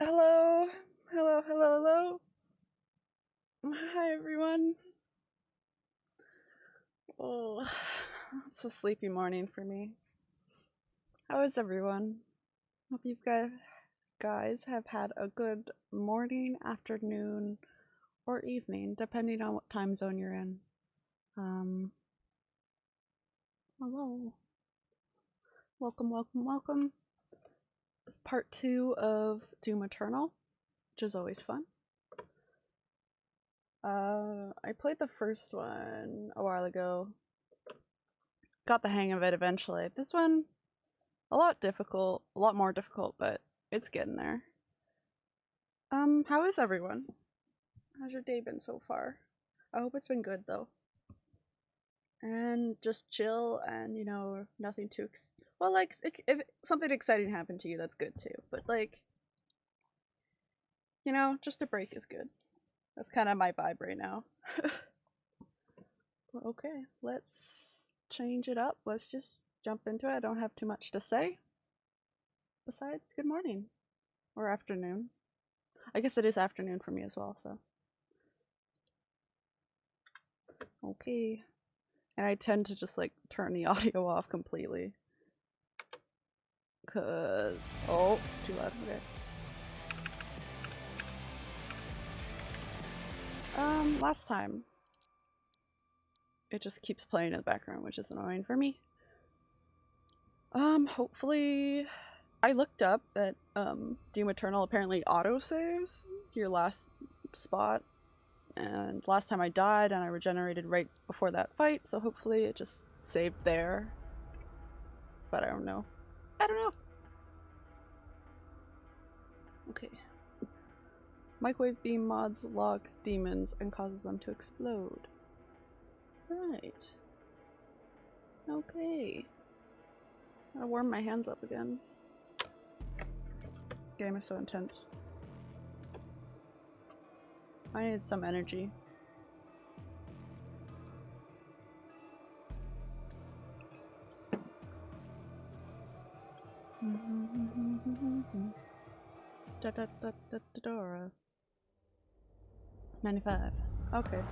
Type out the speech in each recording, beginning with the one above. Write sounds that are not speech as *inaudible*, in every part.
Hello, hello, hello, hello. Hi, everyone. Oh, it's a sleepy morning for me. How is everyone? Hope you guys have had a good morning, afternoon, or evening, depending on what time zone you're in. Um, hello. Welcome, welcome, welcome. It's part two of Doom Eternal, which is always fun. Uh, I played the first one a while ago. Got the hang of it eventually. This one, a lot difficult, a lot more difficult, but it's getting there. Um, how is everyone? How's your day been so far? I hope it's been good though. And just chill and, you know, nothing too ex- well, like, if, something exciting happened to you, that's good too. But like, you know, just a break is good. That's kind of my vibe right now. *laughs* okay, let's change it up. Let's just jump into it. I don't have too much to say. Besides, good morning. Or afternoon. I guess it is afternoon for me as well, so. Okay. And I tend to just like turn the *laughs* audio off completely. Cause, oh, too loud, okay. Um, last time. It just keeps playing in the background, which is annoying for me. Um, hopefully... I looked up that, um, Doom Eternal apparently auto-saves your last spot. And last time I died and I regenerated right before that fight, so hopefully it just saved there. But I don't know. I don't know. Okay. Microwave beam mods locks demons and causes them to explode. Right. Okay. Gotta warm my hands up again. Game is so intense. I need some energy. Da da da da da Dora. 95. Okay.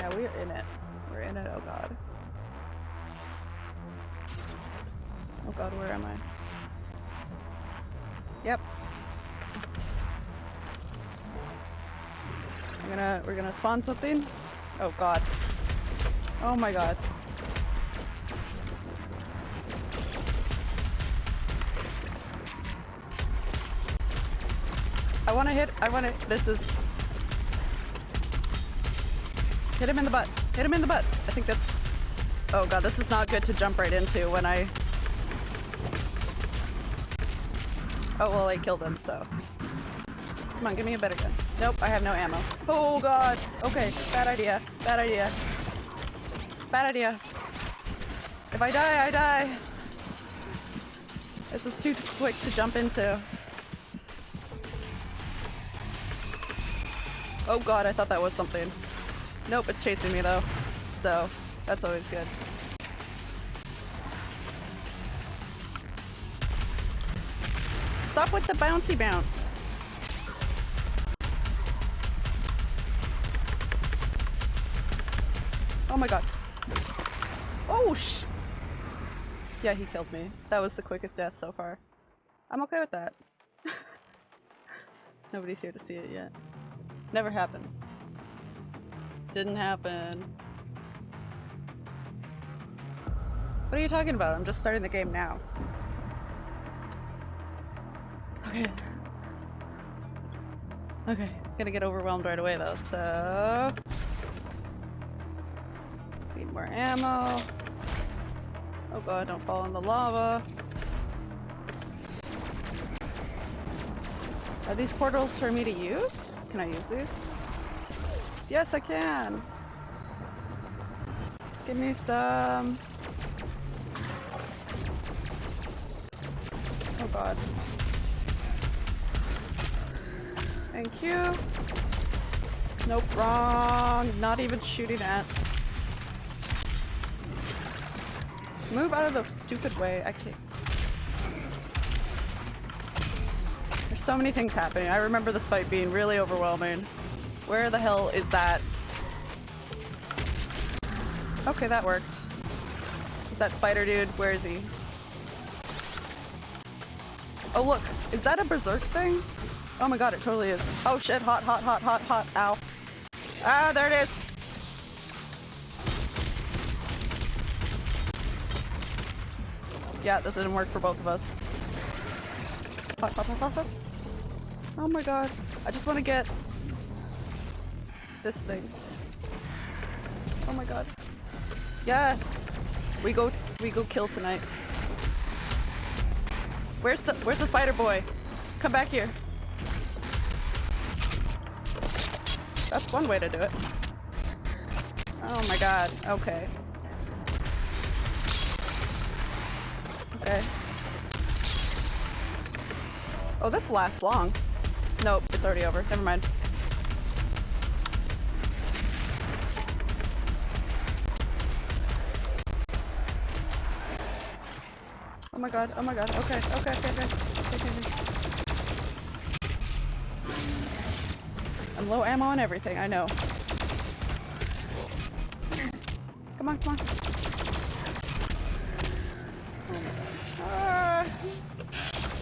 Now we're in it. We're in it. Oh god. Oh god, where am I? Yep. We're gonna we're gonna spawn something. Oh god. Oh my god. I wanna hit I wanna this is Hit him in the butt. Hit him in the butt. I think that's Oh god, this is not good to jump right into when I Oh well I killed him, so Come on, give me a better gun. Nope, I have no ammo. Oh god! Okay, bad idea. Bad idea. Bad idea. If I die, I die! This is too quick to jump into. Oh god, I thought that was something. Nope, it's chasing me though. So, that's always good. Stop with the bouncy bounce. Oh my god. Oh sh- Yeah, he killed me. That was the quickest death so far. I'm okay with that. *laughs* Nobody's here to see it yet. Never happened. Didn't happen. What are you talking about? I'm just starting the game now. Okay. Okay, gonna get overwhelmed right away though, so... Need more ammo. Oh god, don't fall in the lava. Are these portals for me to use? Can I use these? Yes, I can! Give me some... Oh god. Thank you. Nope, wrong. Not even shooting at. Move out of the stupid way. I can't. So many things happening. I remember this fight being really overwhelming. Where the hell is that? Okay, that worked. Is that spider dude? Where is he? Oh look, is that a berserk thing? Oh my god, it totally is. Oh shit, hot, hot, hot, hot, hot, ow. Ah, there it is! Yeah, this didn't work for both of us. Hot, hot, hot, hot, hot. Oh my god. I just want to get this thing. Oh my god. Yes! We go we go kill tonight. Where's the where's the spider boy? Come back here. That's one way to do it. Oh my god. Okay. Okay. Oh, this lasts long. Nope, it's already over. Never mind. Oh my god, oh my god, okay, okay, okay, okay. okay, okay. I'm low ammo on everything, I know. Come on, come on. Ah.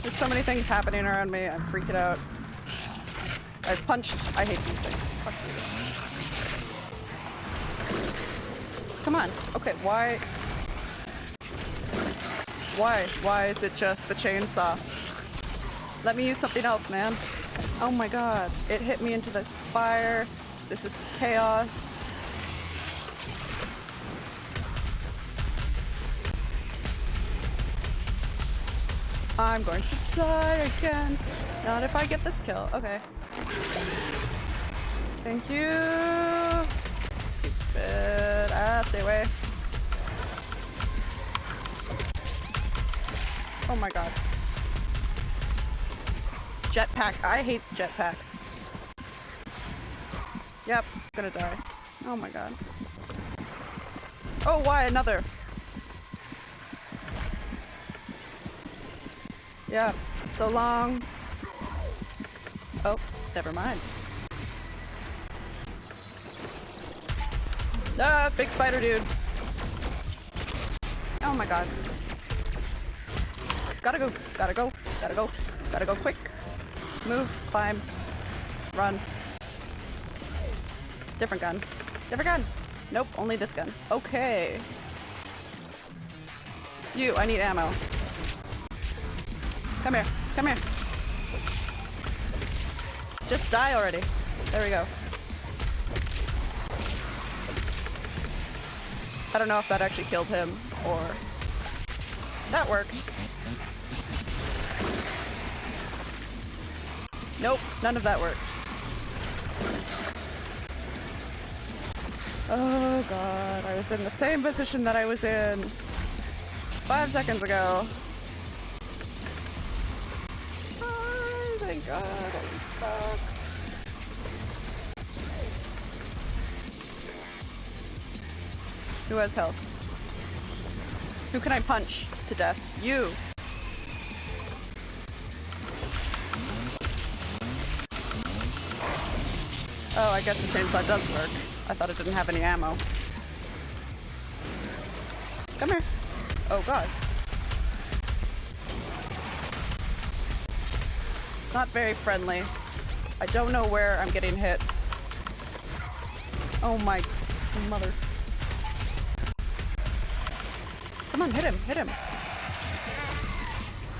There's so many things happening around me, I'm freaking out. I've punched. I hate these things. Come on. Okay, why? Why? Why is it just the chainsaw? Let me use something else, man. Oh my god. It hit me into the fire. This is chaos. I'm going to die again. Not if I get this kill. Okay. Thank you. Stupid. Ah, stay away. Oh my god. Jetpack. I hate jetpacks. Yep, gonna die. Oh my god. Oh, why another? Yeah, so long. Oh, never mind. Ah, big spider dude. Oh my god. Gotta go, gotta go, gotta go, gotta go quick. Move, climb, run. Different gun. Different gun. Nope, only this gun. Okay. You, I need ammo. Come here, come here. Just die already. There we go. I don't know if that actually killed him or... That worked. Nope, none of that worked. Oh god, I was in the same position that I was in five seconds ago. God, holy fuck. Who has health? Who can I punch to death? You! Oh, I guess the chainsaw does work. I thought it didn't have any ammo. Come here. Oh god. Not very friendly. I don't know where I'm getting hit. Oh my mother. Come on, hit him, hit him.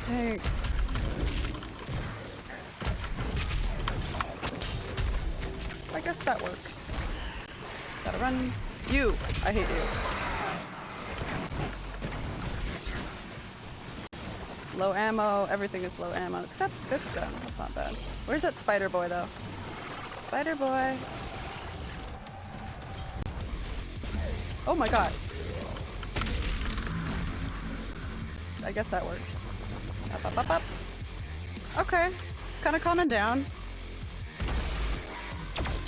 Hey. I guess that works. Gotta run. You! I hate you. Low ammo, everything is low ammo, except this gun. That's not bad. Where's that spider boy though? Spider boy. Oh my god. I guess that works. Up, up, up, up. Okay. Kinda calming down.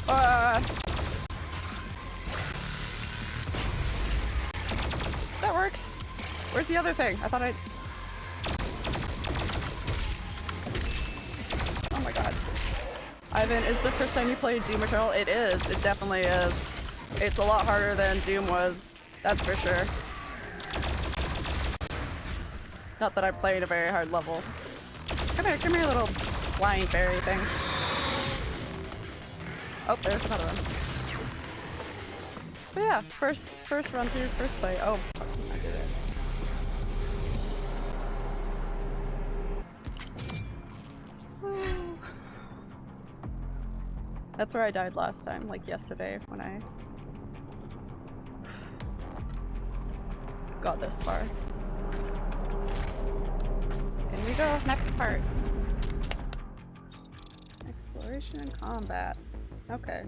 Uh, that works. Where's the other thing? I thought I... Ivan, is the first time you played Doom Eternal? It is. It definitely is. It's a lot harder than Doom was. That's for sure. Not that I played a very hard level. Come here, come here, little flying fairy thing. Oh, there's another one. But yeah, first first run through, first play. Oh, That's where I died last time, like yesterday when I got this far. Here we go, next part. Exploration and combat. Okay.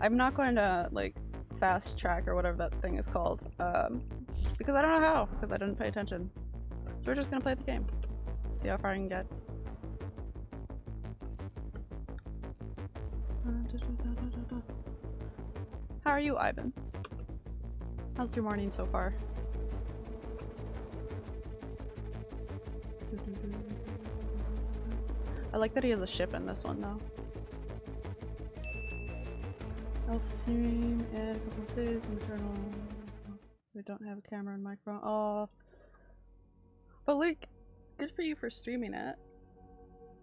I'm not going to like fast track or whatever that thing is called, um, because I don't know how, because I didn't pay attention. So we're just gonna play the game. See how far I can get. How are you, Ivan? How's your morning so far? I like that he has a ship in this one though. I'll stream in a couple of days internal. We don't have a camera and microphone. Oh. But like, good for you for streaming it.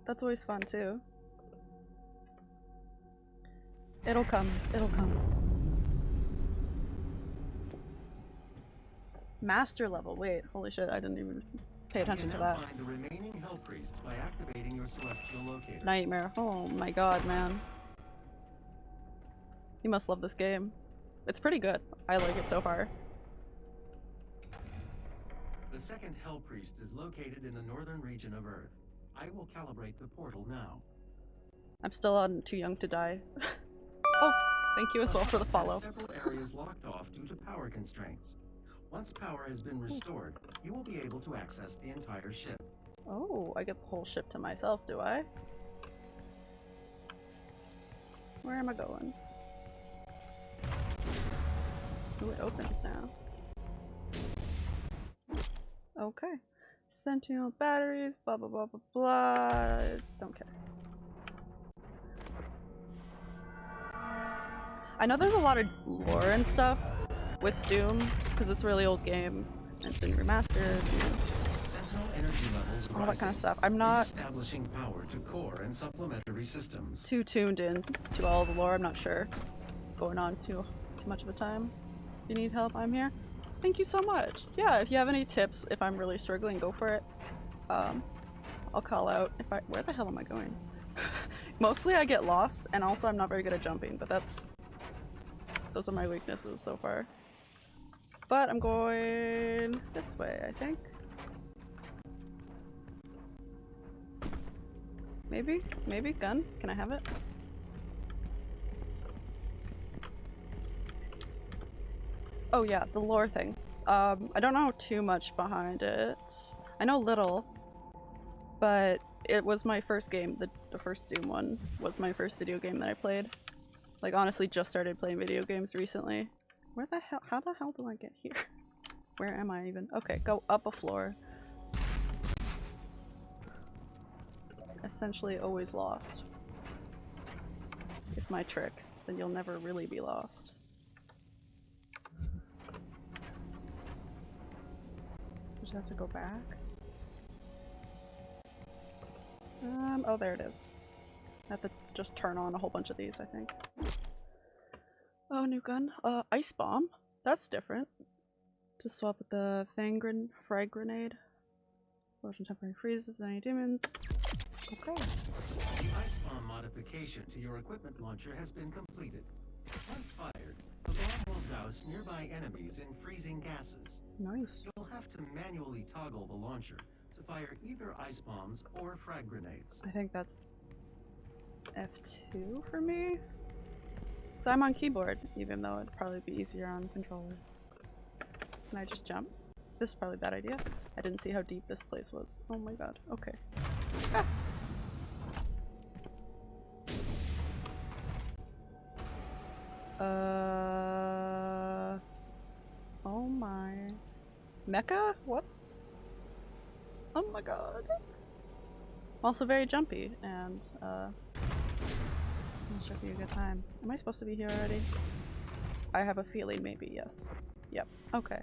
That's always fun too. It'll come. It'll come. Master level. Wait, holy shit, I didn't even pay attention to that. Find the remaining Hell Priests by activating your celestial locator. Nightmare. Oh my god, man. You must love this game. It's pretty good. I like it so far. The second Hell Priest is located in the northern region of Earth. I will calibrate the portal now. I'm still on too young to die. *laughs* oh, thank you as well for the follow. Several areas locked off due to power constraints. Once power has been restored, you will be able to access the entire ship. Oh, I get the whole ship to myself, do I? Where am I going? Oh, it opens now. Okay. Sentinel batteries, blah blah blah blah blah. Don't care. I know there's a lot of lore and stuff with Doom, because it's a really old game. and It's been remastered. and Sentinel energy levels all that kind of stuff. I'm not establishing power to core and supplementary systems. too tuned in to all the lore. I'm not sure what's going on too too much of the time. If you need help, I'm here. Thank you so much. Yeah, if you have any tips, if I'm really struggling, go for it. Um, I'll call out if I- where the hell am I going? *laughs* Mostly I get lost, and also I'm not very good at jumping, but that's- those are my weaknesses so far. But I'm going this way, I think. Maybe? Maybe? Gun? Can I have it? Oh yeah, the lore thing. Um, I don't know too much behind it. I know little, but it was my first game. The, the first Doom one was my first video game that I played. Like honestly just started playing video games recently. Where the hell- how the hell do I get here? *laughs* Where am I even? Okay, go up a floor. Essentially always lost. It's my trick. Then you'll never really be lost. Just have to go back. Um, oh there it is. At to just turn on a whole bunch of these, I think. Oh, new gun. Uh, ice bomb. That's different. To swap with the fangren frag grenade. Explosion temporary freezes any demons. Okay. The ice bomb modification to your equipment launcher has been completed. Once fired, the bomb will douse nearby enemies in freezing gases. Nice. You'll have to manually toggle the launcher to fire either ice bombs or frag grenades. I think that's F2 for me. So I'm on keyboard, even though it'd probably be easier on controller. Can I just jump? This is probably a bad idea. I didn't see how deep this place was. Oh my god. Okay. Ah. Uh. Oh my. Mecha? What? Oh my god. Also very jumpy and uh It should be a good time. Am I supposed to be here already? I have a feeling maybe, yes. Yep, okay.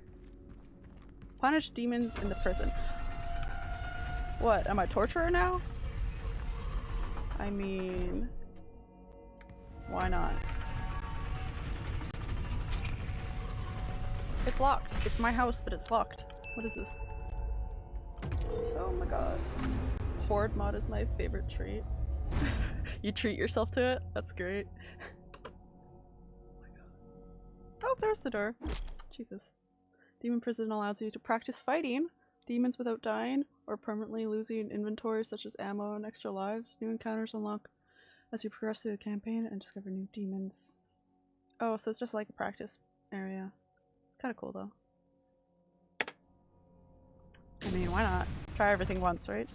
Punish demons in the prison. What, am I torturer now? I mean... Why not? It's locked. It's my house, but it's locked. What is this? Oh my god. Horde mode is my favorite treat. *laughs* you treat yourself to it? That's great. oh, there's the door. Jesus. Demon prison allows you to practice fighting demons without dying or permanently losing inventory such as ammo and extra lives. New encounters unlock as you progress through the campaign and discover new demons. Oh, so it's just like a practice area. Kind of cool though. I mean, why not? Try everything once, right?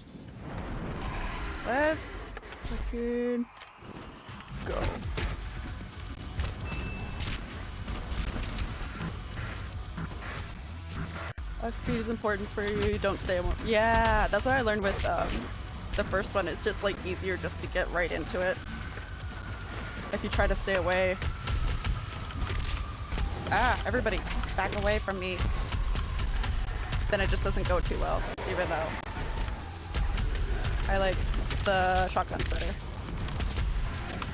Let's fucking go. Uh, speed is important for you. You don't stay. Yeah, that's what I learned with um, the first one. It's just like easier just to get right into it. If you try to stay away. Ah, everybody, back away from me. Then it just doesn't go too well, even though I like the shotguns better.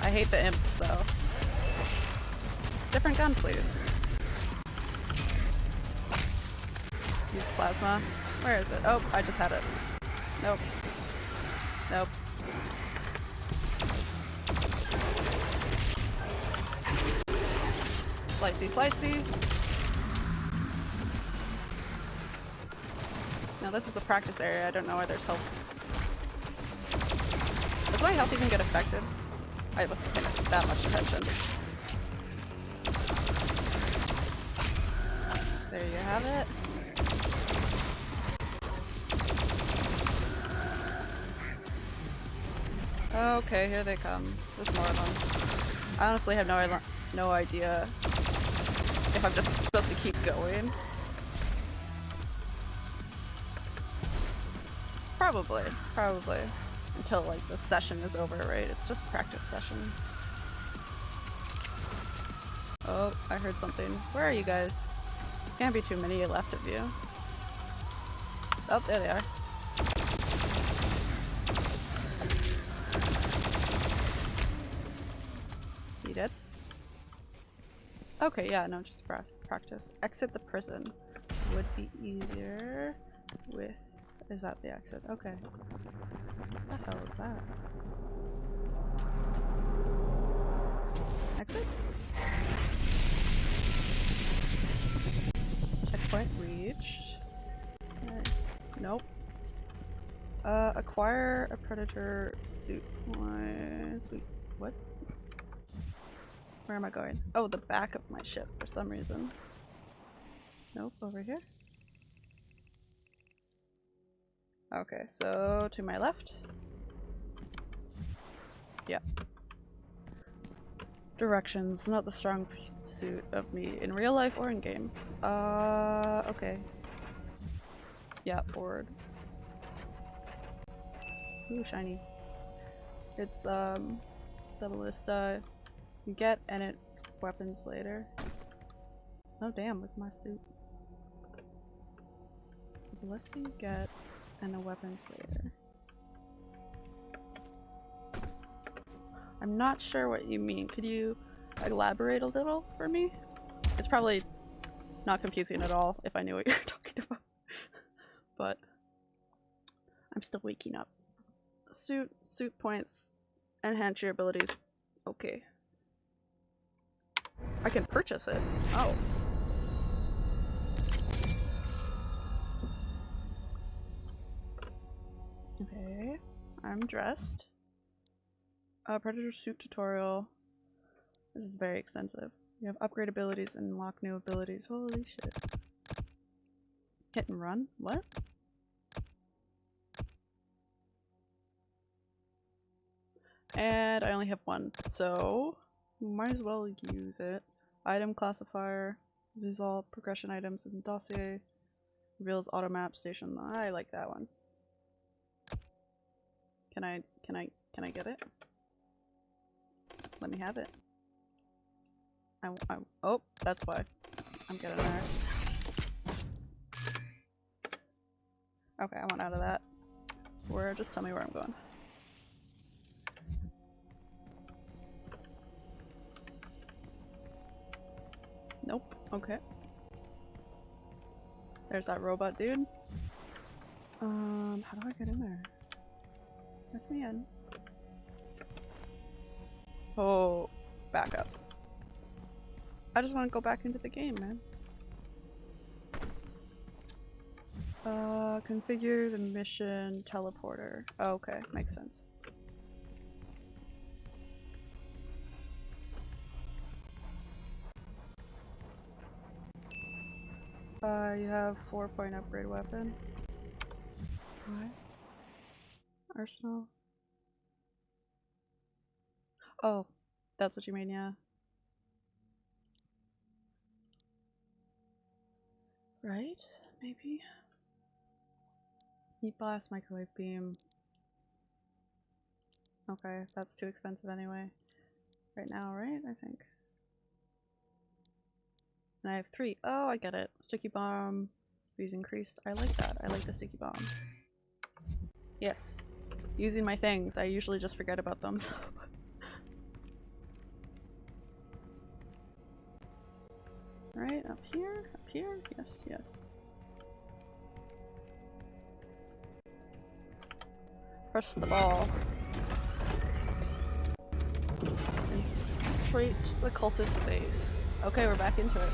I hate the imps though. Different gun, please. Use plasma. Where is it? Oh, I just had it. Nope. Nope. Slicey, slicey. Now this is a practice area. I don't know why there's health. Does my health even get affected? I wasn't paying that much attention. There you have it. Okay, here they come. There's more of them. I honestly have no, no idea if I'm just supposed to keep going. Probably, probably. Until like the session is over, right? It's just practice session. Oh, I heard something. Where are you guys? Can't be too many left of you. Oh, there they are. You dead? Okay, yeah, no, just pra practice. Exit the prison would be easier with... Is that the exit? Okay. What the hell is that? Exit? Checkpoint reached. Okay. Nope. Uh, acquire a predator suit. Sweet. What? Where am I going? Oh, the back of my ship for some reason. Nope, over here. Okay, so to my left. Yeah. Directions, not the strong suit of me in real life or in game. Uh, okay. Yeah, forward. Ooh, shiny. It's, um, the ballista you get and it's weapons later. Oh damn, look at my suit. The ballista you get and the weapons later. I'm not sure what you mean. Could you elaborate a little for me? It's probably not confusing at all if I knew what *laughs* you're talking about. *laughs* but I'm still waking up. Suit, suit points, enhance your abilities. Okay. I can purchase it. Oh. Okay. I'm dressed. Uh, Predator suit tutorial. This is very extensive. You have upgrade abilities and unlock new abilities. Holy shit. Hit and run? What? And I only have one, so might as well use it. Item classifier, these all progression items in the dossier, reveals auto map station. I like that one. Can I, can I, can I get it? Let me have it. I, I, oh, that's why. I'm getting there. Okay, I want out of that. Where? Just tell me where I'm going. Nope. Okay. There's that robot dude. Um, how do I get in there? Let me in. Oh, back up. I just want to go back into the game, man. Uh, configure the mission teleporter. Oh, okay, makes sense. Uh, you have four point upgrade weapon. What? Oh, that's what you mean, yeah. Right? Maybe? Heat blast, microwave beam. Okay, that's too expensive anyway. Right now, right? I think. And I have three. Oh, I get it. Sticky bomb. Speed increased. I like that. I like the sticky bomb. Yes. Using my things. I usually just forget about them, so. *laughs* Right, up here? Up here? Yes, yes. Press the ball. Infiltrate the cultist base. Okay, we're back into it.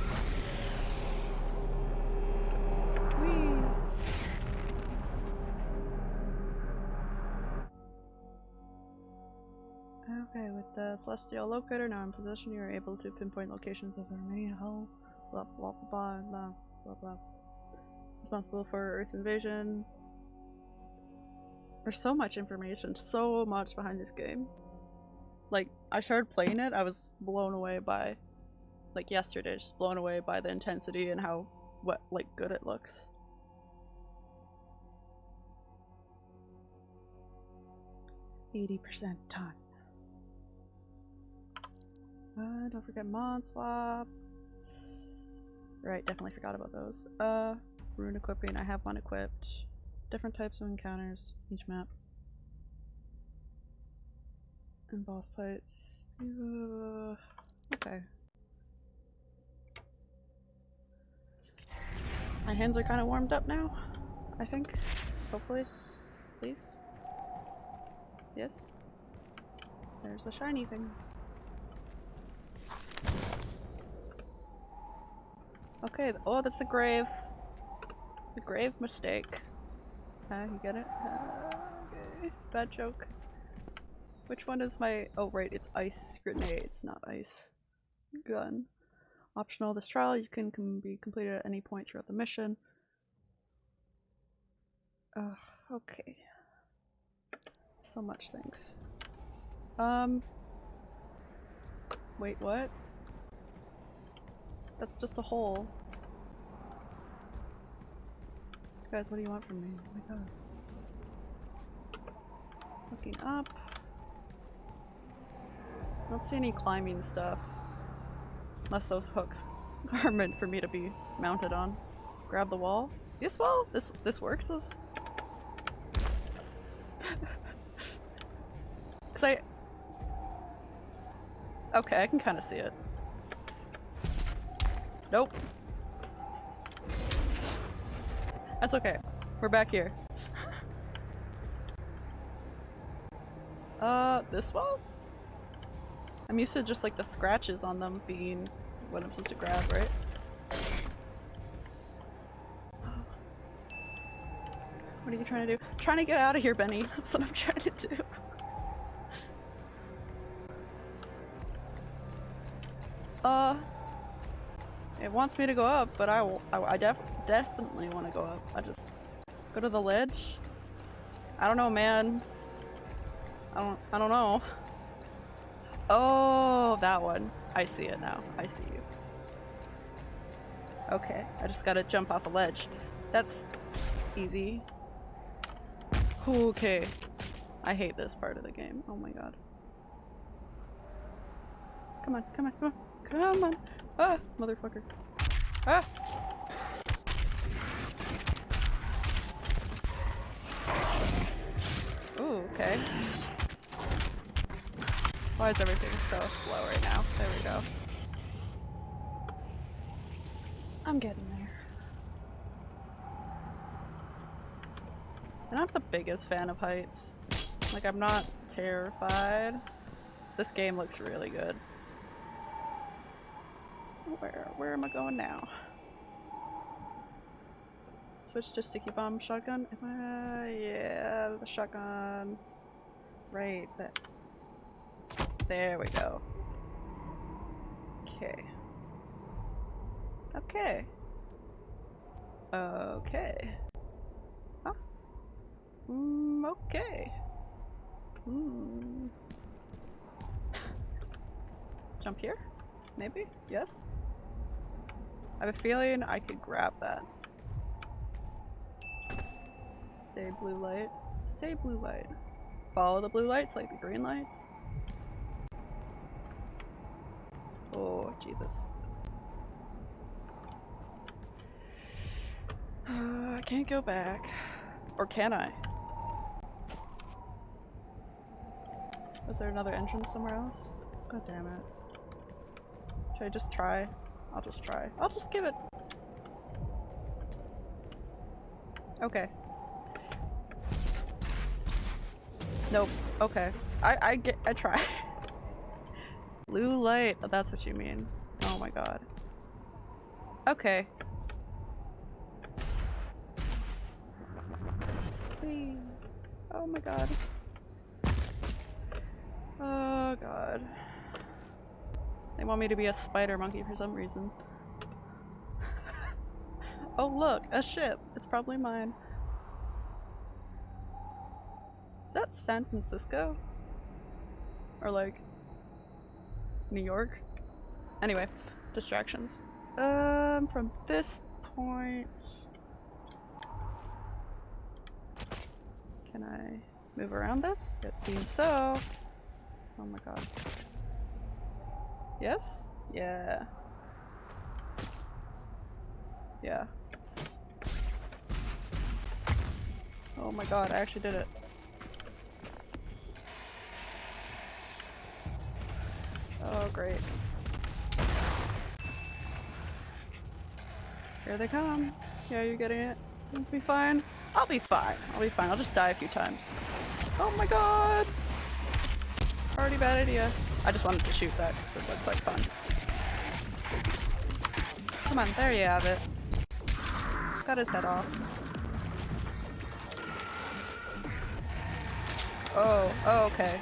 The Celestial Locator now in possession, you are able to pinpoint locations of the remaining hull. Blah blah blah blah blah blah. Responsible for Earth invasion. There's so much information, so much behind this game. Like, I started playing it, I was blown away by, like yesterday, just blown away by the intensity and how, what, like, good it looks. Eighty percent done. Uh, don't forget mod swap. Right, definitely forgot about those. Uh, rune equipping, I have one equipped. Different types of encounters, each map. And boss fights. Uh, okay. My hands are kind of warmed up now, I think. Hopefully. Please. Yes? There's a shiny thing. Okay, oh, that's a grave. A grave mistake. Uh, you get it? Uh, okay. Bad joke. Which one is my- oh right, it's ice grenades, not ice gun. Optional this trial, you can, can be completed at any point throughout the mission. Uh, okay. So much things. Um. Wait, what? That's just a hole. Guys, what do you want from me? Oh my god. Looking up. I don't see any climbing stuff. Unless those hooks *laughs* are meant for me to be mounted on. Grab the wall. This wall? This this works? This... *laughs* Cause I... Okay, I can kind of see it. Nope. That's okay. We're back here. *laughs* uh, this wall? I'm used to just like the scratches on them being what I'm supposed to grab, right? What are you trying to do? I'm trying to get out of here, Benny. *laughs* That's what I'm trying to do. *laughs* Uh, wants me to go up, but I, I, I def definitely want to go up. I just go to the ledge. I don't know, man. I don't, I don't know. Oh, that one. I see it now. I see you. Okay, I just gotta jump off a ledge. That's easy. Okay. I hate this part of the game. Oh my god. Come on, come on, come on, come on. Ah, motherfucker. Ah! Ooh, okay. Why is everything so slow right now? There we go. I'm getting there. I'm not the biggest fan of heights. Like, I'm not terrified. This game looks really good. Where, where am I going now? Switch to sticky bomb shotgun? Am I, yeah, the shotgun. Right. There we go. Okay. Okay. Okay. Huh? Mm, okay. Hmm. *laughs* Jump here? Maybe? Yes? I have a feeling I could grab that. Stay blue light. Stay blue light. Follow the blue lights like the green lights. Oh, Jesus. Uh, *sighs* I can't go back. Or can I? Is there another entrance somewhere else? God damn it. Should I just try? I'll just try. I'll just give it. Okay. Nope. Okay. I I get I try. *laughs* Blue light. That's what you mean. Oh my god. Okay. Oh my god. Oh god. They want me to be a spider monkey for some reason. *laughs* oh look, a ship. It's probably mine. Is that San Francisco? Or like New York? Anyway, distractions. Um, from this point... Can I move around this? It seems so. Oh my god. Yes? Yeah. Yeah. Oh my god, I actually did it. Oh great. Here they come. Yeah, you're getting it? You'll be fine. I'll be fine. I'll be fine. I'll just die a few times. Oh my god! Already bad idea. I just wanted to shoot that because it looked like fun. Come on, there you have it. Got his head off. Oh, oh, okay.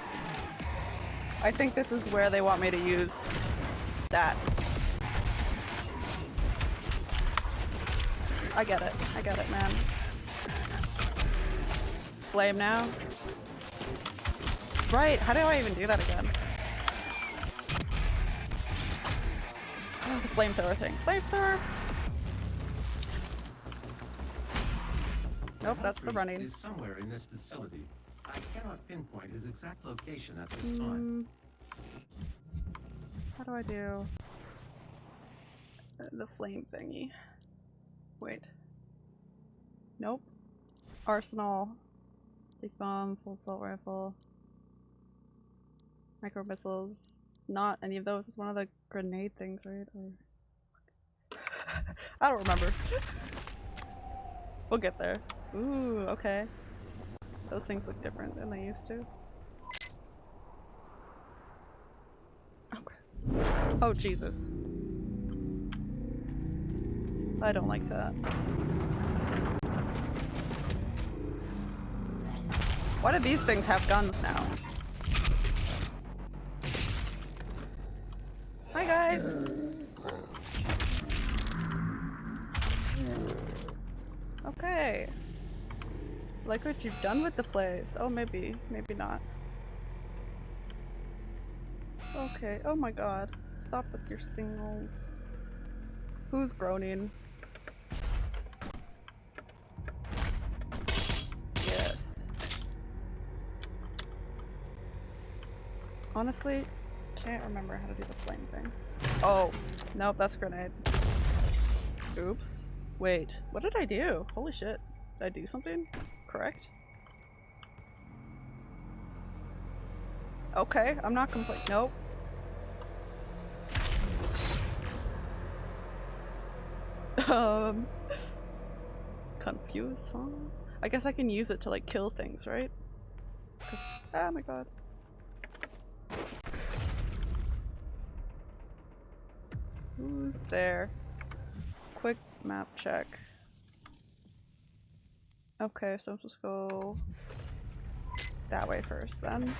I think this is where they want me to use that. I get it. I get it, man. Flame now. Right, how do I even do that again? Flamethrower thing. Flamethrower! Nope, that's the running. Is somewhere in this facility. I cannot pinpoint his exact location at this time. Mm. How do I do uh, the flame thingy? Wait. Nope. Arsenal. Stick bomb, full assault rifle. Micro missiles. Not any of those. It's one of the grenade things, right? Or... *laughs* I don't remember. we'll get there. Ooh, okay. Those things look different than they used to. Okay. Oh, Jesus. I don't like that. Why do these things have guns now? Hi guys! Okay. Like what you've done with the place. Oh, maybe. Maybe not. Okay. Oh my god. Stop with your singles. Who's groaning? Yes. Honestly, Can't remember how to do the flame thing. Oh, nope, that's grenade. Oops. Wait, what did I do? Holy shit. Did I do something? Correct? Okay, I'm not complaining. Nope. um. Confused, huh? I guess I can use it to like kill things, right? Oh my god. Who's there? Quick map check. Okay, so supposed go that way first then.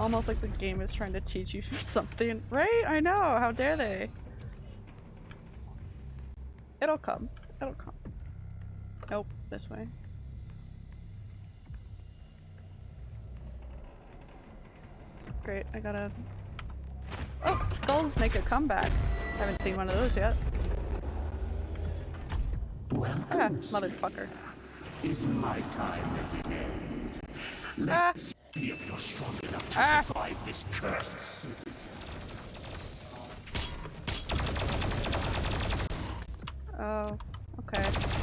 Almost like the game is trying to teach you *laughs* something. Right? I know, how dare they? It'll come. It'll come. Nope, this way. Great, I gotta... Oh, skulls make a comeback. Haven't seen one of those yet. Ah, motherfucker. Is my time at an end? Ah! See if you're strong enough to Ah! survive this cursed season. Oh, okay.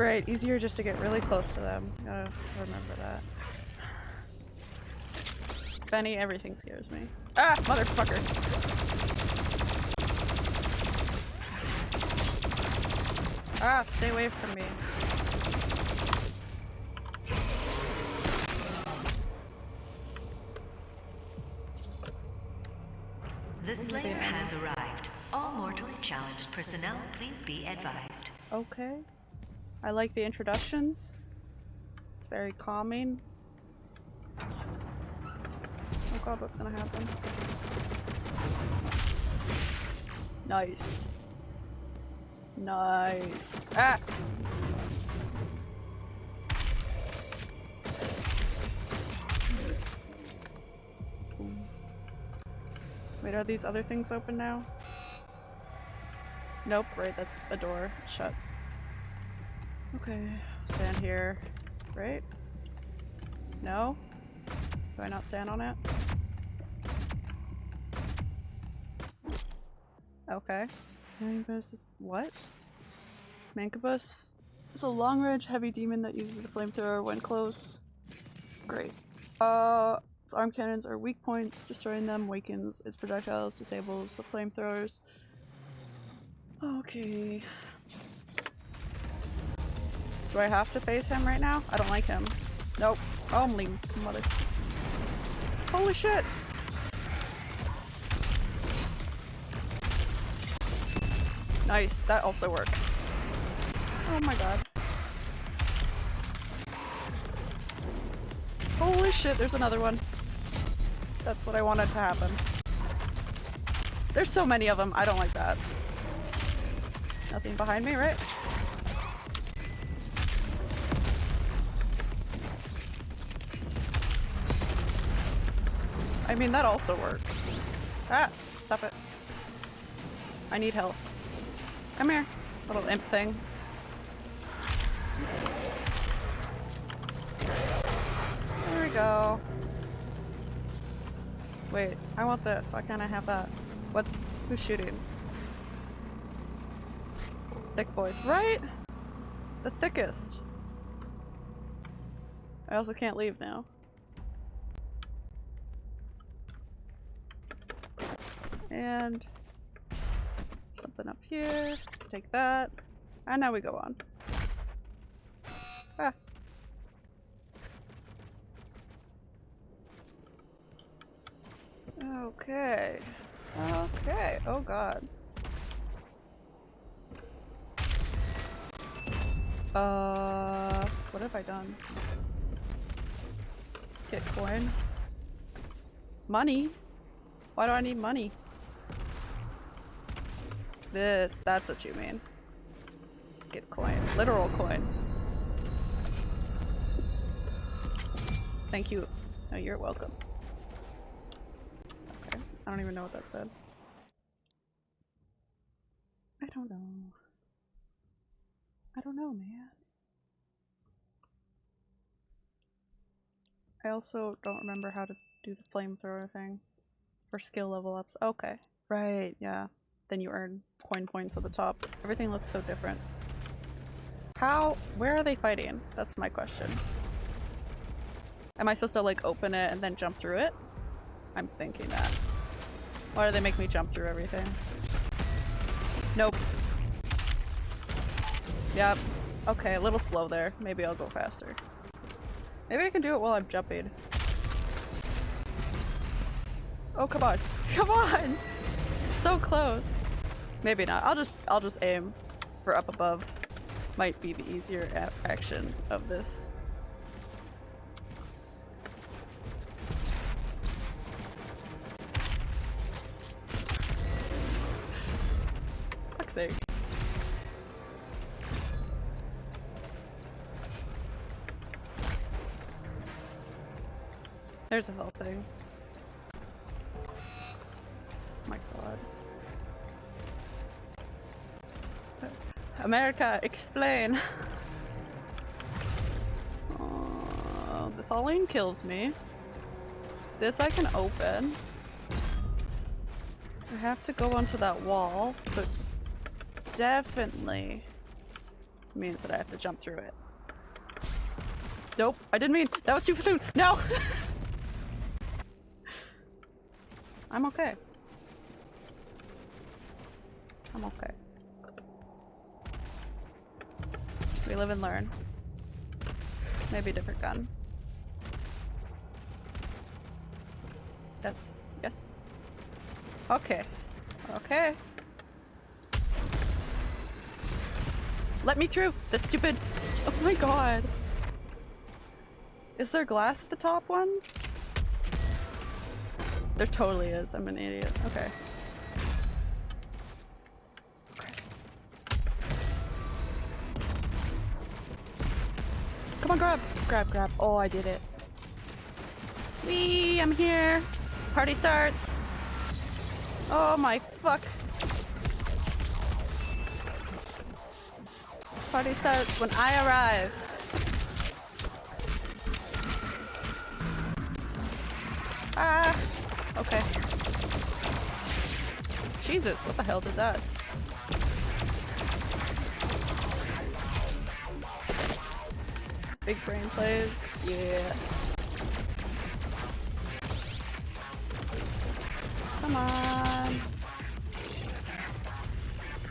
Right, easier just to get really close to them. Gotta remember that. Benny, everything scares me. Ah, motherfucker! Ah, stay away from me. The Slayer has arrived. All mortally challenged personnel, please be advised. Okay. I like the introductions. It's very calming. Oh god, what's gonna happen? Nice. Nice. Ah! Wait, are these other things open now? Nope, right, that's a door. Shut. Okay, stand here. Right? No? Do I not stand on it? Okay. Mancubus is what? Mancubus is a long range heavy demon that uses a flamethrower when close. Great. Uh, its arm cannons are weak points. Destroying them wakens its projectiles, disables the flamethrowers. Okay. Do I have to face him right now? I don't like him. Nope. Oh, Only mother. Holy shit! Nice, that also works. Oh my god. Holy shit, there's another one. That's what I wanted to happen. There's so many of them, I don't like that. Nothing behind me, right? I mean, that also works. Ah! Stop it. I need help. Come here, little imp thing. There we go. Wait, I want this. Why can't I have that? What's- who's shooting? Thick boys, right? The thickest. I also can't leave now. And something up here. Take that. And now we go on. Ah. Okay. Okay. Oh god. Uh, what have I done? Get coin. Money? Why do I need money? This, that's what you mean. Get coin. Literal coin. Thank you. No, you're welcome. Okay. I don't even know what that said. I don't know. I don't know, man. I also don't remember how to do the flamethrower thing. For skill level ups. Okay. Right, yeah. Then you earn coin points at the top. Everything looks so different. How- where are they fighting? That's my question. Am I supposed to like open it and then jump through it? I'm thinking that. Why do they make me jump through everything? Nope. Yep. Okay, a little slow there. Maybe I'll go faster. Maybe I can do it while I'm jumping. Oh, come on. *laughs* Come on! So close. Maybe not. I'll just I'll just aim for up above. Might be the easier action of this. Fuck's sake. There's a whole thing. America, explain! Oh, the falling kills me. This I can open. I have to go onto that wall, so definitely means that I have to jump through it. Nope, I didn't mean- that was too soon! No! *laughs* I'm okay. I'm okay. We live and learn. Maybe a different gun. Yes. Yes. Okay. Okay. Let me through! The stupid- st oh my god! Is there glass at the top ones? There totally is. I'm an idiot. Okay. Come on, grab! Grab, grab. Oh, I did it. Wee! I'm here! Party starts! Oh my fuck! Party starts when I arrive! Ah! Okay. Jesus, what the hell did that? Big brain plays. Yeah. Come on.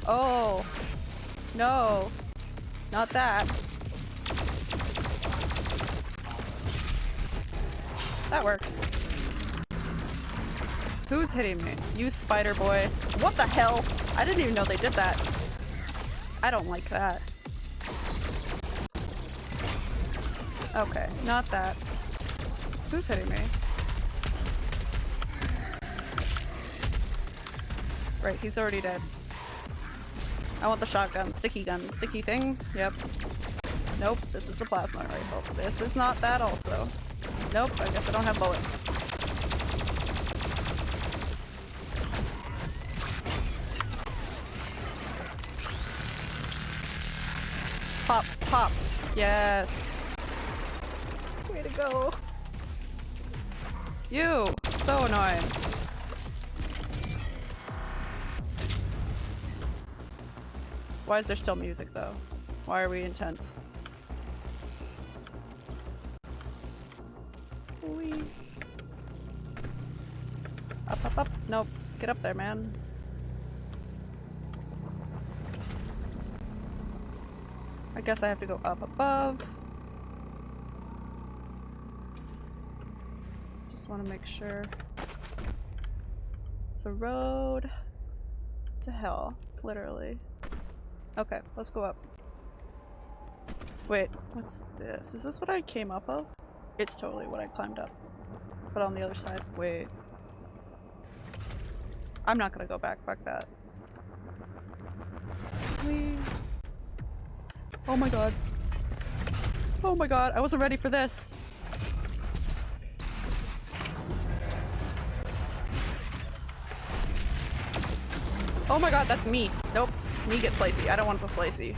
Oh. No. Not that. That works. Who's hitting me? You spider boy. What the hell? I didn't even know they did that. I don't like that. Okay, not that. Who's hitting me? Right, he's already dead. I want the shotgun. Sticky gun. Sticky thing? Yep. Nope, this is the plasma rifle. This is not that also. Nope, I guess I don't have bullets. Pop, pop. Yes. Go. You! So annoying. Why is there still music though? Why are we intense? Whee. Up, up, up. Nope. Get up there, man. I guess I have to go up above. Want to make sure. It's a road to hell, literally. Okay, let's go up. Wait, what's this? Is this what I came up of? It's totally what I climbed up. But on the other side, wait. I'm not gonna go back, fuck that. Whee. Oh my god. Oh my god, I wasn't ready for this. Oh my god, that's me. Nope. Me get slicey. I don't want the slicey.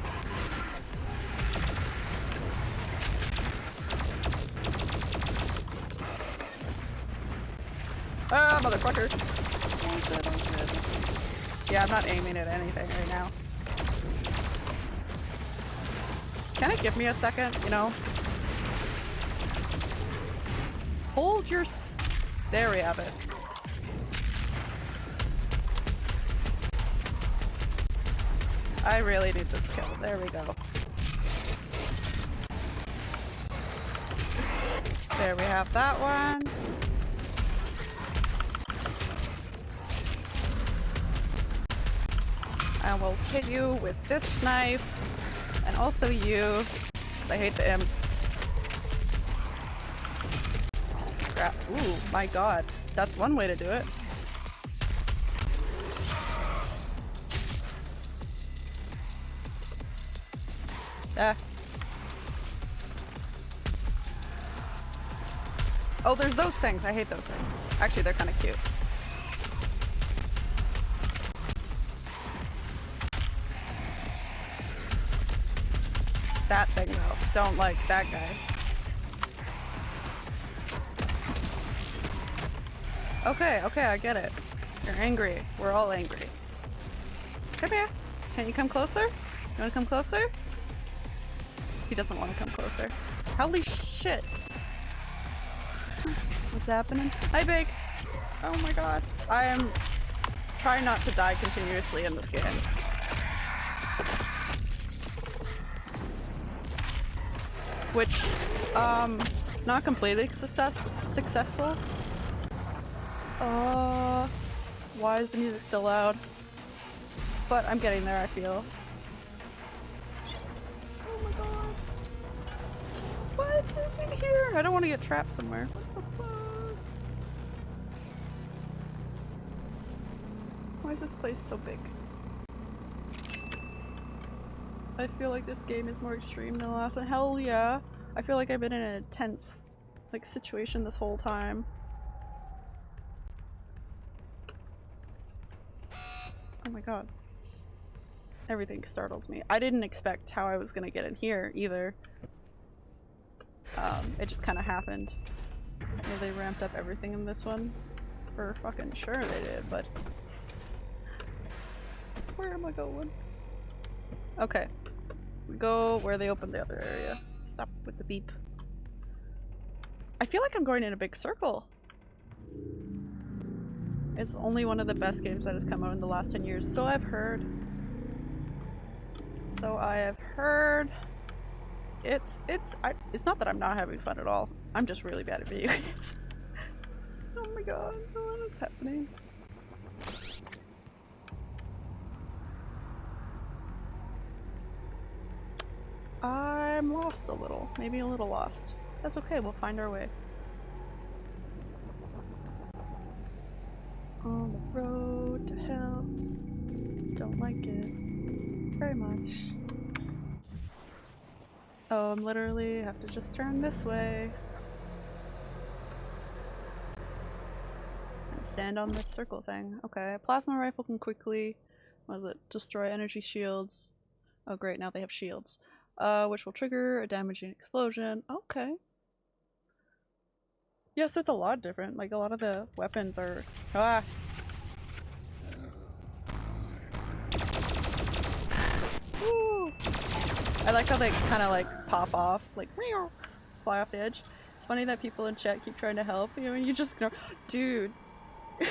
Ah, motherfucker. Yeah, I'm not aiming at anything right now. Can it give me a second, you know? Hold your... there we have it. I really need this kill. There we go. There we have that one. I will hit you with this knife. And also you. I hate the imps. Crap. Ooh, my god. That's one way to do it. Oh, there's those things. I hate those things. Actually, they're kind of cute. That thing, though. Don't like that guy. Okay, okay, I get it. You're angry. We're all angry. Come here. Can you come closer? You wanna come closer? He doesn't want to come closer. Holy shit! Happening? Hi, Big! Oh my god. I am trying not to die continuously in this game. Which, um, not completely success successful. Uh, why is the music still loud? But I'm getting there, I feel. Oh my god. What is in here? I don't want to get trapped somewhere. What the fuck? Why is this place so big? I feel like this game is more extreme than the last one. Hell yeah. I feel like I've been in a tense like situation this whole time. Oh my god. Everything startles me. I didn't expect how I was gonna get in here either. Um, it just kind of happened. Maybe they ramped up everything in this one. For fucking sure they did, but... Where am I going? Okay. We go where they opened the other area. Stop with the beep. I feel like I'm going in a big circle. It's only one of the best games that has come out in the last 10 years, so I've heard. So I have heard. It's it's I, it's not that I'm not having fun at all. I'm just really bad at video *laughs* games. oh my god, what is happening? I'm lost a little. Maybe a little lost. That's okay, we'll find our way. On the road to hell. Don't like it very much. Oh, I'm literally have to just turn this way. And stand on this circle thing. Okay, plasma rifle can quickly, what is it, destroy energy shields. Oh great, now they have shields. Uh, which will trigger a damaging explosion. Okay. Yes, it's a lot different. Like, a lot of the weapons are... Ah! Woo! I like how they kind of like pop off, like meow, fly off the edge. It's funny that people in chat keep trying to help you and you just ignore. Dude, *laughs*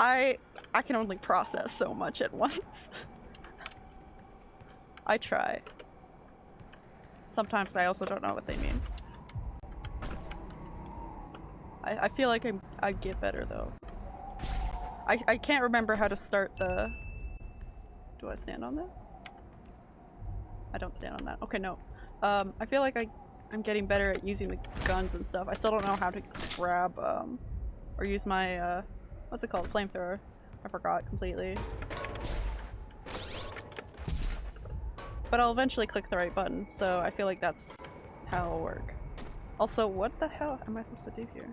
I I can only process so much at once. *laughs* I try. Sometimes I also don't know what they mean. I, I feel like I'm, I get better though. I, I can't remember how to start the... Do I stand on this? I don't stand on that. Okay, no. Um, I feel like I, I'm getting better at using the guns and stuff. I still don't know how to grab, um, or use my, uh, what's it called? Flamethrower. I forgot completely. But I'll eventually click the right button, so I feel like that's how it'll work. Also, what the hell am I supposed to do here?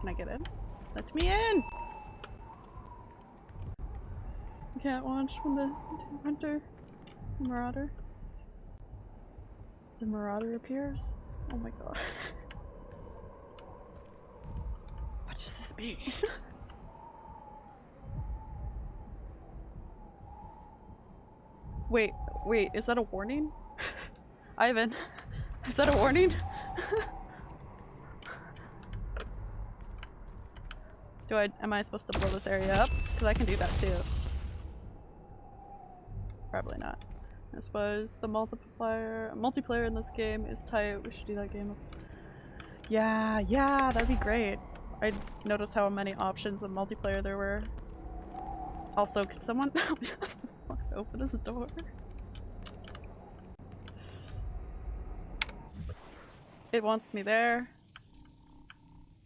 Can I get in? Let me in! Can't watch when the hunter, marauder, the marauder appears. Oh my god. *laughs* what does this mean? *laughs* wait, wait, is that a warning? Ivan, is that a warning? Do I- am I supposed to blow this area up? Because I can do that too. Probably not. I suppose the multiplier- multiplayer in this game is tight. We should do that game. Yeah, yeah, that'd be great. I noticed how many options of multiplayer there were. Also, could someone *laughs* open this door? It wants me there.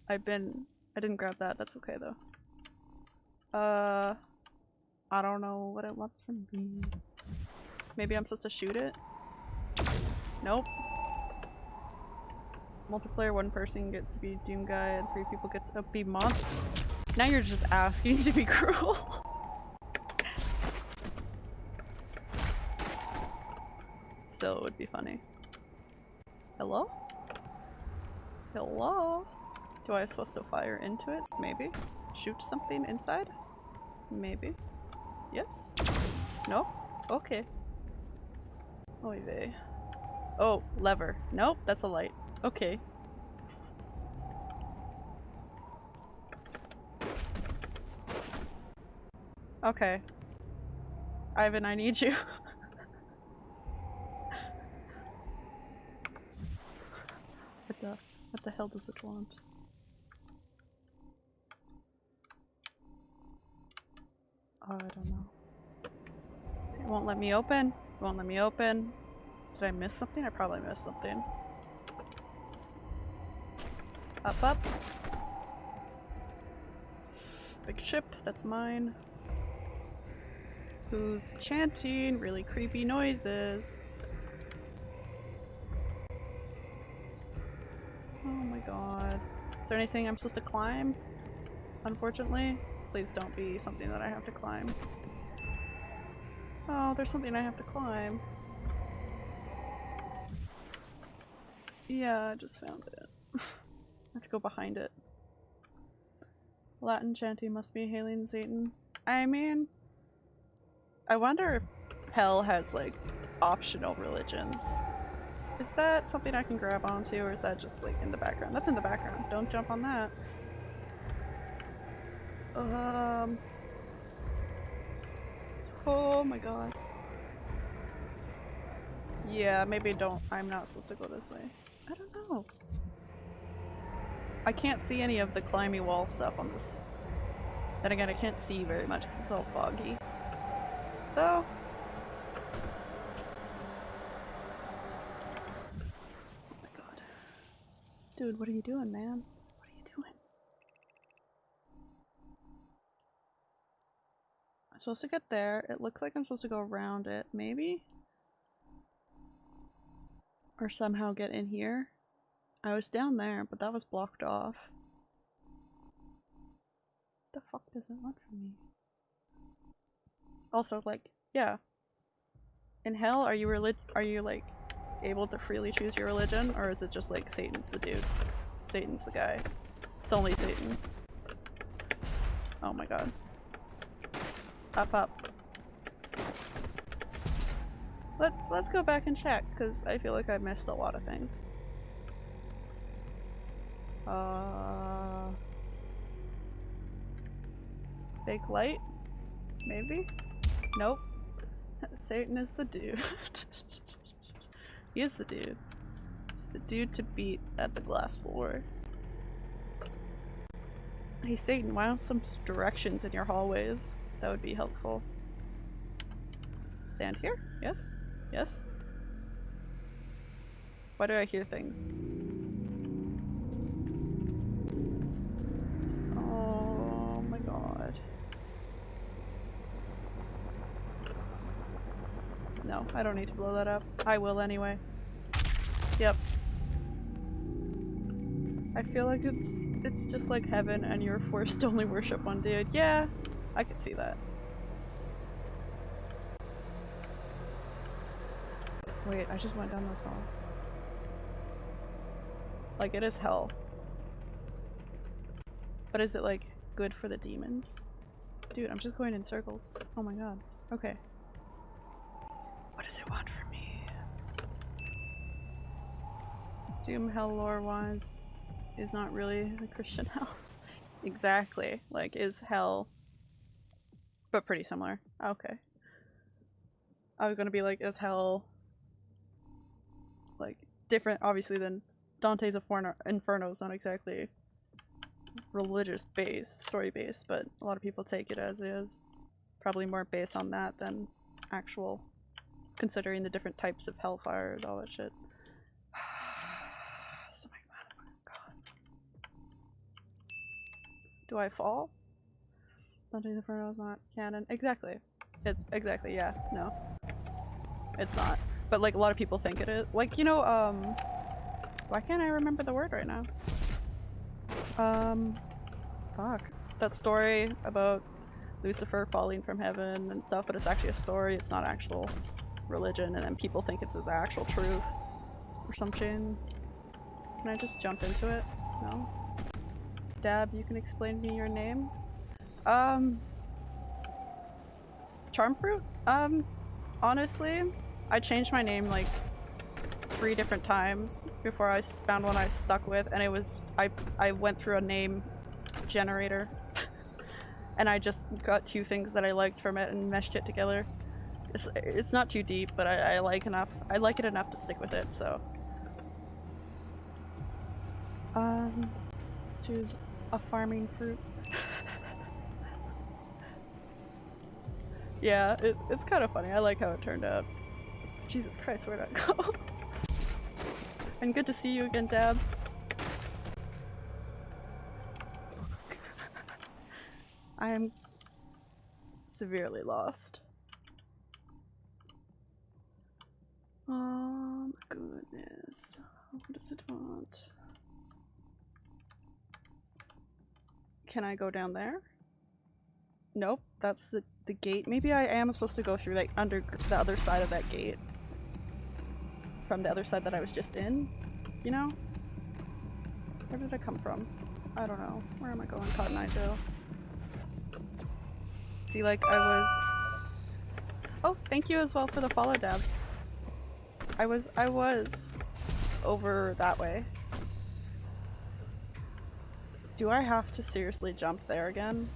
I've been- I didn't grab that, that's okay though. Uh, I don't know what it wants from me. Maybe I'm supposed to shoot it? Nope. Multiplayer, one person gets to be Doom Guy and three people get to be Monster. Now you're just asking to be *laughs* cruel. Still, it would be funny. Hello? Hello? Do I supposed to fire into it? Maybe. Shoot something inside? Maybe. Yes? No? Okay. Oy vey. Oh, lever. Nope, that's a light. Okay. Okay. Ivan, I need you. *laughs* what the what the hell does it want? Oh, I don't know. It won't let me open. It won't let me open. Did I miss something? I probably missed something. Up, up. Big ship, that's mine. Who's chanting really creepy noises? God. Is there anything I'm supposed to climb? Unfortunately? Please don't be something that I have to climb. Oh, there's something I have to climb. Yeah, I just found it. *laughs* I have to go behind it. Latin chanty must be hailing Satan. I mean, I wonder if hell has like optional religions. Is that something I can grab onto or is that just like in the background? That's in the background. Don't jump on that. Um. Oh my god. Yeah, maybe don't. I'm not supposed to go this way. I don't know. I can't see any of the climby wall stuff on this. Then again, I can't see very much it's all foggy. So. Oh my god. Dude, what are you doing, man? What are you doing? I'm supposed to get there. It looks like I'm supposed to go around it, maybe? Or somehow get in here. I was down there, but that was blocked off. the fuck does it want from me? Also, like, yeah. In hell, are you relig- are you like able to freely choose your religion, or is it just like Satan's the dude? Satan's the guy. It's only Satan. Oh my god. Up up. Let's let's go back and check, because I feel like I missed a lot of things. Uh Fake light? Maybe? Nope. *laughs* Satan is the dude. *laughs* he is the dude. He's the dude to beat. That's a glass floor. Hey Satan, why don't some directions in your hallways? That would be helpful. Stand here? Yes? Yes? Why do I hear things? No, I don't need to blow that up. I will anyway. Yep. I feel like it's it's just like heaven and you're forced to only worship one dude. Yeah, I could see that. Wait, I just went down this hall. Like it is hell. But is it like good for the demons? Dude, I'm just going in circles. Oh my god. Okay. What does it want from me? Doom hell lore wise is not really the Christian *laughs* hell. exactly. Like is hell but pretty similar. Okay. I was gonna be like, is hell like different obviously than Dante's Inferno is not exactly religious based, story based, but a lot of people take it as is. Probably more based on that than actual considering the different types of hellfire and all that shit. *sighs* god. Do I fall? Dante's Inferno is not canon. Exactly. It's exactly, yeah, no. It's not. But like a lot of people think it is. Like, you know, um why can't I remember the word right now? Um fuck. That story about Lucifer falling from heaven and stuff, but it's actually a story, it's not actual religion, and then people think it's the actual truth or something. Can I just jump into it? No? Dab, you can explain me your name? Um Charm fruit? Um honestly, I changed my name like three different times before I found one I stuck with and it was I I went through a name generator *laughs* and I just got two things that I liked from it and meshed it together. It's, it's not too deep, but I, I like enough. I like it enough to stick with it, so. Um, choose a farming fruit. *laughs* yeah, it, it's kind of funny. I like how it turned out. Jesus Christ, where'd I *laughs* go? and good to see you again, Dab. I am severely lost. Oh goodness. What does it want? Can I go down there? Nope, that's the, the gate. Maybe I am supposed to go through like under the other side of that gate. From the other side that I was just in, you know? Where did I come from? I don't know. Where am I going, Cotton Eye Joe? See, like, I was... Oh, thank you as well for the follow, Dab. I was- I was over that way. Do I have to seriously jump there again?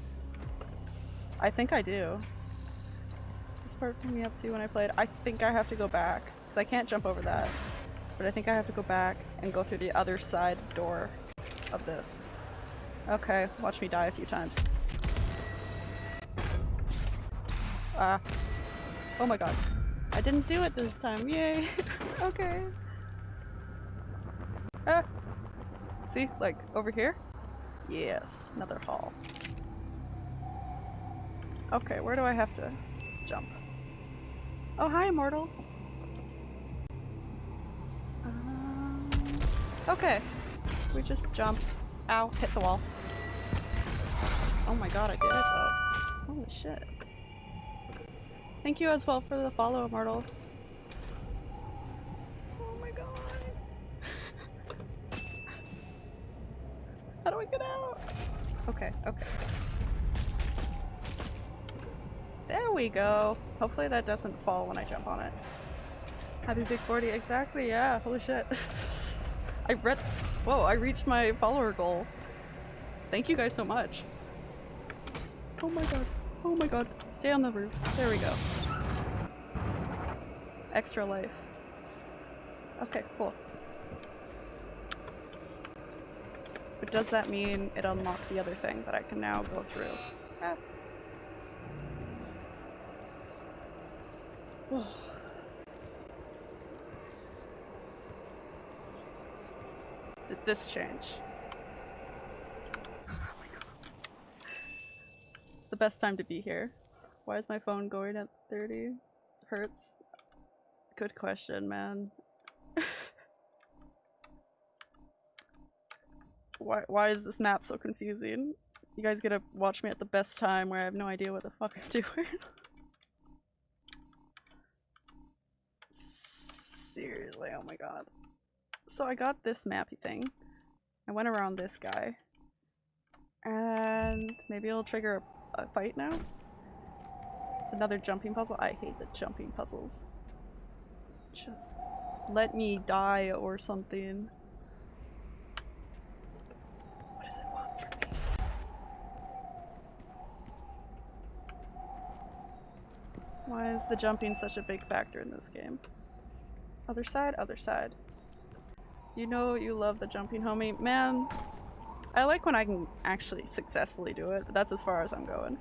I think I do. This part took me up to when I played. I think I have to go back. Because I can't jump over that. But I think I have to go back and go through the other side door of this. Okay, watch me die a few times. Ah. Oh my god. I didn't do it this time. Yay. *laughs* okay. Ah. See? Like, over here? Yes. Another hall. Okay, where do I have to jump? Oh, hi, Immortal. Um, okay. We just jump. Ow, hit the wall. Oh my god, I did it though. Holy shit. Thank you as well for the follow, Immortal. Oh my god. *laughs* How do I get out? Okay, okay. There we go. Hopefully that doesn't fall when I jump on it. Happy Big 40, exactly, yeah, holy shit. *laughs* I read- whoa, I reached my follower goal. Thank you guys so much. Oh my god, oh my god. Stay on the roof. There we go. Extra life. Okay, cool. But does that mean it unlocked the other thing that I can now go through? Ah. *sighs* Did this change? It's the best time to be here. Why is my phone going at 30 hertz? Good question, man. *laughs* why, why is this map so confusing? You guys gotta watch me at the best time where I have no idea what the fuck I'm *laughs* doing. Seriously, oh my god. So I got this mappy thing. I went around this guy. And maybe it'll trigger a, a fight now? Another jumping puzzle. I hate the jumping puzzles. Just let me die or something. What does it want from me? Why is the jumping such a big factor in this game? Other side, other side. You know you love the jumping, homie. Man, I like when I can actually successfully do it, but that's as far as I'm going.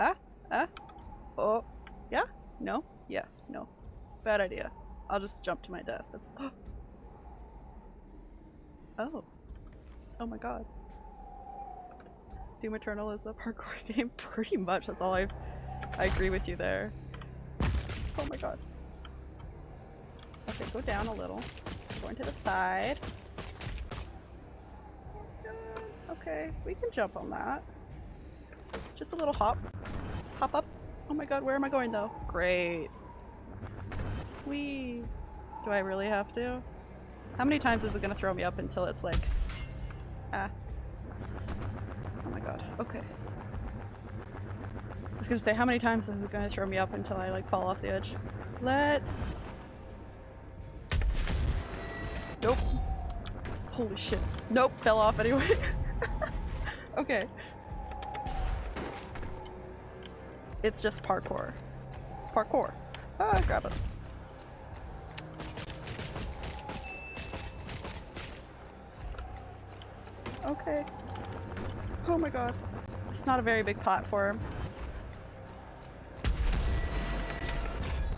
Ah? Ah? Oh. Yeah? No? Yeah. No. Bad idea. I'll just jump to my death. That's- *gasps* Oh. Oh my god. Doom Eternal is a *laughs* parkour game? Pretty much, that's all I've- I agree with you there. Oh my god. Okay, go down a little. Going to the side. Okay, we can jump on that. Just a little hop. Hop up. Oh my god, where am I going though? Great. Wee. Do I really have to? How many times is it gonna throw me up until it's like... Ah. Oh my god. Okay. I was gonna say, how many times is it gonna throw me up until I like fall off the edge? Let's... Nope. Holy shit. Nope, fell off anyway. *laughs* okay. It's just parkour. Parkour. Ah, grab it. Okay. Oh my god. It's not a very big platform.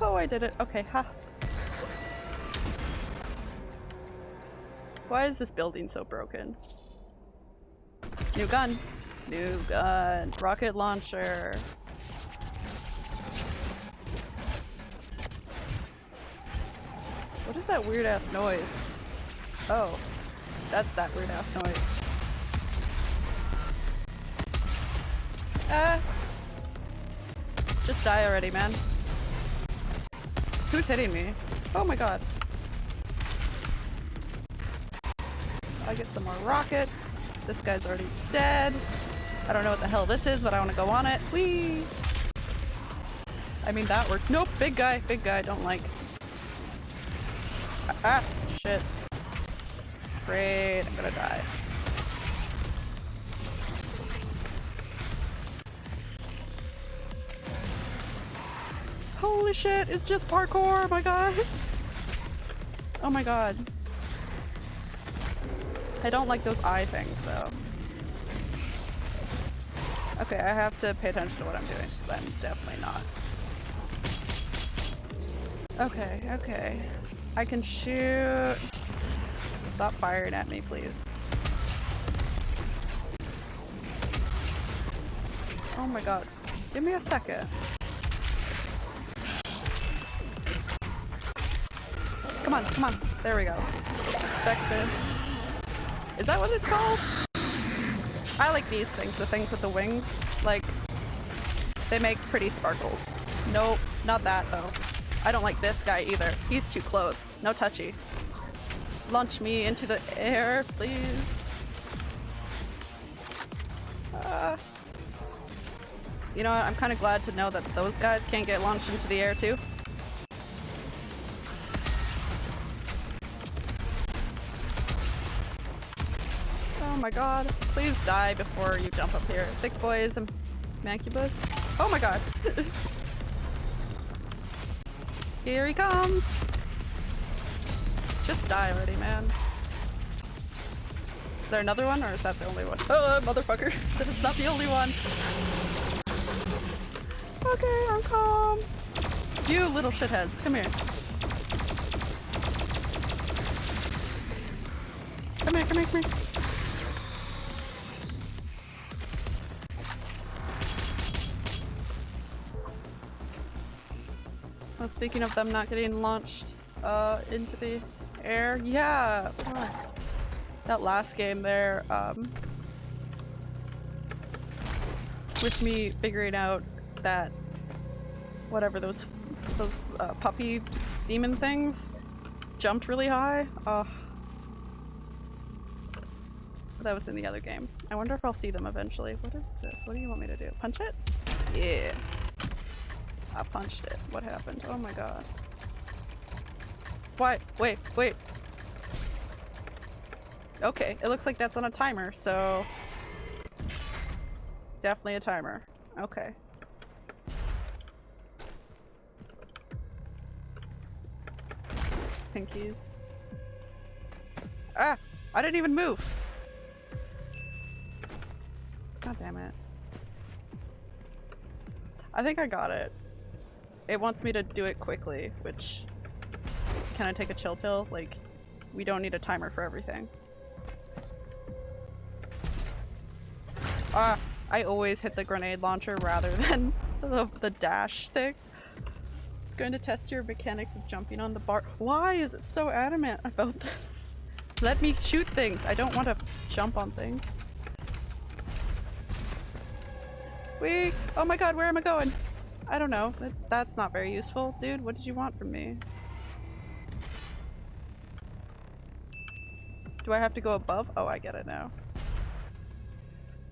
Oh, I did it. Okay, ha. Why is this building so broken? New gun. New gun. Rocket launcher. What is that weird ass noise? Oh. That's that weird ass noise. Ah. Just die already, man. Who's hitting me? Oh my god. I get some more rockets. This guy's already dead. I don't know what the hell this is, but I want to go on it. Whee! I mean, that worked. Nope, big guy, big guy, don't like. Ah, shit. Great, I'm gonna die. Holy shit, it's just parkour, my god. Oh my god. I don't like those eye things though. Okay, I have to pay attention to what I'm doing because I'm definitely not. Okay, okay. I can shoot. Stop firing at me, please. Oh my god. Give me a second. Come on, come on. There we go. Expected. Is that what it's called? I like these things, the things with the wings. Like, they make pretty sparkles. Nope, not that though. I don't like this guy either. He's too close. No touchy. Launch me into the air, please. Uh, you know what? I'm kind of glad to know that those guys can't get launched into the air too. Oh my god. Please die before you jump up here. Thick boys and Mancubus. Oh my god. *laughs* here he comes. Just die already, man. Is there another one or is that the only one? *laughs* Oh, motherfucker. *laughs* That's not the only one. Okay, I'm calm. You little shitheads, come here. Come here, come here, come here. Well, speaking of them not getting launched uh, into the air, yeah. That last game there, um, with me figuring out that whatever those those uh, puppy demon things jumped really high. Uh, That was in the other game. I wonder if I'll see them eventually. What is this? What do you want me to do? Punch it? Yeah. I punched it. What happened? Oh my god. What? Wait, wait. Okay, it looks like that's on a timer, so... Definitely a timer. Okay. Pinkies. Ah! I didn't even move! God damn it. I think I got it. It wants me to do it quickly, which... Can I take a chill pill? Like, we don't need a timer for everything. Ah! I always hit the grenade launcher rather *laughs* than the, the dash thing. It's going to test your mechanics of jumping on the bar- Why is it so adamant about this? Let me shoot things! I don't want to jump on things. Wee! Oh my god, where am I going? I don't know. That's, that's not very useful. Dude, what did you want from me? Do I have to go above? Oh, I get it now.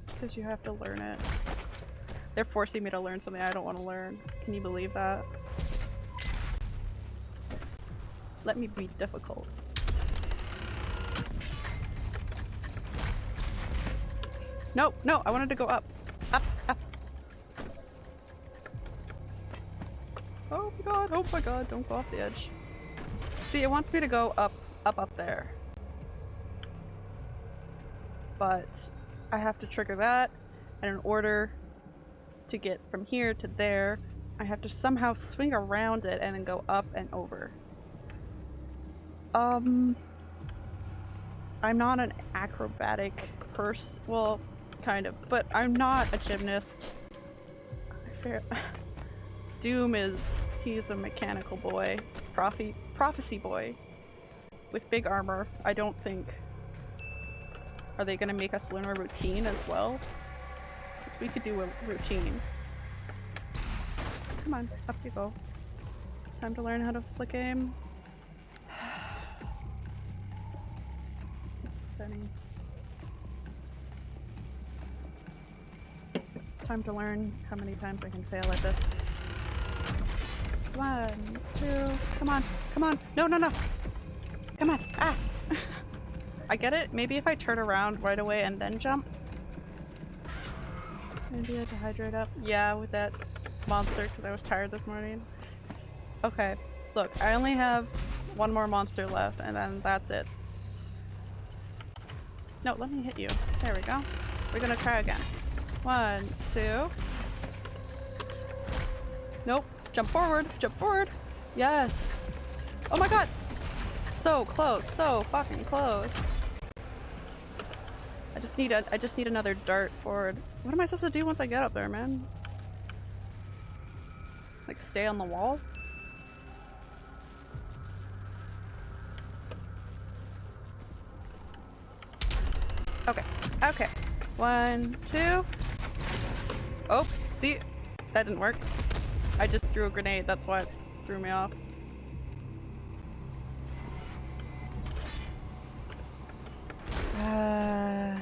Because you have to learn it. They're forcing me to learn something I don't want to learn. Can you believe that? Let me be difficult. No, no, I wanted to go up. Up, up. Oh my god, oh my god, don't go off the edge. See, it wants me to go up, up, up there. But I have to trigger that, and in order to get from here to there, I have to somehow swing around it and then go up and over. Um, I'm not an acrobatic person. Well, kind of, but I'm not a gymnast. I Doom is he's a mechanical boy, prophet prophecy boy, with big armor. I don't think. Are they gonna make us learn a routine as well? Because we could do a routine. Come on, up you go. Time to learn how to flick *sighs* aim. Time to learn how many times I can fail at this. One, two, come on, come on, no, no, no! Come on, ah! *laughs* I get it, maybe if I turn around right away and then jump. Maybe I had to hydrate up. Yeah, with that monster because I was tired this morning. Okay, look, I only have one more monster left and then that's it. No, let me hit you. There we go. We're gonna try again. One, two. Jump forward. Jump forward. Yes. Oh my god. So close. So fucking close. I just need a I just need another dart forward. What am I supposed to do once I get up there, man? Like stay on the wall? Okay. Okay. One, two. Oh, see? That didn't work. I just threw a grenade, that's why it threw me off. Uh,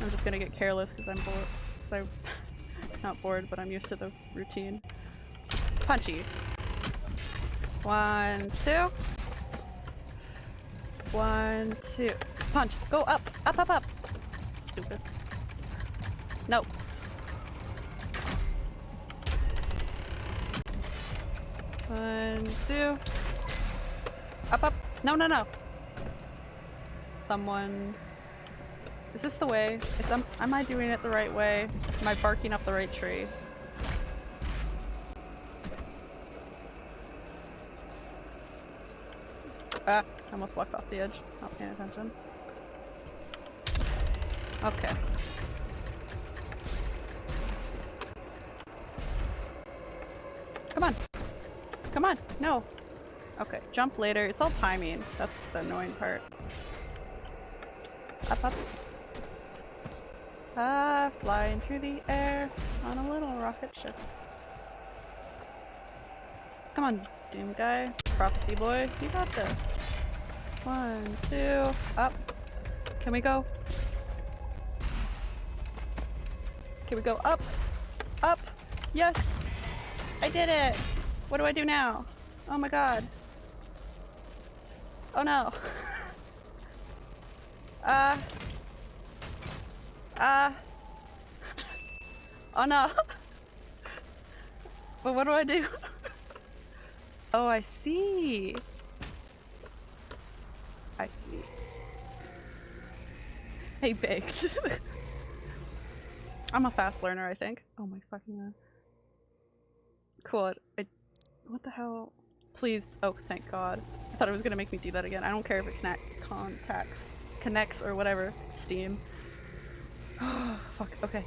I'm just gonna get careless because I'm bored. I'm *laughs* not bored, but I'm used to the routine. Punchy. One, two. One, two. Punch. Go up. Up, up, up. Stupid. No. One, two. Up, up. No, no, no. Someone. Is this the way? Is am, am I doing it the right way? Am I barking up the right tree? Ah, I almost walked off the edge. Not paying attention. Okay. Come on. Come on. No. Okay, jump later. It's all timing. That's the annoying part. Up, up. Ah, flying through the air on a little rocket ship. Come on, Doom guy. Prophecy boy, you got this. One, two, up. Can we go? Can we go up? Up! Yes! I did it! What do I do now? Oh my god. Oh no. *laughs* Uh. Uh. Oh no. *laughs* but what do I do? *laughs* oh, I see. I see. Hey, baked. I'm a fast learner, I think. Oh my fucking god. Cool. I, what the hell? Please. Oh, thank god. I thought it was gonna make me do that again. I don't care if it connect contacts, connects or whatever. Steam. *sighs* Fuck. Okay.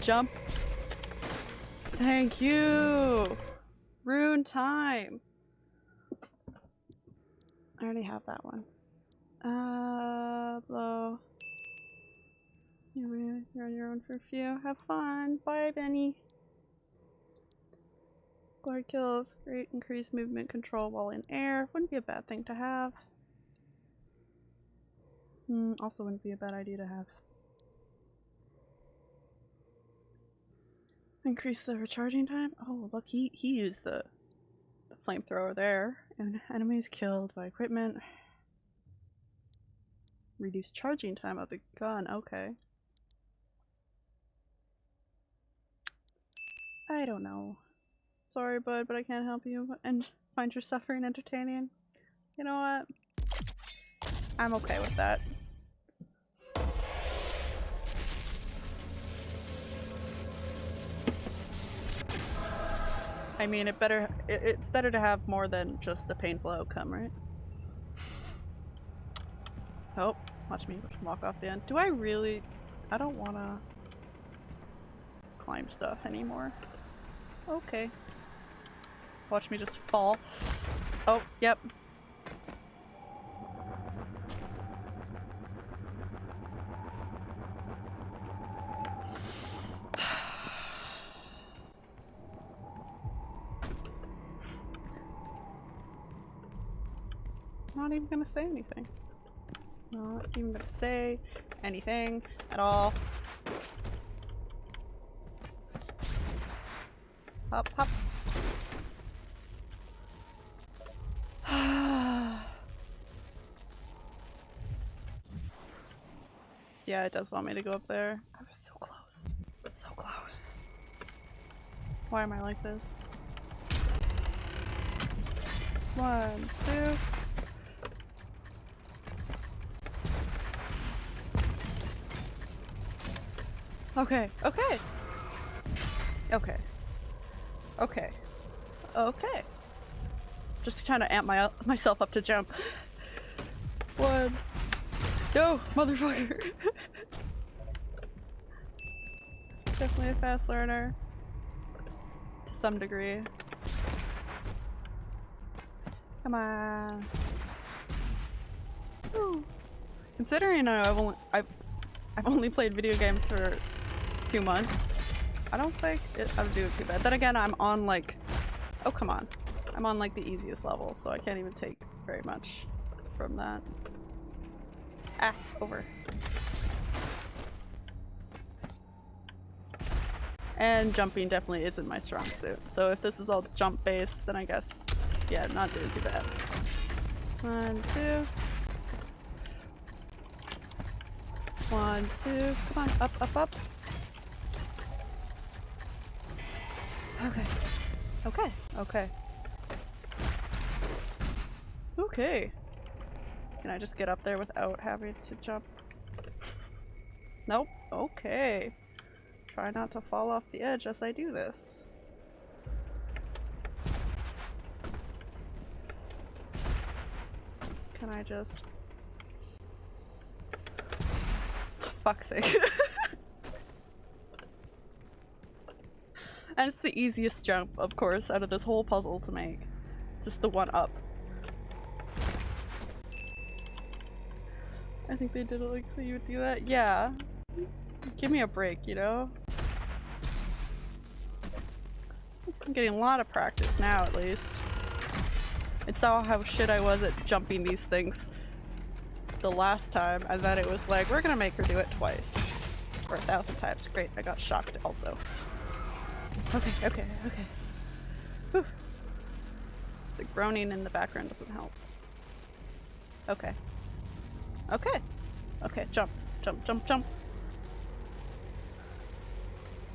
Jump. Thank you. Rune time. I already have that one. Uh, blow. You're on your own for a few. Have fun. Bye, Benny. Guard kills. Great increased movement control while in air. Wouldn't be a bad thing to have. Hmm, also wouldn't be a bad idea to have. Increase the recharging time? Oh, look, he, he used the, the flamethrower there. And enemies killed by equipment. Reduce charging time of the gun, okay. I don't know. Sorry, bud, but I can't help you and find your suffering entertaining. You know what? I'm okay with that. I mean, it better it, it's better to have more than just a painful outcome, right? Oh, watch me walk off the end. Do I really? I don't want to climb stuff anymore. Okay. Watch me just fall. Oh, yep. *sighs* Not even gonna say anything. Not even gonna say anything at all. Hop, hop. Yeah, it does want me to go up there. I was so close. So close. Why am I like this? One, two. Okay, okay. Okay. Okay. Okay. Just trying to amp my myself up to jump. One. No, motherfucker. *laughs* Definitely a fast learner. To some degree. Come on. Ooh. Considering I've only I've I've only played video games for two months. I don't think it, I would do it too bad. Then again, I'm on like, oh come on. I'm on like the easiest level, so I can't even take very much from that. Ah, over. And jumping definitely isn't my strong suit. So if this is all jump based, then I guess, yeah, not doing too bad. One, two. One, two. Come on, up, up, up. Okay. Okay. Okay. Okay. Can I just get up there without having to jump? Nope. Okay. Try not to fall off the edge as I do this. Can I just... *laughs* Fuck's sake. *laughs* And it's the easiest jump, of course, out of this whole puzzle to make. Just the one up. I think they did it like so you would do that. Yeah. Give me a break, you know? I'm getting a lot of practice now, at least. It saw how shit I was at jumping these things. the last time, and then it was like, we're gonna make her do it twice. Or a thousand times. Great, I got shocked also. Okay, okay, okay. Whew. The groaning in the background doesn't help. Okay. Okay. Okay, jump, jump, jump, jump.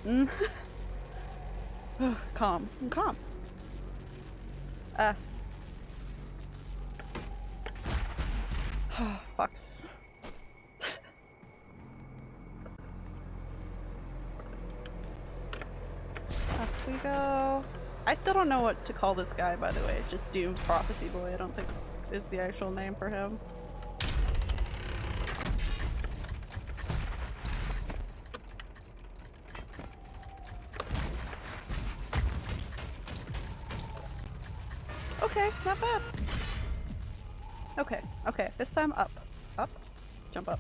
Mm. *laughs* *sighs* calm. I'm calm. *sighs* Ah. Fucks. *laughs* Up we go. I still don't know what to call this guy, by the way. Just Doom Prophecy Boy. I don't think is the actual name for him. Time up. Up. Jump up.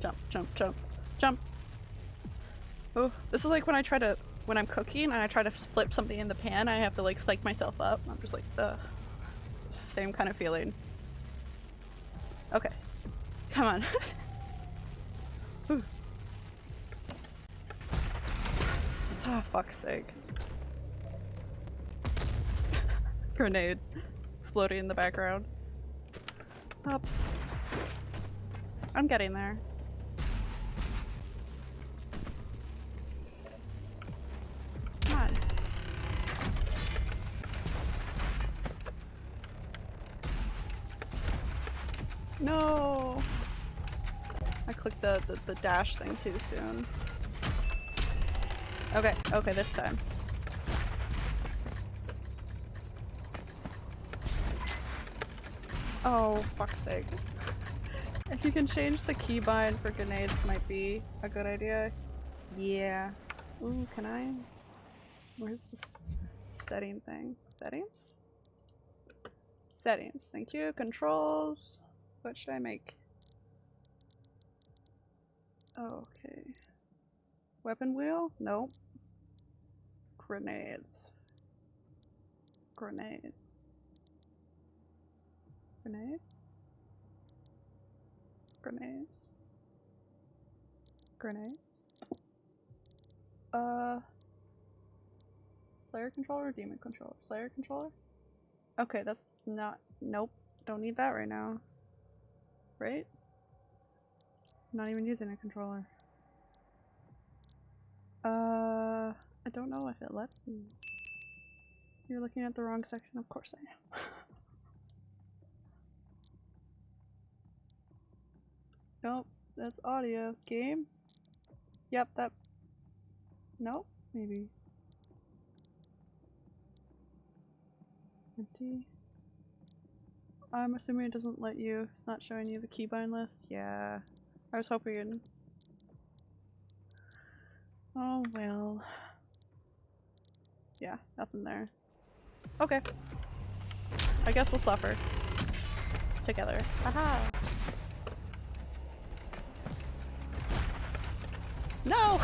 Jump, jump, jump, jump. Oh, this is like when I try to, when I'm cooking and I try to flip something in the pan, I have to like psych myself up. I'm just like, the same kind of feeling. Okay. Come on. *laughs* Ooh. Ah, fuck's sake. *laughs* Grenade exploding in the background. I'm getting there. No! I clicked the, the, the dash thing too soon. Okay, okay, this time. Oh, fuck's sake. If you can change the keybind for grenades might be a good idea. Yeah. Ooh, can I? Where's the setting thing? Settings? Settings, thank you. Controls. What should I make? Okay. Weapon wheel? Nope. Grenades. Grenades. Grenades? Grenades? Grenades? Uh... Slayer controller demon controller? Slayer controller? Okay, that's not- nope. Don't need that right now. Right? not even using a controller. Uh... I don't know if it lets me. You're looking at the wrong section, of course I am. *laughs* Nope, that's audio. Game? Yep, that. Nope, maybe. Empty. I'm assuming it doesn't let you. It's not showing you the keybind list. Yeah. I was hoping. Oh well. Yeah, nothing there. Okay. I guess we'll suffer. Together. Haha! No!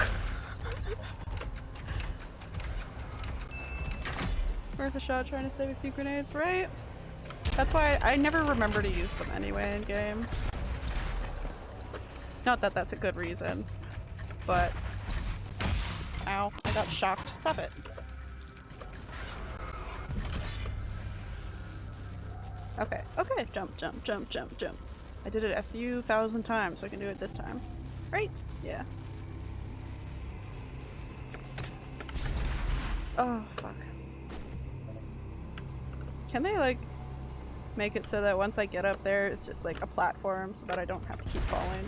Worth a shot trying to save a few grenades, right? That's why I never remember to use them anyway in game. Not that that's a good reason, but... Ow, I got shocked. Stop it. Okay, okay, jump, jump, jump, jump, jump. I did it a few thousand times, so I can do it this time. Right? Yeah. Oh, fuck. Can they, like, make it so that once I get up there, it's just, like, a platform so that I don't have to keep falling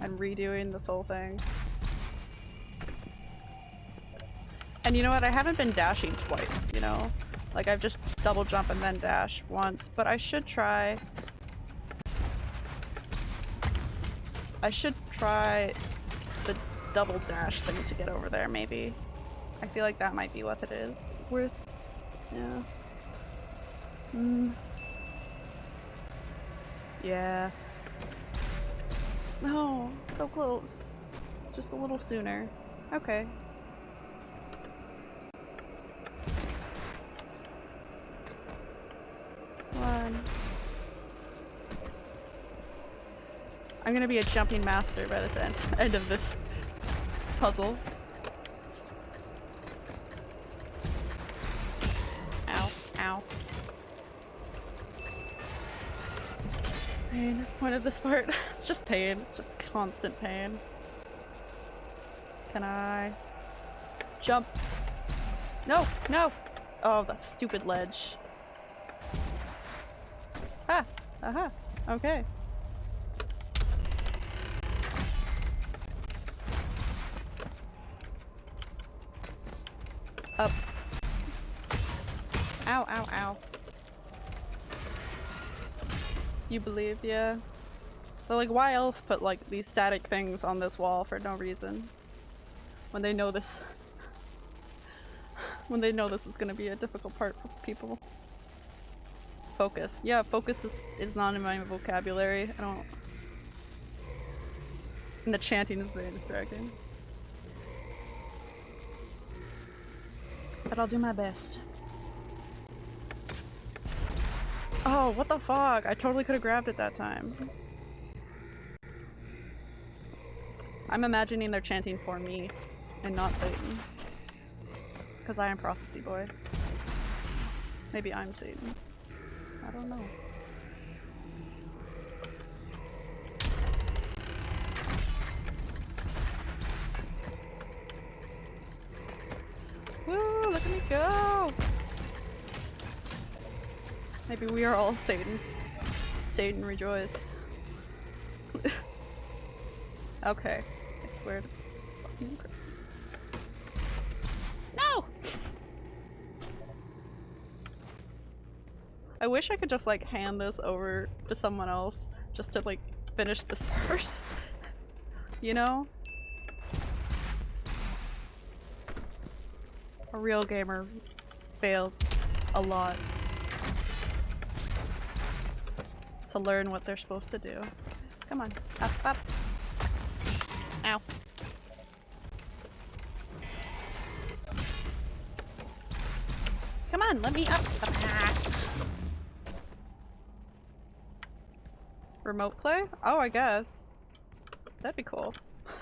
and redoing this whole thing? And you know what? I haven't been dashing twice, you know? Like, I've just double jump and then dash once, but I should try... I should try the double dash thing to get over there, maybe. I feel like that might be what it is. Worth. Yeah. Mm. Yeah. No, so close. Just a little sooner. Okay. One. I'm gonna be a jumping master by this end end of this puzzle. Pain is the point of this part. It's just pain. It's just constant pain. Can I jump? No, no! Oh, that stupid ledge. Ah! Aha! Okay. Up. Ow, ow, ow. You believe, yeah. But like, why else put like these static things on this wall for no reason? When they know this. *laughs* when they know this is gonna be a difficult part for people. Focus. Yeah, focus is, is not in my vocabulary. I don't. And the chanting is very distracting. But I'll do my best. Oh, what the fuck? I totally could have grabbed it that time. I'm imagining they're chanting for me and not Satan. Because I am Prophecy Boy. Maybe I'm Satan. I don't know. Woo! Look at me go! Maybe we are all Satan. Satan rejoice. *laughs* okay. I swear. No! I wish I could just like hand this over to someone else just to like finish this part. *laughs* you know? A real gamer fails a lot to learn what they're supposed to do. Come on, up, up. Ow. Come on, let me up. Ah. Remote play? Oh, I guess. That'd be cool. *laughs*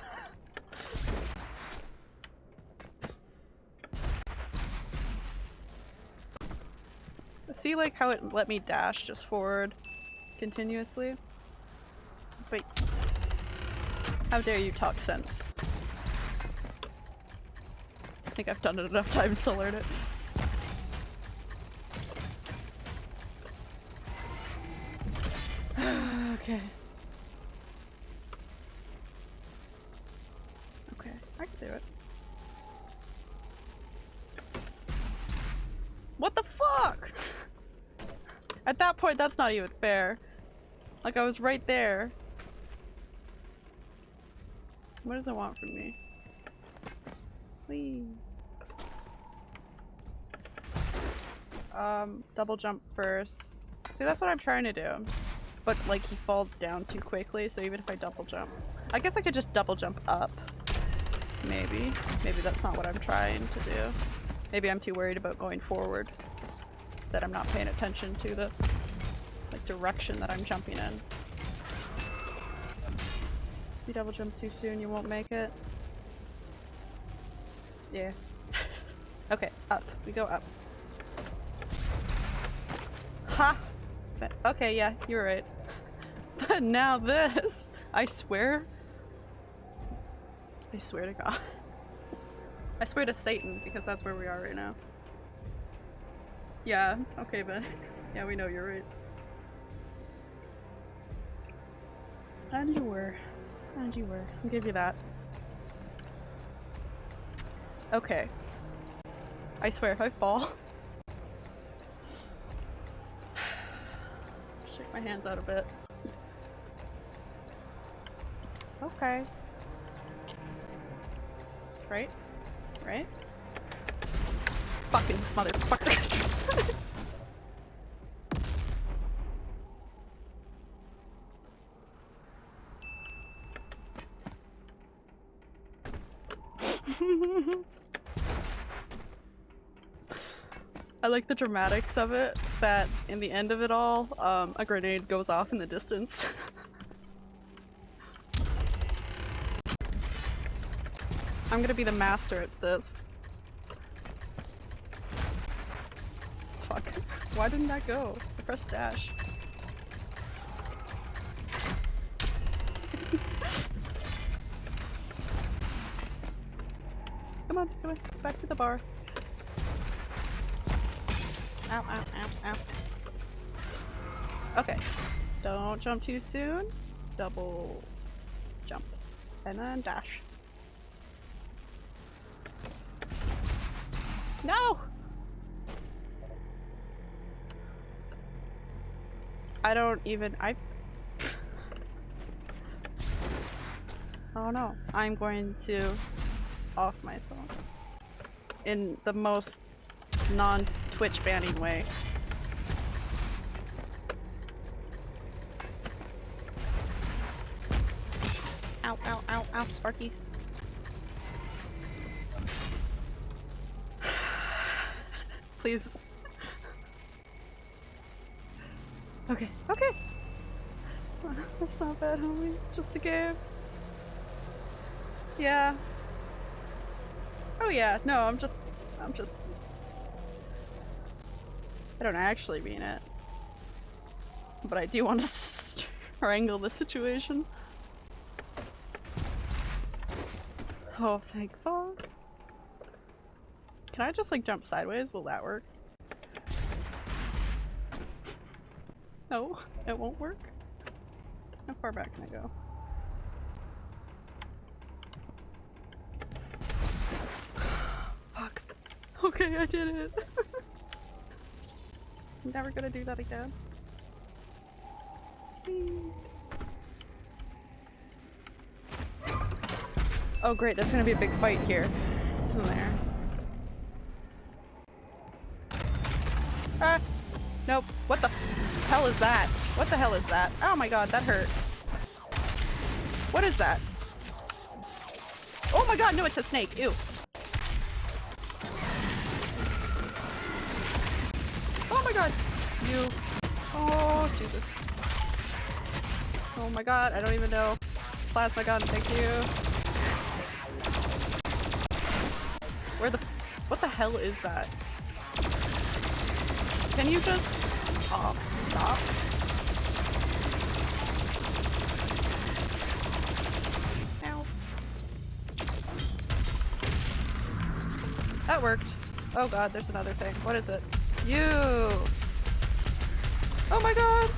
See like how it let me dash just forward continuously? Wait. How dare you talk sense? I think I've done it enough times to learn it. *sighs* okay. Okay, I can do it. What the fuck? *laughs* At that point, that's not even fair. Like, I was right there. What does it want from me? Please. Um, double jump first. See, that's what I'm trying to do. But, like, he falls down too quickly, so even if I double jump... I guess I could just double jump up. Maybe. Maybe that's not what I'm trying to do. Maybe I'm too worried about going forward. That I'm not paying attention to the direction that I'm jumping in. If you double jump too soon, you won't make it. Yeah. *laughs* okay, up. We go up. Ha! Okay, yeah, you're right. *laughs* But now this! *laughs* I swear. I swear to God. I swear to Satan, because that's where we are right now. Yeah, okay, but yeah, we know you're right. And you were. And you were. I'll give you that. Okay. I swear if I fall. *sighs* Shake my hands out a bit. Okay. Right? Right? Fucking motherfucker. Mm-hmm. I like the dramatics of it, that in the end of it all, um, a grenade goes off in the distance. *laughs* I'm gonna be the master at this. Fuck. Why didn't that go? I pressed dash. On, come on, back to the bar. Ow, ow, ow, ow. Okay. Don't jump too soon. Double jump. And then dash. No! I don't even- I- *laughs* Oh no. I'm going to off myself. In the most non-Twitch banning way. Ow, ow, ow, ow, Sparky. *sighs* Please. *laughs* Okay, okay. *laughs* That's not bad, homie. Just a game. Yeah. Yeah, no, I'm just, I'm just. I don't actually mean it. But I do want to *laughs* strangle the situation. Oh, thank fuck. Can I just like jump sideways? Will that work? No, it won't work. How far back can I go? Okay, I did it. *laughs* Never gonna do that again. Oh great, there's gonna be a big fight here. Isn't there? Ah! Nope. What the hell is that? What the hell is that? Oh my god, that hurt. What is that? Oh my god, no, it's a snake. Ew. You. Oh, Jesus. Oh my god, I don't even know. Plasma gun, thank you. Where the- what the hell is that? Can you just- oh, stop. Ow. That worked. Oh god, there's another thing. What is it? You! Oh my god!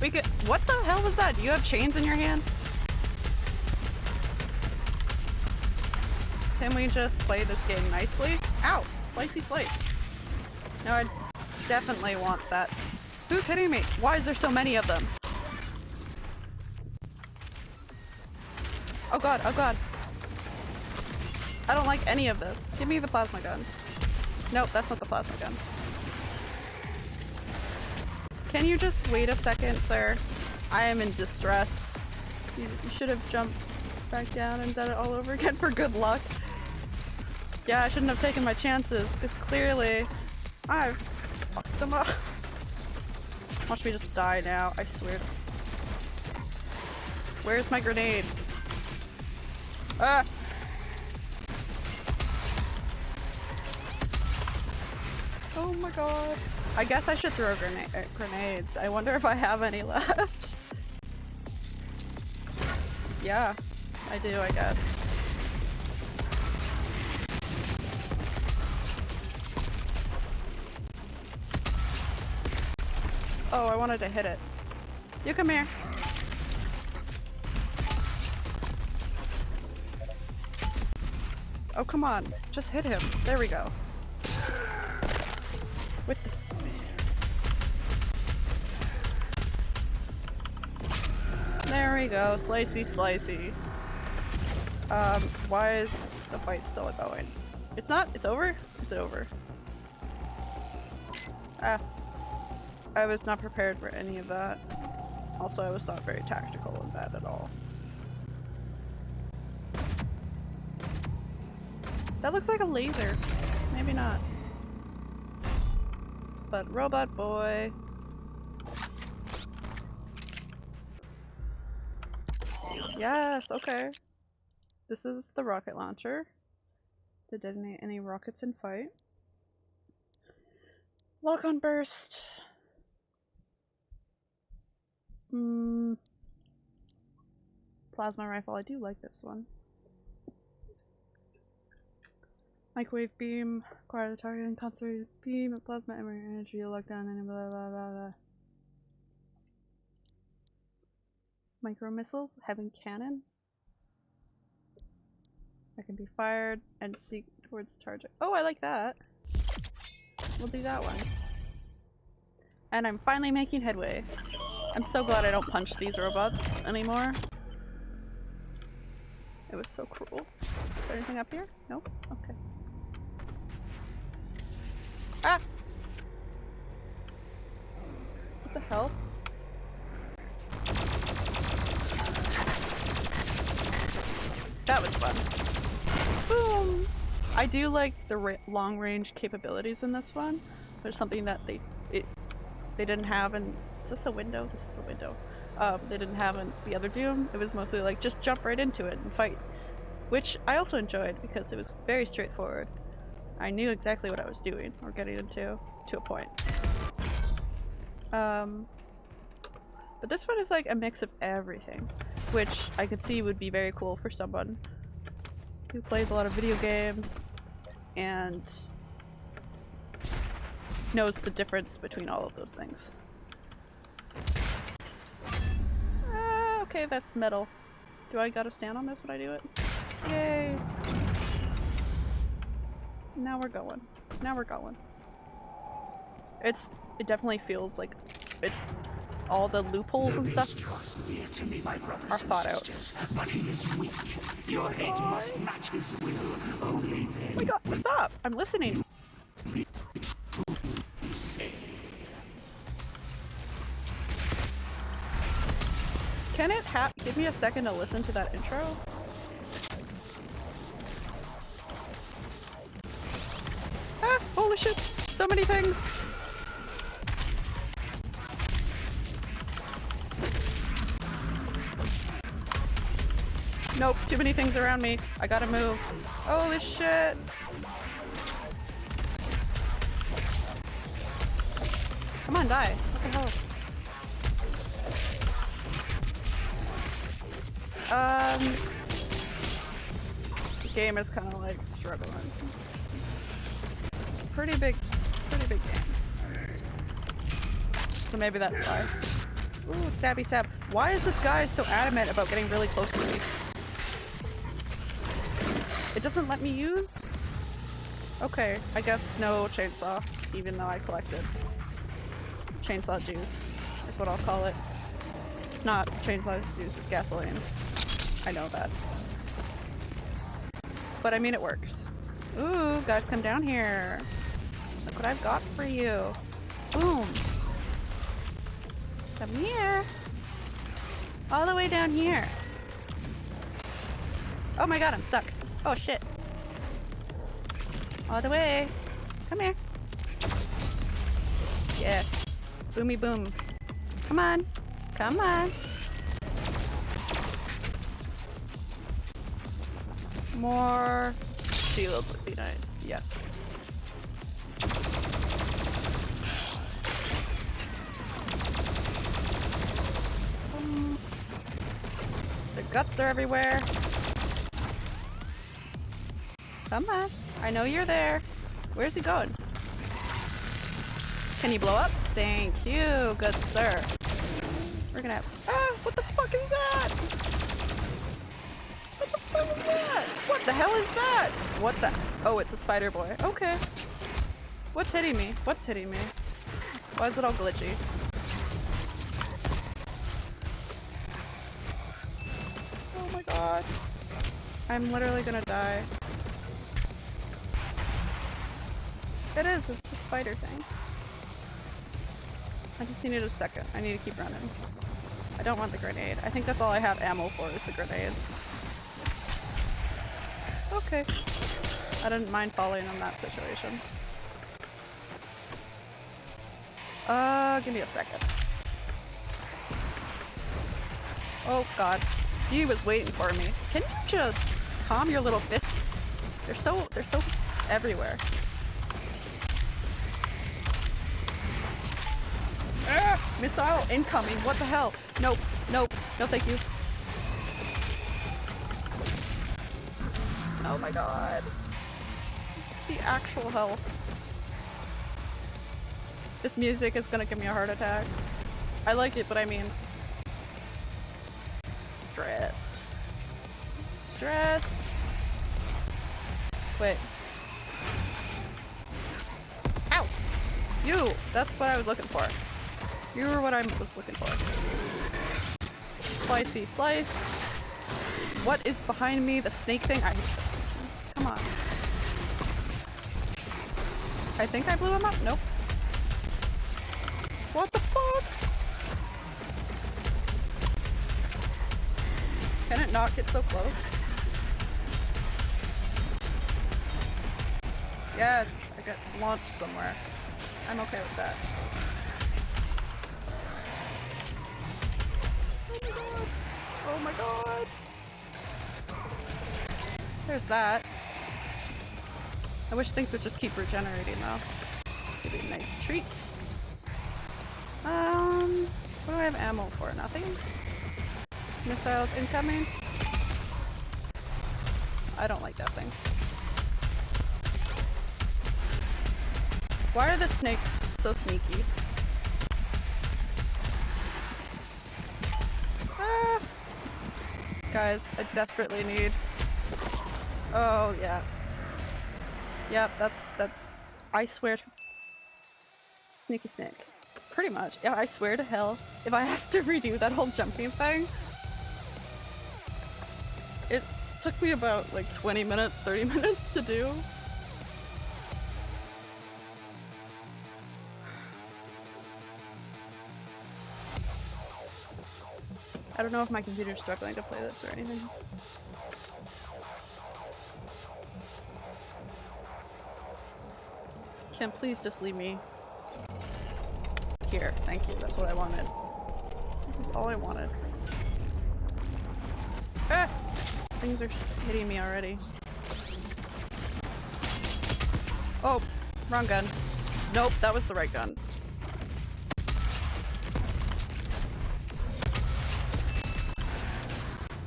We could- what the hell was that? Do you have chains in your hand? Can we just play this game nicely? Ow! Slicey slice. No, I definitely want that. Who's hitting me? Why is there so many of them? Oh god, oh god. I don't like any of this. Give me the plasma gun. Nope, that's not the plasma gun. Can you just wait a second, sir? I am in distress. You, you should have jumped back down and done it all over again *laughs* for good luck. Yeah, I shouldn't have taken my chances, because clearly I've fucked them up. *laughs* Watch me just die now, I swear. Where's my grenade? Ah! My god. I guess I should throw uh, grenades. I wonder if I have any *laughs* left. yeah, I do, I guess. Oh, I wanted to hit it. You come here. Oh, come on. Just hit him. There we go. We go. Slicey, slicey. Um, why is the fight still going? It's not? It's over? Is it over? Ah. I was not prepared for any of that. Also, I was not very tactical in that at all. That looks like a laser. Maybe not. But robot boy. Yes, okay. This is the rocket launcher. To detonate any rockets in fight. Lock on burst. Mm. Plasma rifle. I do like this one. Microwave beam. Acquire the target and concentrated beam of plasma energy. Lock Lockdown and blah blah blah blah. Micro missiles. Heavy Cannon. That can be fired and seek towards target. Oh, I like that. We'll do that one. And I'm finally making headway. I'm so glad I don't punch these robots anymore. It was so cruel. Is there anything up here? Nope? Okay. Ah! What the hell? That was fun. Boom! I do like the long range capabilities in this one. There's something that they it they didn't have in is this a window? This is a window. Um, they didn't have in the other Doom. It was mostly like just jump right into it and fight, which I also enjoyed because it was very straightforward. I knew exactly what I was doing or getting into to a point. Um, but this one is like a mix of everything, which I could see would be very cool for someone who plays a lot of video games and knows the difference between all of those things. Ah, okay, that's metal. Do I gotta stand on this when I do it? Yay! Now we're going. Now we're going. It's- it definitely feels like it's all the loopholes and stuff draws near to me, are thought out. but he is weak. Your head must match his will. Only Oh my god, stop! I'm listening! Can it ha- give me a second to listen to that intro? Ah, holy shit! So many things! Nope, too many things around me. I gotta move. Holy shit! Come on, die. What the hell? Um, the game is kind of like struggling. Pretty big, pretty big game. So maybe that's why. Ooh, stabby stab. Why is this guy so adamant about getting really close to me? It doesn't let me use? Okay, I guess no chainsaw, even though I collected. Chainsaw juice is what I'll call it. It's not chainsaw juice, it's gasoline. I know that. But I mean it works. Ooh, guys come down here. Look what I've got for you. Boom. Come here. All the way down here. Oh my god, I'm stuck. Oh shit. All the way. Come here. Yes. Boomy boom. Come on. Come on. More shield would be nice. Yes. Um, The guts are everywhere. Come on. I know you're there. Where's he going? Can you blow up? Thank you, good sir. We're gonna have- Ah! What the fuck is that? What the fuck is that? What the hell is that? What the- Oh, it's a spider boy. Okay. What's hitting me? What's hitting me? Why is it all glitchy? Oh my god. I'm literally gonna die. It is, it's the spider thing. I just needed a second. I need to keep running. I don't want the grenade. I think that's all I have ammo for is the grenades. Okay. I didn't mind falling in that situation. Uh, give me a second. Oh god. He was waiting for me. Can you just calm your little fists? They're so they're so everywhere. Missile incoming. What the hell? Nope. Nope. No thank you. Oh my god. The actual hell. This music is gonna give me a heart attack. I like it, but I mean... Stressed. Stress. Wait. Ow! You! That's what I was looking for. You were what I was looking for. Slicey slice. What is behind me? The snake thing? I hate. Come on. I think I blew him up? Nope. What the fuck? Can it not get so close? Yes, I got launched somewhere. I'm okay with that. There's that. I wish things would just keep regenerating though. It'd a nice treat. Um, what do I have ammo for? Nothing? Missiles incoming? I don't like that thing. Why are the snakes so sneaky? Ah. Guys, I desperately need... Oh, yeah. Yep, that's, that's... I swear to... Sneaky snake. Pretty much. Yeah, I swear to hell, if I have to redo that whole jumping thing, it took me about like 20 minutes, 30 *laughs* minutes to do. I don't know if my computer's struggling to play this or anything. Kim, please just leave me here. Thank you. That's what I wanted. This is all I wanted. Ah! Things are hitting me already. Oh, wrong gun. Nope, that was the right gun.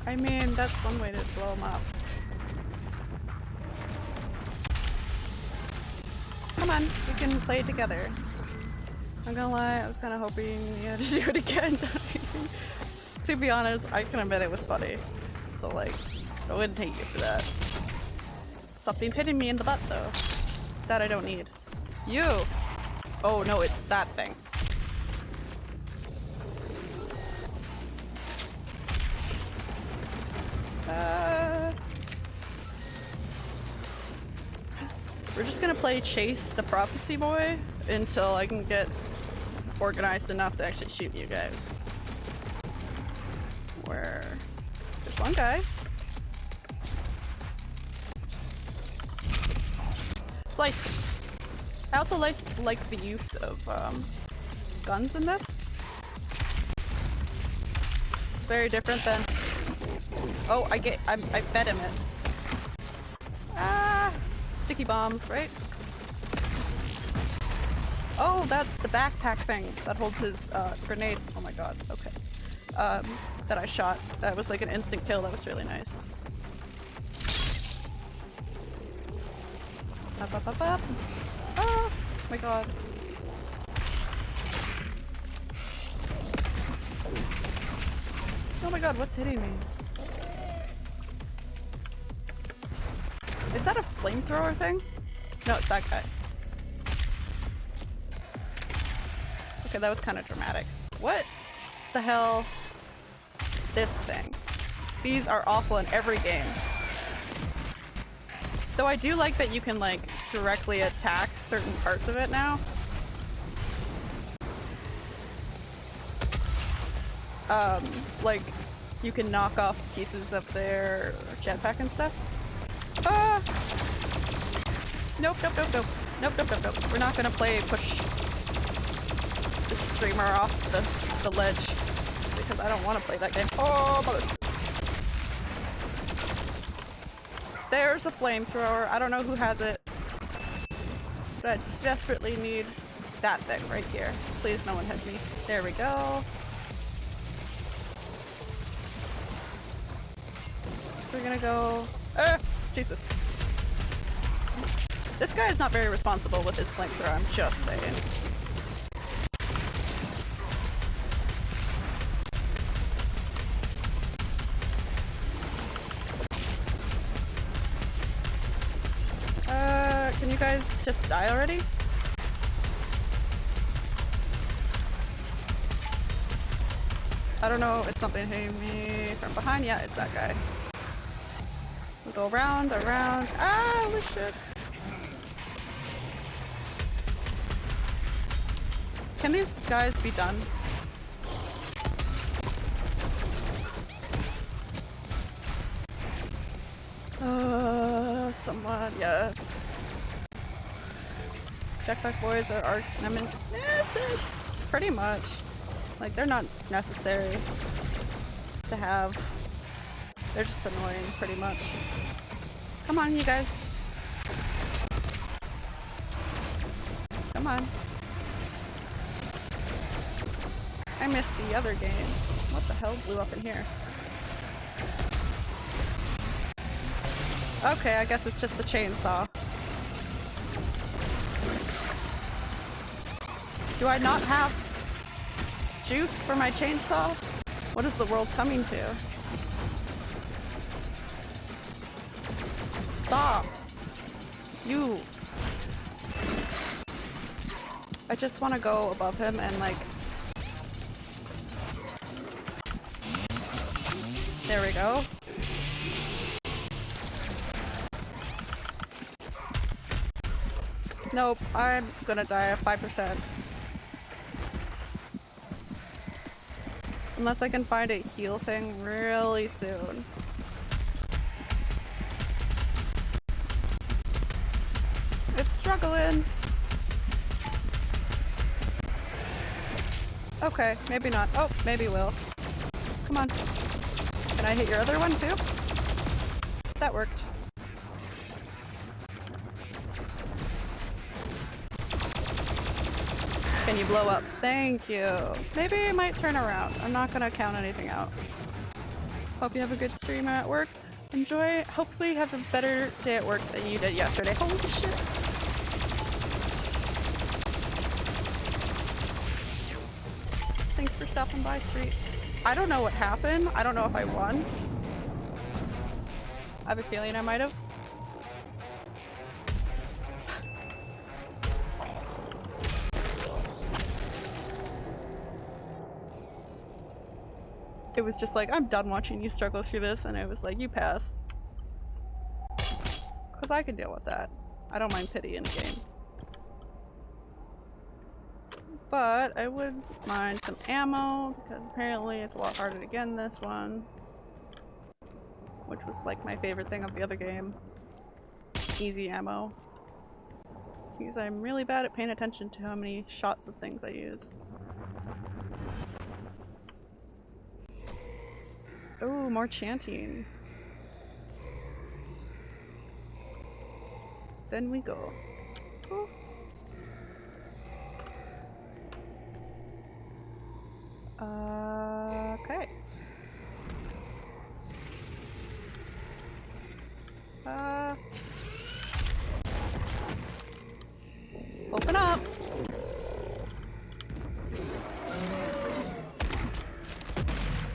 I mean, that's one way to blow them up. Can play together. I'm gonna lie, I was kind of hoping you had to *laughs* do it again. to be honest, I can admit it was funny. So like, I wouldn't hate you for that. Something's hitting me in the butt though. That I don't need. You! Oh no, it's that thing. Just gonna play Chase the Prophecy Boy until I can get organized enough to actually shoot you guys. Where there's one guy. Slice. I also like like the use of um, guns in this. It's very different than. Oh, I get. I, I fed him it. Sticky bombs, right? Oh, that's the backpack thing that holds his uh, grenade. Oh my god. Okay. Um, that I shot. That was like an instant kill. That was really nice. Up, up, up, up. Oh my god. Oh my god, what's hitting me? Flamethrower thing? No, it's that guy. Okay, that was kind of dramatic. What the hell? This thing. These are awful in every game. Though I do like that you can like directly attack certain parts of it now. Um, like you can knock off pieces of their jetpack and stuff. Nope, nope, nope, nope. Nope, nope, nope, nope. We're not gonna play push the streamer off the, the ledge because I don't want to play that game. Oh, mother. There's a flamethrower. I don't know who has it. But I desperately need that thing right here. Please no one hit me. There we go. We're gonna go. Ah, Jesus. This guy is not very responsible with his flamethrower, I'm just saying. Uh, can you guys just die already? I don't know, is something hitting me from behind? Yeah, it's that guy. We go around, around. Ah, holy shit. Can these guys be done? Uh, someone, yes. Jetpack boys are arch nemesis, pretty much. Like, they're not necessary to have. They're just annoying, pretty much. Come on, you guys. Come on. I missed the other game. What the hell blew up in here? Okay, I guess it's just the chainsaw. Do I not have juice for my chainsaw? What is the world coming to? Stop! You! I just want to go above him and like... There we go. Nope, I'm gonna die at 5%. Unless I can find a heal thing really soon. It's struggling. Okay, maybe not. Oh, maybe will. Come on. I hit your other one too? That worked. Can you blow up? Thank you. Maybe it might turn around. I'm not gonna count anything out. Hope you have a good stream at work. Enjoy. Hopefully have a better day at work than you did yesterday. Holy shit. Thanks for stopping by, Street. I don't know what happened. I don't know if I won. I have a feeling I might have. it was just like, I'm done watching you struggle through this, and it was like, you pass. Because I can deal with that. I don't mind pity in a game. But I would mind some ammo, because apparently it's a lot harder to get in this one. Which was like my favorite thing of the other game. Easy ammo. Because I'm really bad at paying attention to how many shots of things I use. Oh, more chanting. Then we go. Oh. Okay. Uh. Open up!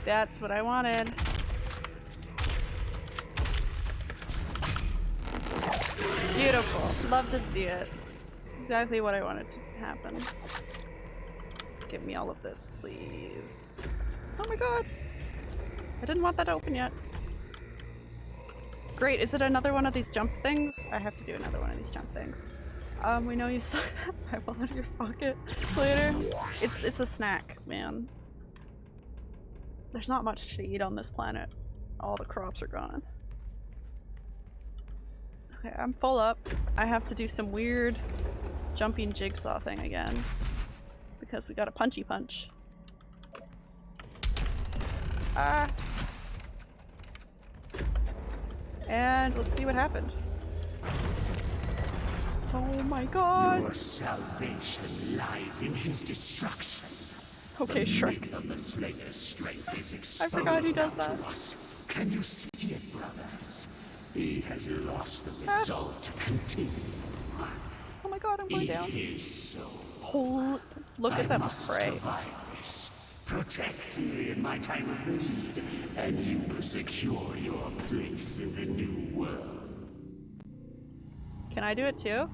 That's what I wanted. Beautiful. Love to see it. It's exactly what I wanted to happen. Give me all of this, please. Oh my god! I didn't want that to open yet. Great, is it another one of these jump things? I have to do another one of these jump things. Um, we know you suck that out of your pocket later. It's it's a snack, man. There's not much to eat on this planet. All the crops are gone. Okay, I'm full up. I have to do some weird jumping jigsaw thing again. Because we got a punchy punch. Ah! And let's see what happened. Oh my god. Your salvation lies in his destruction. Okay, sure. Myth of the Slayer's strength is exposed I forgot he does that. to us. Can you see it, brothers? He has lost the Ah. resolve to continue. Oh my god, I'm going It down. is so. Holy, look I at them must spray. survive this. Protect me in my time of need, and you will secure your place in the new world. Can I do it too?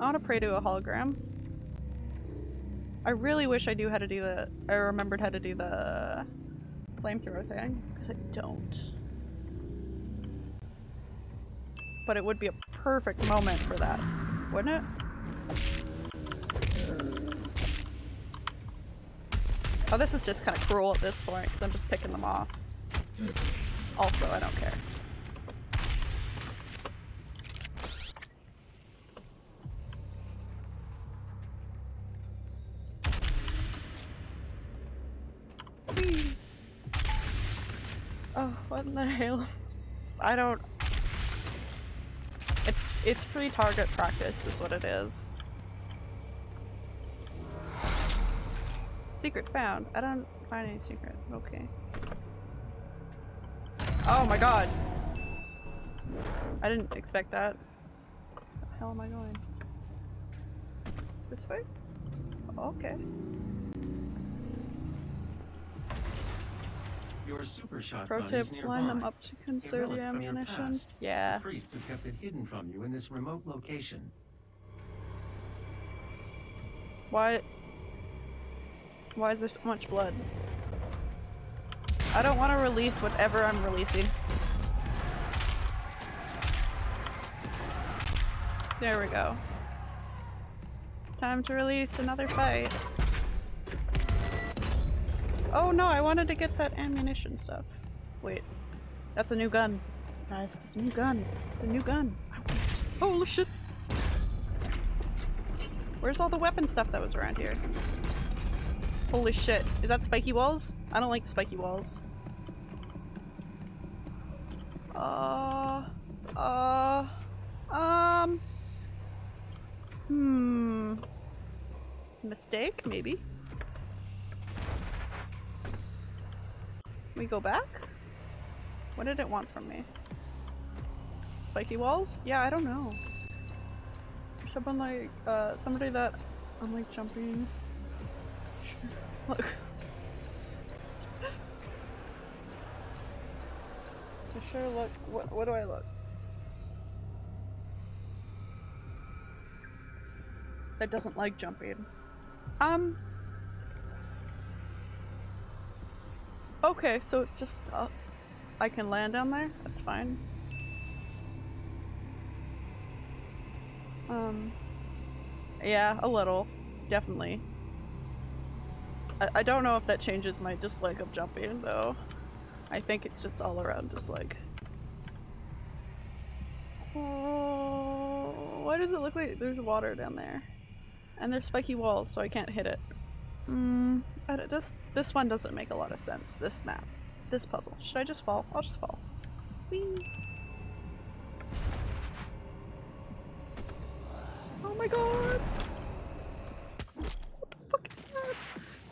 I want to pray to a hologram. I really wish I knew how to do the. I remembered how to do the flamethrower thing because I don't. But it would be a perfect moment for that, wouldn't it? Oh, this is just kind of cruel at this point because I'm just picking them off. Also, I don't care. Oh, what in the hell? I don't. It's it's free target practice, is what it is. Secret found. I don't find any secret. Okay. Oh my god. I didn't expect that. Where the hell am I going? This way? Okay. Your super shotgun Pro tip, line them up to conserve relic your from your ammunition. past. Yeah. Priests have kept it hidden from you in this remote location. Why? Why is there so much blood? I don't want to release whatever I'm releasing. There we go. Time to release another fight. Oh no, I wanted to get that ammunition stuff. Wait. That's a new gun. Guys, it's a new gun. It's a new gun. Holy shit! Where's all the weapon stuff that was around here? Holy shit. Is that spiky walls? I don't like spiky walls. Uh, uh, um, hmm. Mistake, maybe? We go back? What did it want from me? Spiky walls? Yeah, I don't know. Someone like, uh, somebody that I'm like jumping. Look. To sure look. What, what do I look? That doesn't like jumping. Um. Okay, so it's just uh, I can land down there. That's fine. Um. Yeah, a little, definitely. I, I don't know if that changes my dislike of jumping though. I think it's just all around dislike. Oh, why does it look like there's water down there? And there's spiky walls, so I can't hit it. Hmm, but it just this one doesn't make a lot of sense. This map, this puzzle. Should I just fall? I'll just fall. Whee! Oh my god! What the fuck is that? Clue ball-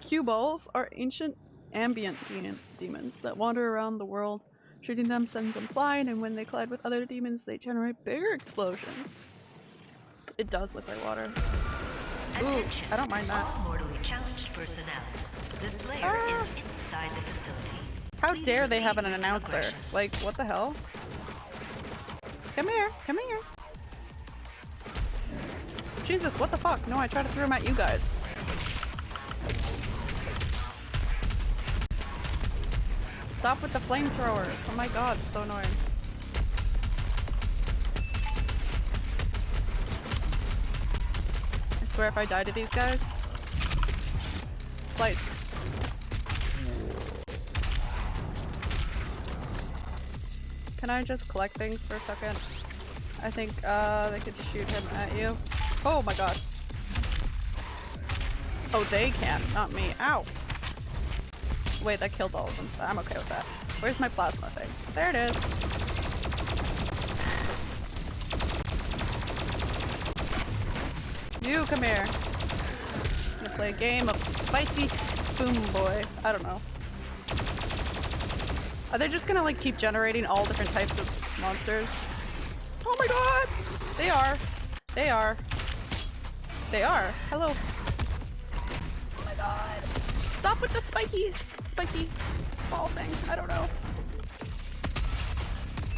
cue balls are ancient ambient de- demons that wander around the world. Shooting them sends them flying, and when they collide with other demons, they generate bigger explosions. It does look like water. Ooh. I don't mind that. All mortally challenged personnel. The Slayer Ah. is inside the facility. How Please dare they have an announcer? aggression. Like, what the hell? Come here, come here. Jesus, what the fuck? No, I tried to throw him at you guys. Stop with the flamethrowers. Oh my god, it's so annoying. I swear if I die to these guys. Lights. Can I just collect things for a second? I think uh, they could shoot him at you. Oh my god. Oh, they can, not me. Ow. Wait, that killed all of them. I'm okay with that. Where's my plasma thing? There it is. You come here. I'm gonna play a game of spicy boom boy. I don't know. Are they just gonna like keep generating all different types of monsters? Oh my god! They are. They are. They are. Hello. Oh my god. Stop with the spiky, spiky ball thing. I don't know.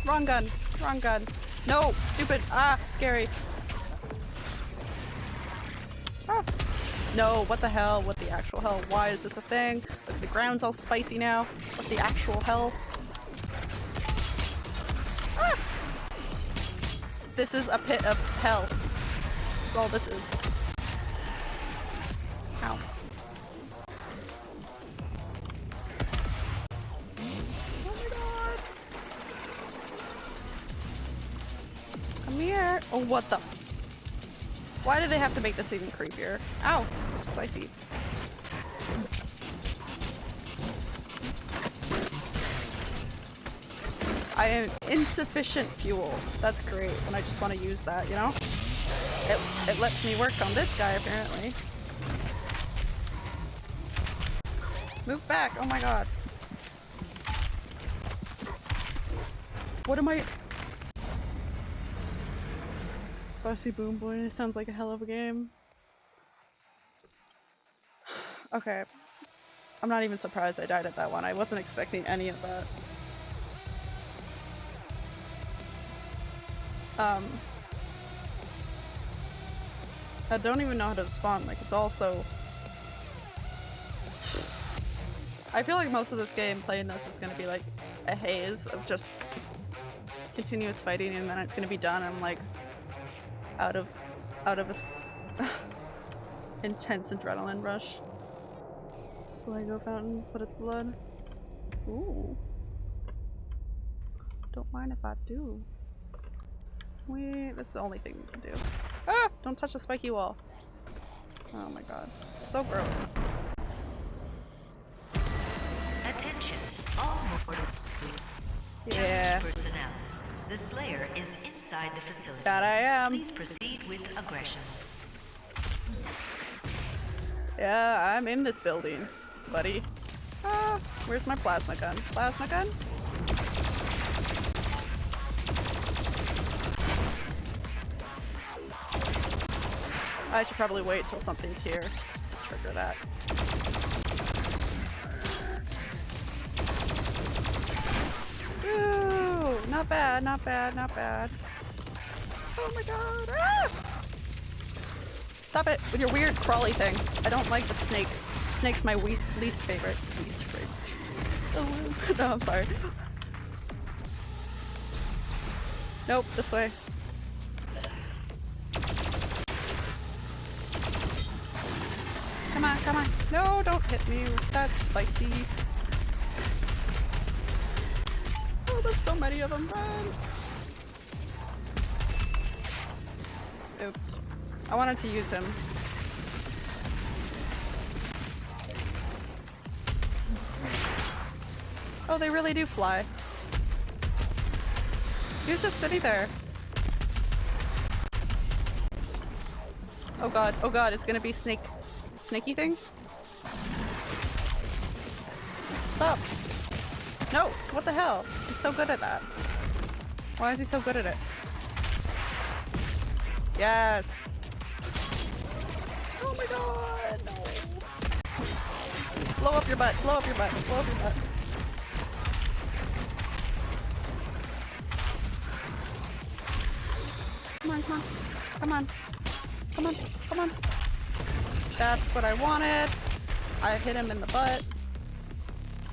Wrong gun. Wrong gun. No! Stupid. Ah, scary. Ah. No, what the hell? What the actual hell? Why is this a thing? Look, the ground's all spicy now. What the actual hell? Ah! This is a pit of hell. That's all this is. Ow. Come here! Oh, what the? Why do they have to make this even creepier? Ow! Spicy. I am insufficient fuel. That's great, and I just want to use that, you know? It, it lets me work on this guy, apparently. Move back! Oh my god. What am I- Spicy Boom Boy sounds like a hell of a game. Okay. I'm not even surprised I died at that one. I wasn't expecting any of that. Um, I don't even know how to spawn. Like, it's all so... *sighs* I feel like most of this game, playing this, is gonna be like a haze of just continuous fighting and then it's gonna be done. I'm like out of out of a *laughs* intense adrenaline rush. Lego fountains, but it's blood. Ooh. Don't mind if I do. We this is the only thing we can do. Ah! Don't touch the spiky wall. Oh my god. So gross. Attention, all mortal Yeah. personnel. The Slayer is inside the facility. That I am. Please proceed with aggression. Yeah, I'm in this building, buddy. Ah, where's my plasma gun? Plasma gun? I should probably wait till something's here to trigger that. Ooh, not bad, not bad, not bad. Oh my god! Ah! Stop it with your weird crawly thing. I don't like the snake. Snake's my we least favorite. Least favorite. Oh, *laughs* no, I'm sorry. Nope, this way. Come on, come on. No, don't hit me with that spicy. Oh, there's so many of them. Run. Oops. I wanted to use him. Oh, they really do fly. He was just sitting there. Oh god, oh god, it's gonna be snake... snaky thing? Stop! No! What the hell? He's so good at that. Why is he so good at it? Yes! Oh my god! No! Blow up your butt! Blow up your butt! Blow up your butt! Come on, come on. Come on. Come on, come on. That's what I wanted. I hit him in the butt.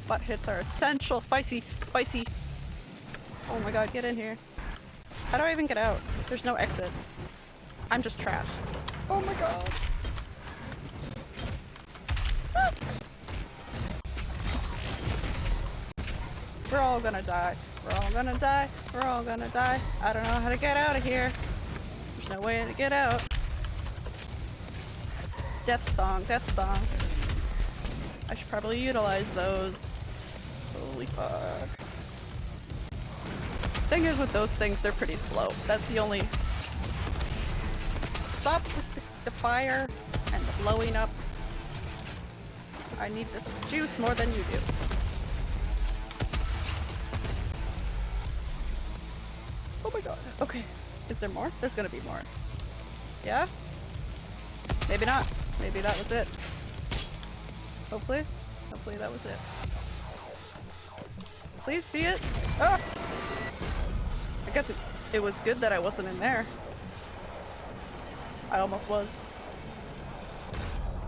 Butt hits are essential. Spicy, spicy. Oh my god, get in here. How do I even get out? There's no exit. I'm just trapped. Oh my god. We're all gonna die. We're all gonna die. We're all gonna die. I don't know how to get out of here. There's no way to get out. Death song, death song. I should probably utilize those. Holy fuck. Thing is with those things, they're pretty slow. That's the only... Stop with the, fire and the blowing up. I need this juice more than you do. Oh my god. Okay. Is there more? There's gonna be more. Yeah? Maybe not. Maybe that was it. Hopefully. Hopefully that was it. Please be it. Ah! I guess it, it was good that I wasn't in there. I almost was.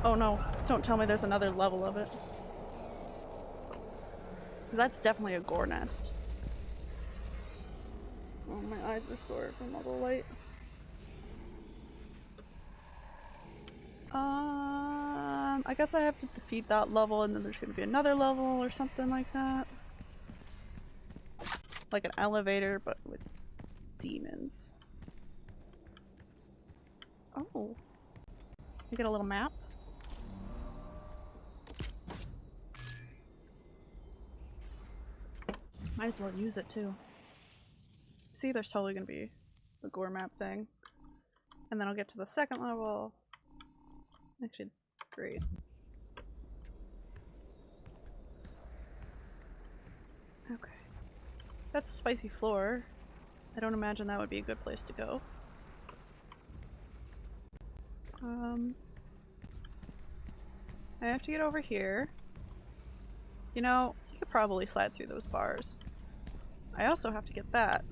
Oh no, don't tell me there's another level of it. Cause that's definitely a gore nest. Oh, my eyes are sore from all the light. Um, I guess I have to defeat that level and then there's gonna be another level or something like that. Like an elevator, but with demons. Oh. You get a little map? Might as well use it too. See, there's totally gonna be the gore map thing. And then I'll get to the second level. Actually, great. Okay. That's a spicy floor. I don't imagine that would be a good place to go. Um, I have to get over here. You know, you could probably slide through those bars. I also have to get that.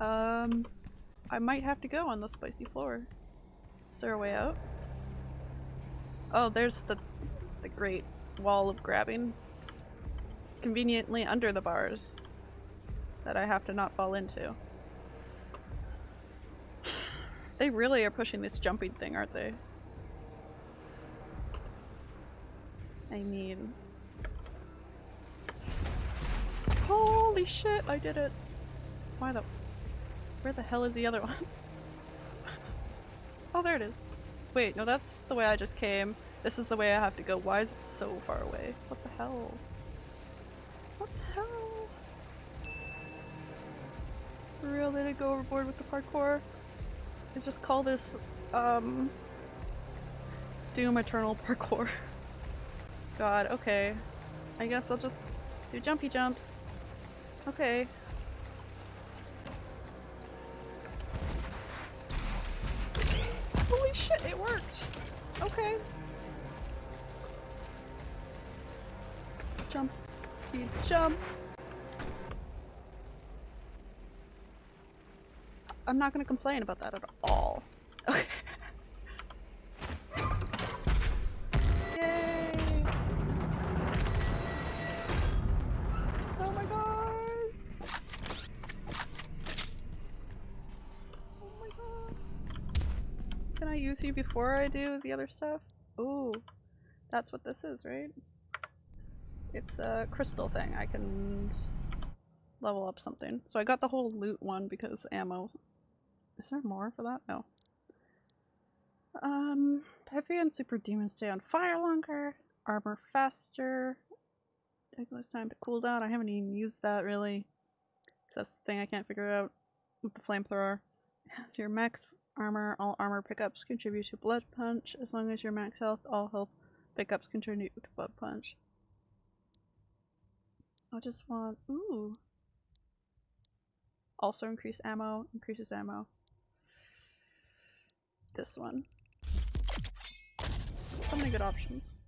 Um, I might have to go on the spicy floor. Is there a way out? Oh, there's the, the great wall of grabbing. Conveniently under the bars. That I have to not fall into. They really are pushing this jumping thing, aren't they? I mean... Holy shit, I did it! Why the- Where the hell is the other *laughs* one? oh, there it is. Wait, no that's the way I just came. This is the way I have to go. Why is it so far away? What the hell? What the hell? For real, they didn't go overboard with the parkour? I just call this, um... Doom Eternal Parkour. *laughs* God, okay. I guess I'll just do jumpy jumps. Okay. Holy shit, it worked! Okay. Jump. Jump. I'm not gonna complain about that at all. Okay. Yay! Oh my god! Oh my god. Can I use you before I do the other stuff? Ooh. That's what this is, right? It's a crystal thing. I can level up something. So I got the whole loot one because ammo is there more for that? No. Um, heavy and super demons stay on fire longer, armor faster, Take less time to cool down. I haven't even used that really. That's the thing I can't figure out with the flamethrower. So your max armor, all armor pickups contribute to blood punch. As long as your max health, all health pickups contribute to blood punch. I just want, ooh. Also increase ammo, increases ammo this one. So many good options.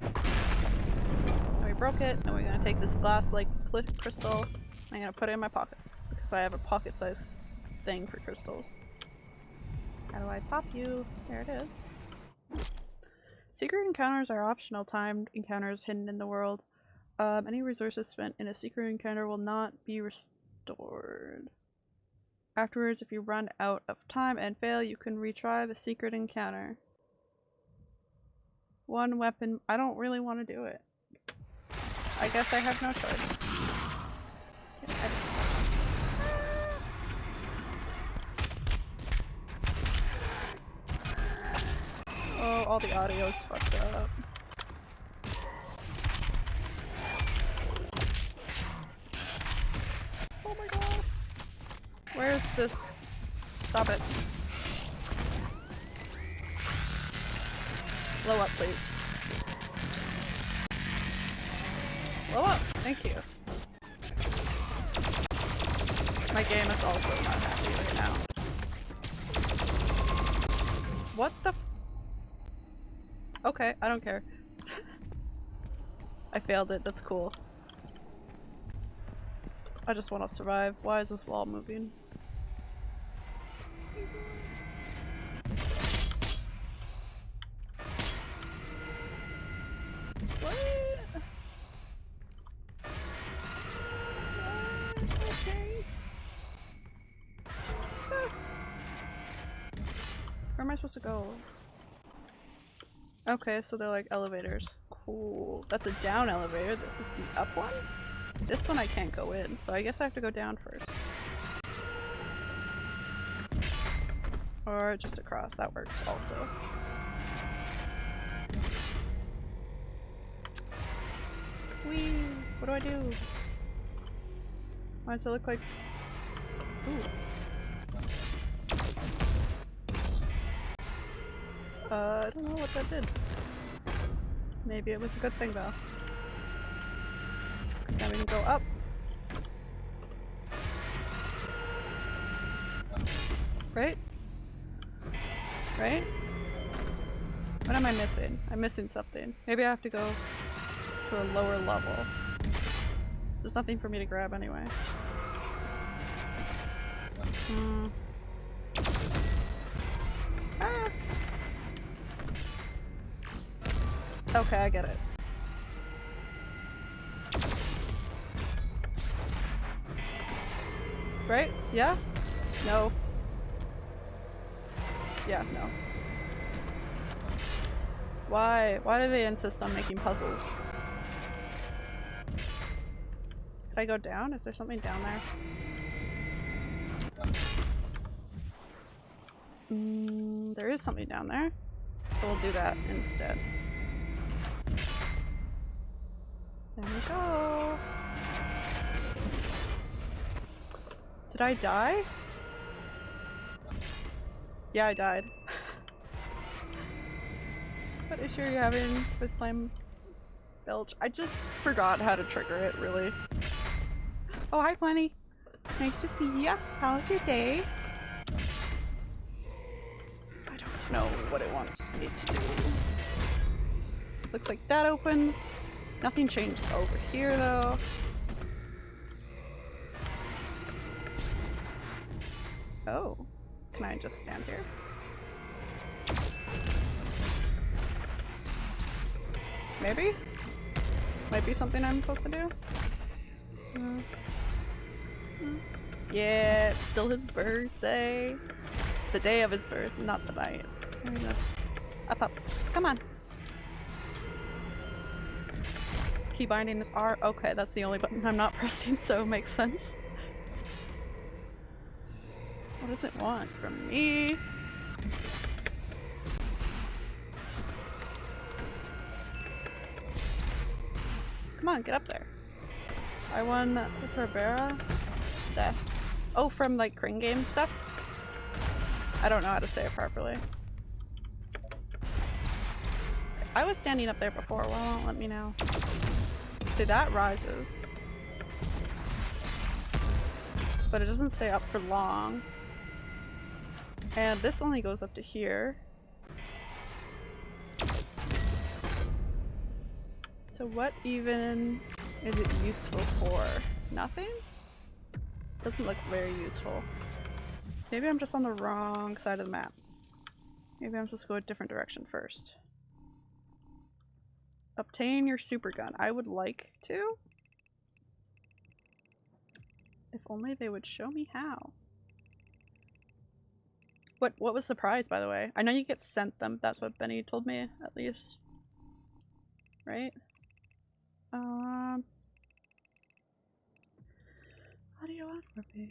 And we broke it, and we're gonna take this glass like crystal. I'm gonna put it in my pocket because I have a pocket size thing for crystals. How do I pop you? There it is. Secret encounters are optional timed encounters hidden in the world. Um, any resources spent in a secret encounter will not be restored. Afterwards, if you run out of time and fail, you can retry the secret encounter. One weapon- I don't really want to do it. I guess I have no choice. Oh, all the audio's fucked up. Where's this? Stop it. Blow up, please. Blow up! Thank you. My game is also not happy right now. What the? Okay, I don't care. *laughs* I failed it, that's cool. I just want to survive. Why is this wall moving? What? Okay. Ah. Where am I supposed to go? Okay, so they're like elevators. Cool. That's a down elevator. This is the up one? This one I can't go in, so I guess I have to go down first. Or just across, that works also. Whee! What do I do? Why does it look like... Ooh. Uh, I don't know what that did. Maybe it was a good thing though. Now we can go up. Right? Right? What am I missing? I'm missing something. Maybe I have to go to a lower level. There's nothing for me to grab anyway. Hmm. Ah. Okay, I get it. Right? Yeah? No. Yeah, no. Why? Why do they insist on making puzzles? Could I go down? Is there something down there? Mm, there is something down there. So we'll do that instead. There we go. Did I die? Yeah, I died. *laughs* what issue are you having with Flame Belch? I just forgot how to trigger it, really. Oh, hi, Plenty. Nice to see ya. How's your day? I don't know what it wants me to do. Looks like that opens. Nothing changed over here, though. Oh. Can I just stand here? Maybe? Might be something I'm supposed to do? Uh, uh, yeah, it's still his birthday. It's the day of his birth, not the night. Up, up. Come on. Key binding is R. Okay, that's the only button I'm not *laughs* pressing, so it makes sense. What does it want from me? Come on, get up there. I won the Barbera. Death. Oh, from like Kring game stuff? I don't know how to say it properly. I was standing up there before, well, let me know. That rises. But it doesn't stay up for long. And this only goes up to here. So what even is it useful for? Nothing? Doesn't look very useful. Maybe I'm just on the wrong side of the map. Maybe I'm supposed to go a different direction first. Obtain your super gun. I would like to. If only they would show me how. What what was the prize, by the way? I know you get sent them. That's what Benny told me, at least. Right? Um. What do you want me?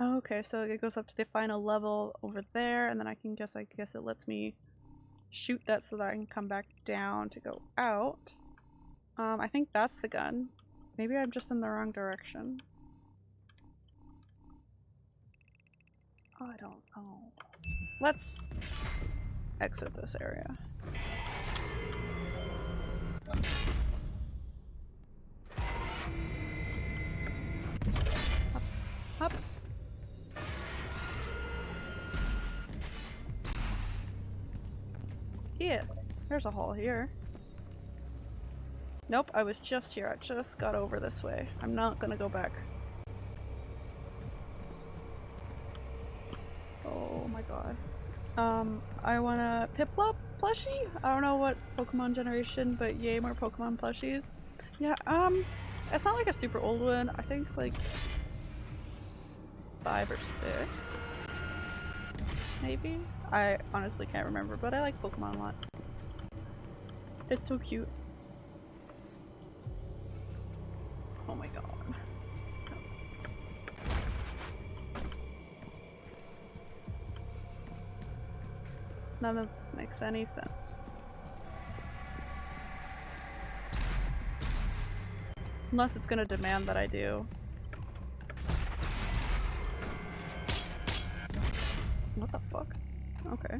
Oh, okay, so it goes up to the final level over there, and then I can guess, I guess it lets me shoot that so that I can come back down to go out. Um, I think that's the gun. Maybe I'm just in the wrong direction. I don't know. Let's exit this area. Yeah, there's a hole here. Nope, I was just here. I just got over this way. I'm not gonna go back. Oh my god. Um, I want a Piplup plushie? I don't know what Pokemon generation, but yay more Pokemon plushies. Yeah, um, it's not like a super old one. I think like five or six, maybe? I honestly can't remember, but I like Pokemon a lot. It's so cute. Oh my god. None of this makes any sense. Unless it's gonna demand that I do. Okay.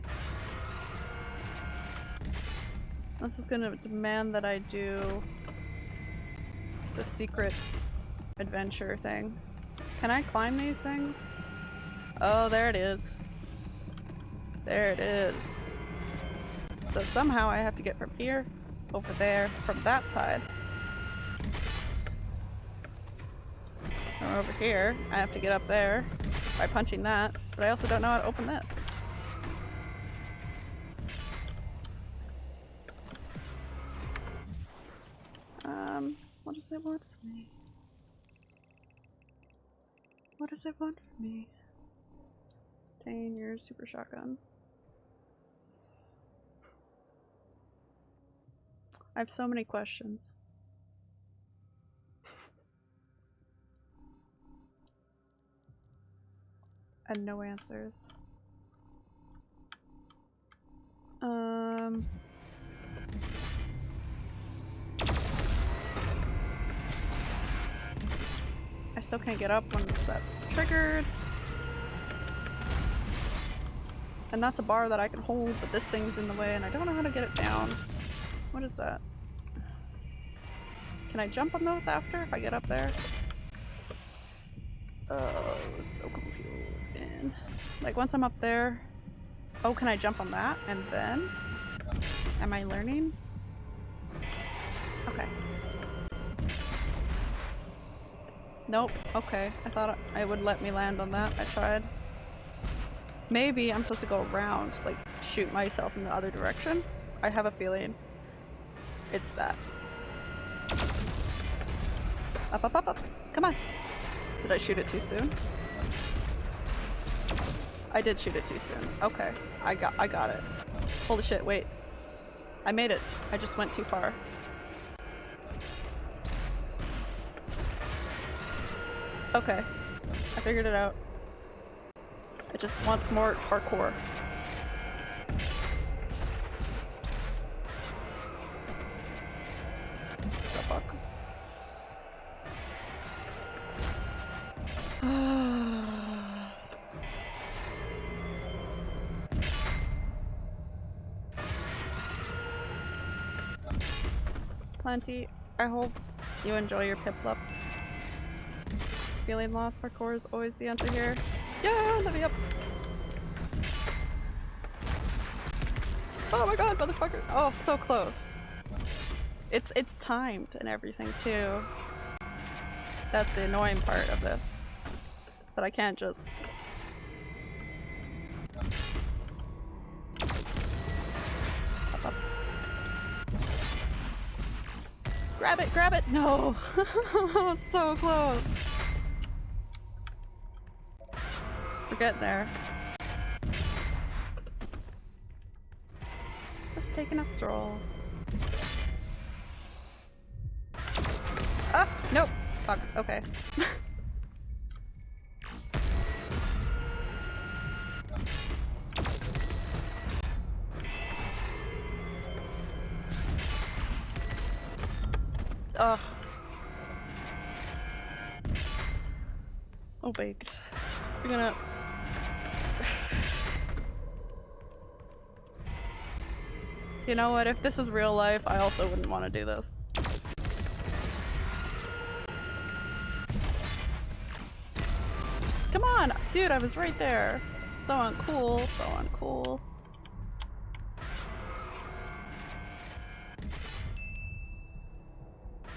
This is gonna demand that I do the secret adventure thing. Can I climb these things? Oh, there it is. There it is. So somehow I have to get from here, over there, from that side. Over here, I have to get up there by punching that, but I also don't know how to open this. Does it want from me? What does it want from me? Obtain your super shotgun. I have so many questions. And no answers. Um. I still can't get up once that's triggered. And that's a bar that I can hold, but this thing's in the way and I don't know how to get it down. What is that? Can I jump on those after if I get up there? Oh, so confusing. Like once I'm up there, oh, can I jump on that and then? Am I learning? Okay. Nope. Okay. I thought it would let me land on that. I tried. Maybe I'm supposed to go around, like shoot myself in the other direction. I have a feeling it's that. Up, up, up, up. Come on. Did I shoot it too soon? I did shoot it too soon. Okay. I got I got it. Holy shit, wait. I made it. I just went too far. Okay. I figured it out. It just wants more parkour. *sighs* Plenty. I hope you enjoy your Piplup. Feeling lost parkour is always the answer here. Yeah, let me up. Oh my god, motherfucker. Oh, so close. It's it's timed and everything too. That's the annoying part of this. That I can't just Up, up. Grab it, grab it! No! *laughs* so close! We're there. Just taking a stroll. Ah! Nope! Fuck, okay. What? If this is real life, I also wouldn't want to do this. Come on! Dude, I was right there. So uncool, so uncool.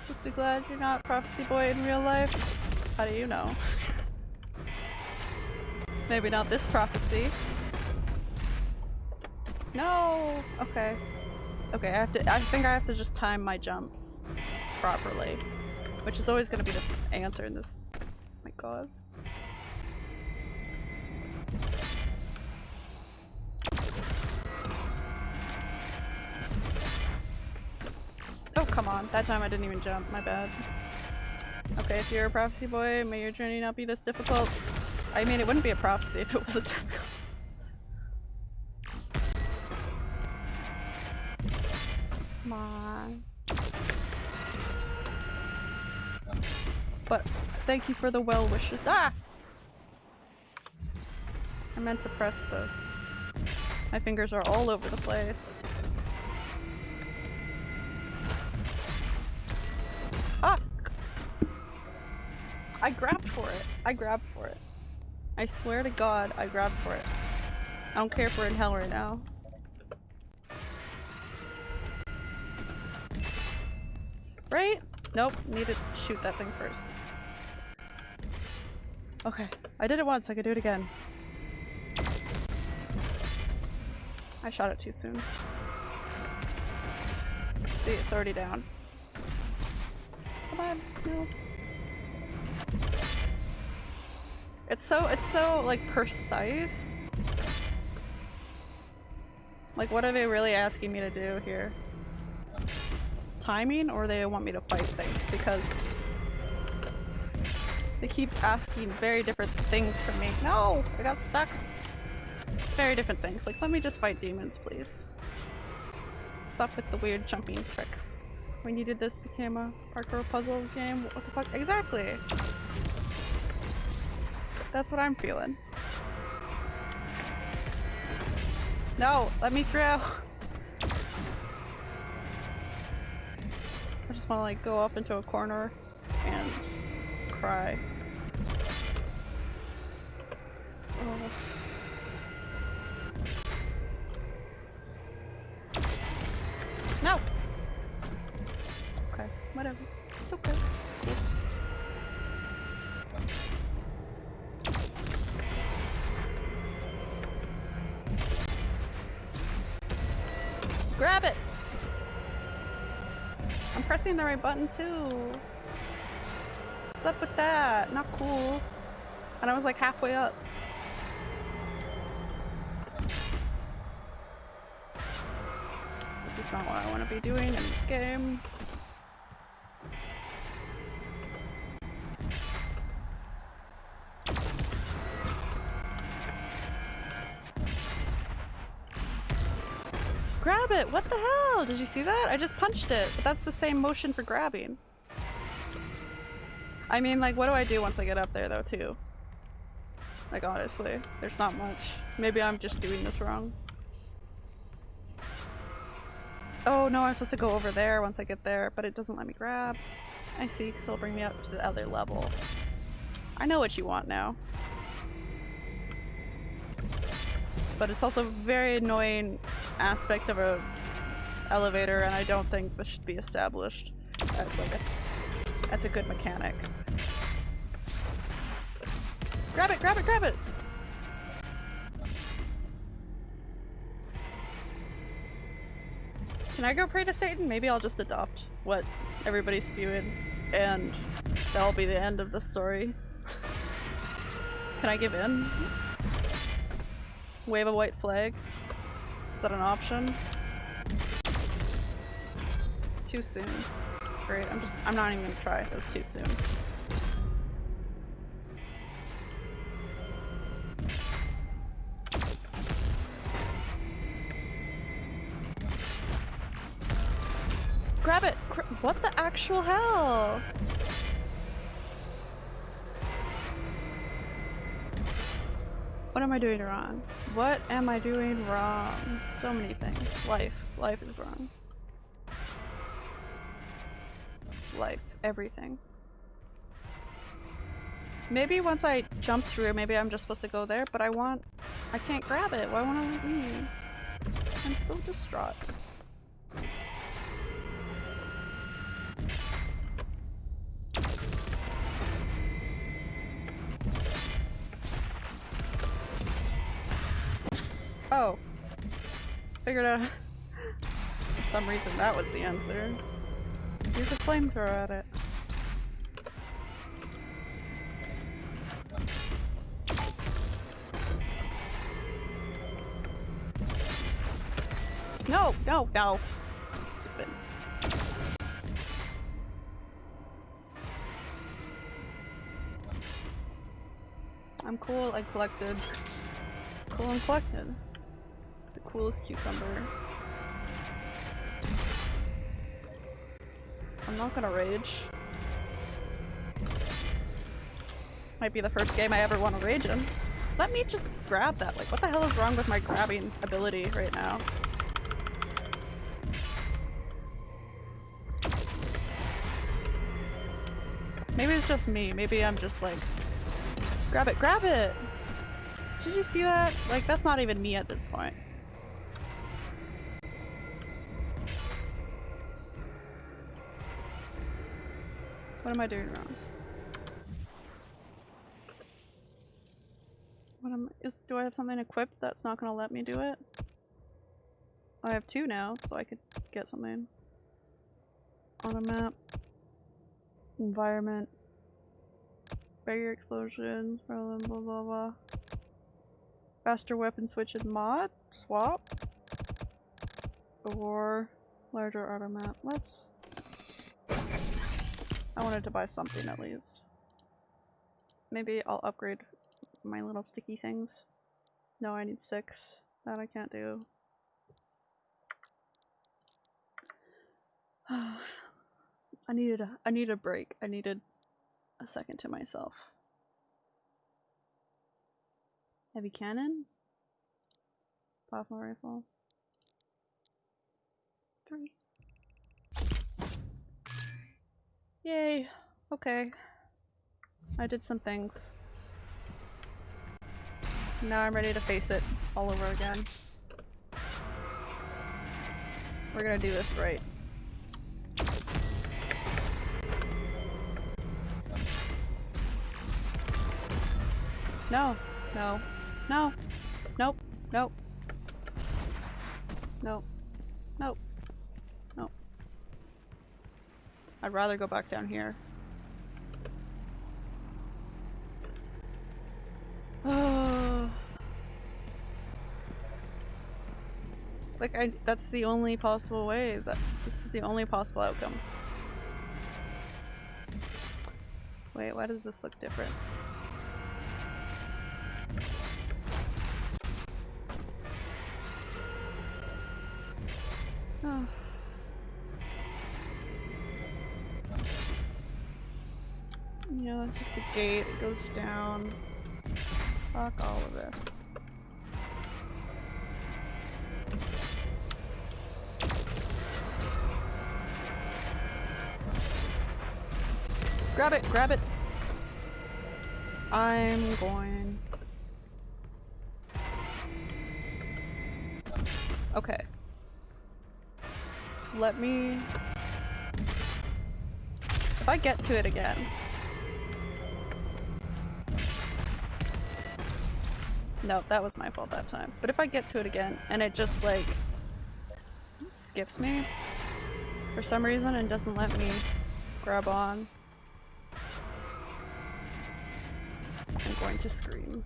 Just be glad you're not Prophecy Boy in real life. How do you know? *laughs* Maybe not this prophecy. No! Okay. Okay, I have to- I think I have to just time my jumps properly. Which is always gonna be the answer in this- oh my god. Oh, come on. That time I didn't even jump. My bad. Okay, if you're a prophecy boy, may your journey not be this difficult. I mean, it wouldn't be a prophecy if it wasn't difficult. Thank you for the well wishes. Ah! I meant to press the. My fingers are all over the place. Ah! I grabbed for it. I grabbed for it. I swear to god, I grabbed for it. I don't care if we're in hell right now. Right? Nope, need to shoot that thing first. Okay, I did it once, I could do it again. I shot it too soon. See, it's already down. Come on, no. It's so, it's so, like, precise. Like, what are they really asking me to do here? Timing, or they want me to fight things? Because they keep asking very different things from me. No! I got stuck! Very different things. Like, let me just fight demons, please. Stop with the weird jumping tricks. When you did this became a parkour puzzle game? What the fuck? Exactly! That's what I'm feeling. No! Let me through! I just want to like go up into a corner and cry. Oh. No! Okay, whatever. It's okay. Grab it! I'm pressing the right button too. What's up with that? Not cool. And I was like halfway up. Be doing in this game. Grab it! What the hell? Did you see that? I just punched it, but that's the same motion for grabbing. I mean, like, what do I do once I get up there, though, too? Like, honestly, there's not much. Maybe I'm just doing this wrong. Oh, no, I'm supposed to go over there once I get there, but it doesn't let me grab. I see, because it'll bring me up to the other level. I know what you want now. But it's also a very annoying aspect of a elevator, and I don't think this should be established as like a, as a good mechanic. Grab it, grab it, grab it! Can I go pray to Satan? Maybe I'll just adopt what everybody's spewing, and that'll be the end of the story. Can I give in? Wave a white flag? Is that an option? Too soon. Great, I'm just- I'm not even gonna try. That's too soon. Grab it! What the actual hell? What am I doing wrong? What am I doing wrong? So many things. Life. Life is wrong. Life. Everything. Maybe once I jump through, maybe I'm just supposed to go there, but I want- I can't grab it. Why won't I let me? I'm so distraught. Oh. Figured out. For some reason that was the answer. Use a flamethrower at it. No, no, no. Stupid. I'm cool, I collected. Cool and collected. Coolest cucumber. I'm not gonna rage. Might be the first game I ever want to rage in. Let me just grab that. Like, what the hell is wrong with my grabbing ability right now? Maybe it's just me. Maybe I'm just like, grab it, grab it! Did you see that? Like, that's not even me at this point. What am I doing wrong? What am is do I have something equipped that's not gonna let me do it? I have two now, so I could get something. On a map. Environment. Barrier explosions, blah blah blah blah. Faster weapon switch and mod? Swap? Or larger auto map. Let's I wanted to buy something at least. Maybe I'll upgrade my little sticky things. No, I need six. That I can't do. *sighs* I needed a I needed a break. I needed a second to myself. Heavy cannon? Plasma rifle. Three. Yay. Okay. I did some things. Now I'm ready to face it all over again. We're gonna do this right. No, no, no, nope, nope, nope, nope. I'd rather go back down here. *sighs* like I that's the only possible way that this is the only possible outcome. Wait, why does this look different? That's just the gate. It goes down. Fuck all of it. Grab it, grab it. I'm going. Okay. Let me... If I get to it again... No, that was my fault that time. But if I get to it again and it just like skips me for some reason and doesn't let me grab on, I'm going to scream.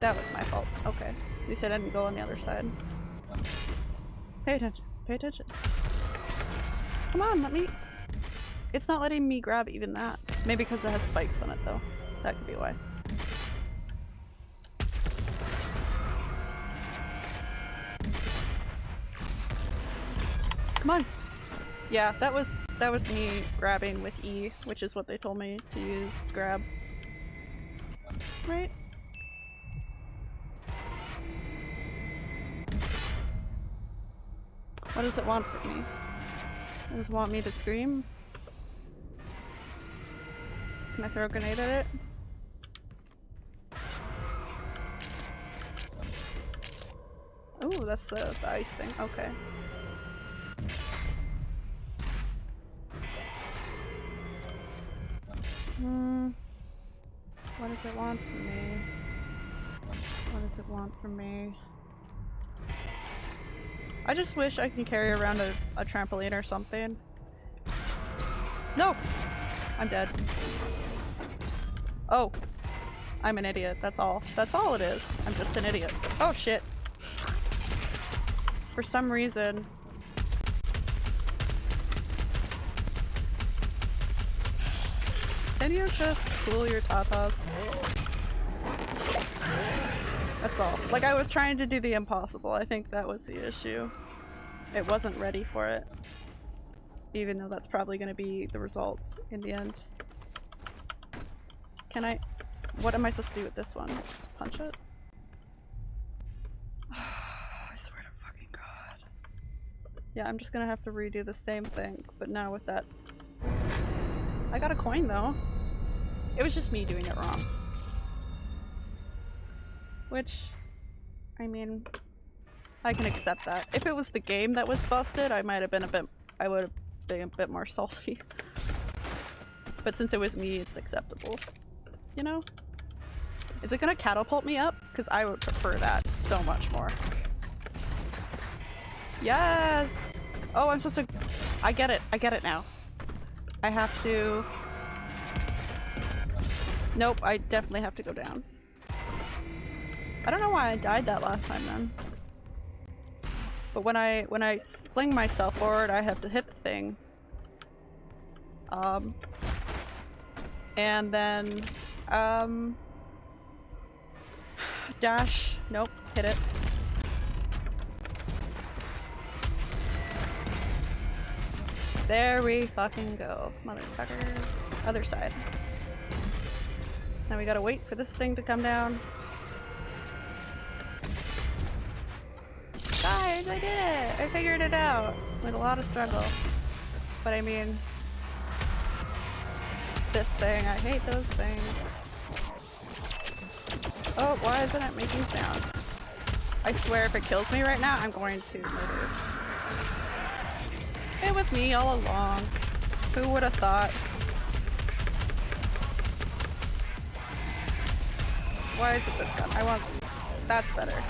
That was my fault. Okay. At least I didn't go on the other side. Pay attention. Pay attention. Come on, let me... It's not letting me grab even that. Maybe because it has spikes on it though. That could be why. Come on. Yeah, that was that was me grabbing with E, which is what they told me to use to grab. Right? What does it want from me? Does it want me to scream? Can I throw a grenade at it? Oh, that's the, the ice thing. Okay. Hmm. What does it want from me? What does it want from me? I just wish I can carry around a, a trampoline or something. No! I'm dead. Oh. I'm an idiot, that's all. That's all it is. I'm just an idiot. Oh shit. For some reason... Can you just cool your tatas? That's all. Like I was trying to do the impossible. I think that was the issue. It wasn't ready for it. Even though that's probably going to be the results in the end. Can I- what am I supposed to do with this one? Just punch it? *sighs* I swear to fucking god. Yeah, I'm just gonna have to redo the same thing, but now with that. I got a coin though. It was just me doing it wrong. Which, I mean, I can accept that. If it was the game that was busted, I might have been a bit- I would have been a bit more salty. But since it was me, it's acceptable. You know? Is it gonna catapult me up? Because I would prefer that so much more. Yes! Oh, I'm supposed to- I get it. I get it now. I have to- Nope, I definitely have to go down. I don't know why I died that last time then. But when I when I fling myself forward, I have to hit the thing. Um and then um dash. Nope, hit it. There we fucking go, motherfucker. Other side. Now we gotta wait for this thing to come down. Guys, I did it! I figured it out! With a lot of struggle. But I mean... This thing, I hate those things. Oh, why isn't it making sound? I swear if it kills me right now, I'm going to murder. It was me all along. Who would have thought? Why is it this gun? I want... That's better.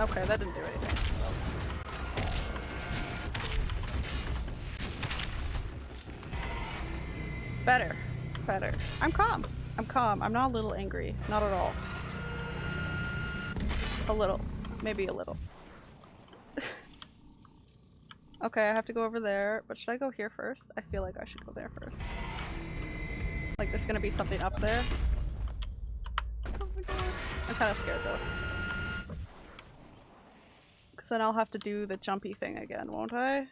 Okay, that didn't do anything. Better. Better. I'm calm. I'm calm. I'm not a little angry. Not at all. A little. Maybe a little. *laughs* okay, I have to go over there, but should I go here first? I feel like I should go there first. Like there's gonna be something up there. Oh my god. I'm kinda scared though. Cause then I'll have to do the jumpy thing again, won't I?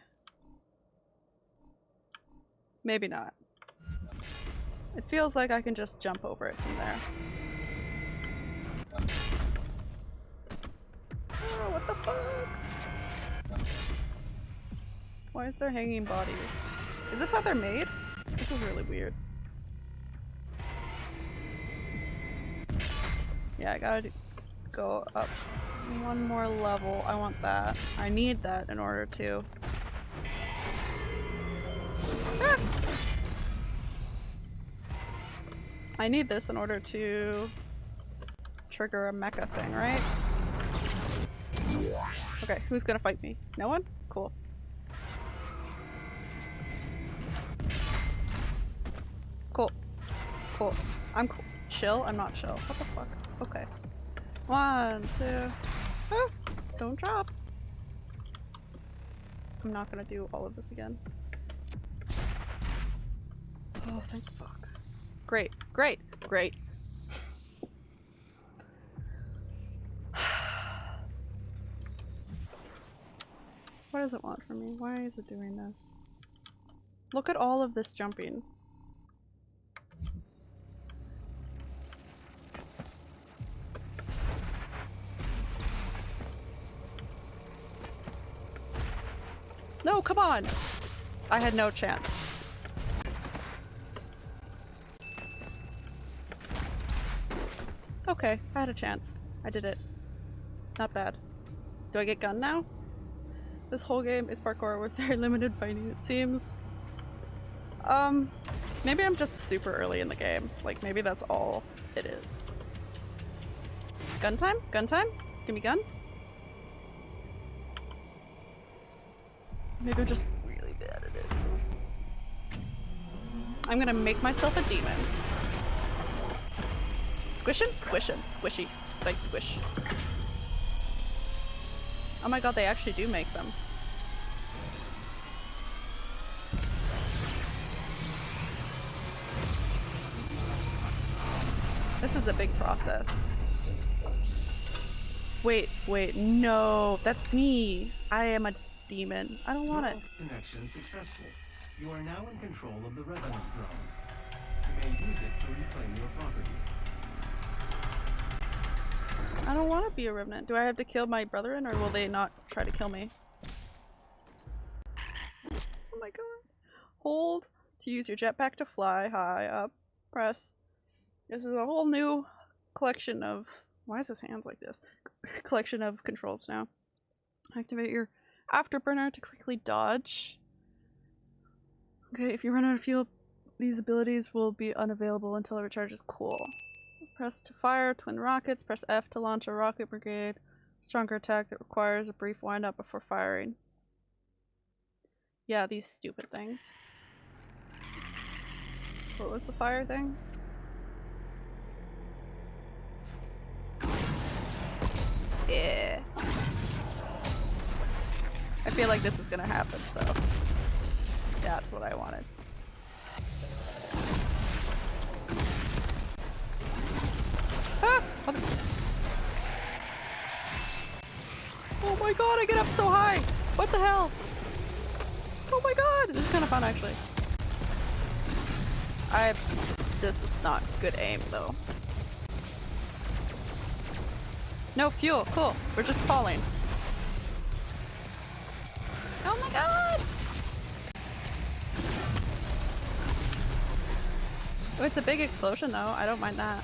Maybe not. It feels like I can just jump over it from there. Oh, what the fuck? Why is there hanging bodies? Is this how they're made? This is really weird. Yeah, I gotta go up one more level. I want that. I need that in order to. Ah! I need this in order to trigger a mecha thing, right? Okay, who's gonna fight me? No one? Cool. Cool. Cool. I'm cool. Chill? I'm not chill. What the fuck? Okay. One, two. Ah, don't drop. I'm not gonna do all of this again. Oh, thank fuck. Great, great, great. *sighs* What does it want from me? Why is it doing this? Look at all of this jumping. No, come on! I had no chance. Okay, I had a chance. I did it. Not bad. Do I get gun now? This whole game is parkour with *laughs* very limited fighting, it seems. Um, maybe I'm just super early in the game. Like, maybe that's all it is. Gun time? Gun time? Give me gun? Maybe I'm just really bad at it. I'm gonna make myself a demon. Squish him? Squish. Squishy. Spike squish. Oh my god, they actually do make them. This is a big process. Wait, wait, no, that's me. I am a demon. I don't want it. Connection successful. You are now in control of the Revenant drone. You may use it to reclaim your property. I don't want to be a remnant. Do I have to kill my brethren or will they not try to kill me? Oh my god. Hold to use your jetpack to fly high up. Press. This is a whole new collection of. Why is his hands like this? *laughs* collection of controls now. Activate your afterburner to quickly dodge. Okay, if you run out of fuel, these abilities will be unavailable until it recharges. Cool. Press to fire twin rockets. Press F to launch a rocket brigade. Stronger attack that requires a brief wind up before firing. Yeah, these stupid things. What was the fire thing? Yeah. I feel like this is gonna happen, so that's what I wanted. Ah! *laughs* Oh my god, I get up so high! What the hell? Oh my god! This is kind of fun, actually. I This is not good aim, though. No fuel, cool. We're just falling. Oh my god! Oh, it's a big explosion, though. I don't mind that.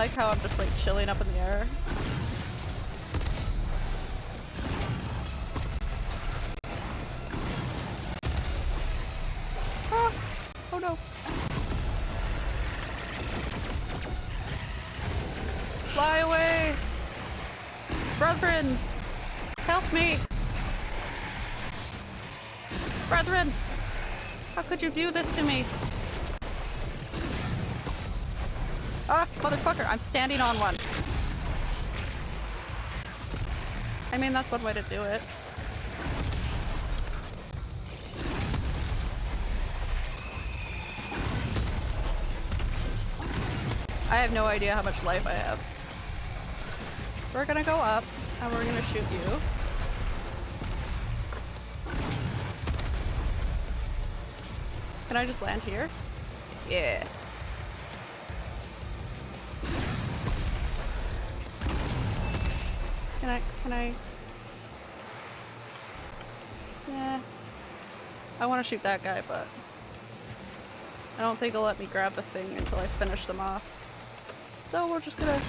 Like how I'm just like chilling up in the air. Ah! Oh no. Fly away! Brethren! Help me! Brethren! How could you do this to me? Ah, motherfucker, I'm standing on one. I mean, that's one way to do it. I have no idea how much life I have. We're gonna go up, and we're gonna shoot you. Can I just land here? Yeah. Can I. Yeah. I want to shoot that guy, but I don't think it'll let me grab the thing until I finish them off. So we're just gonna,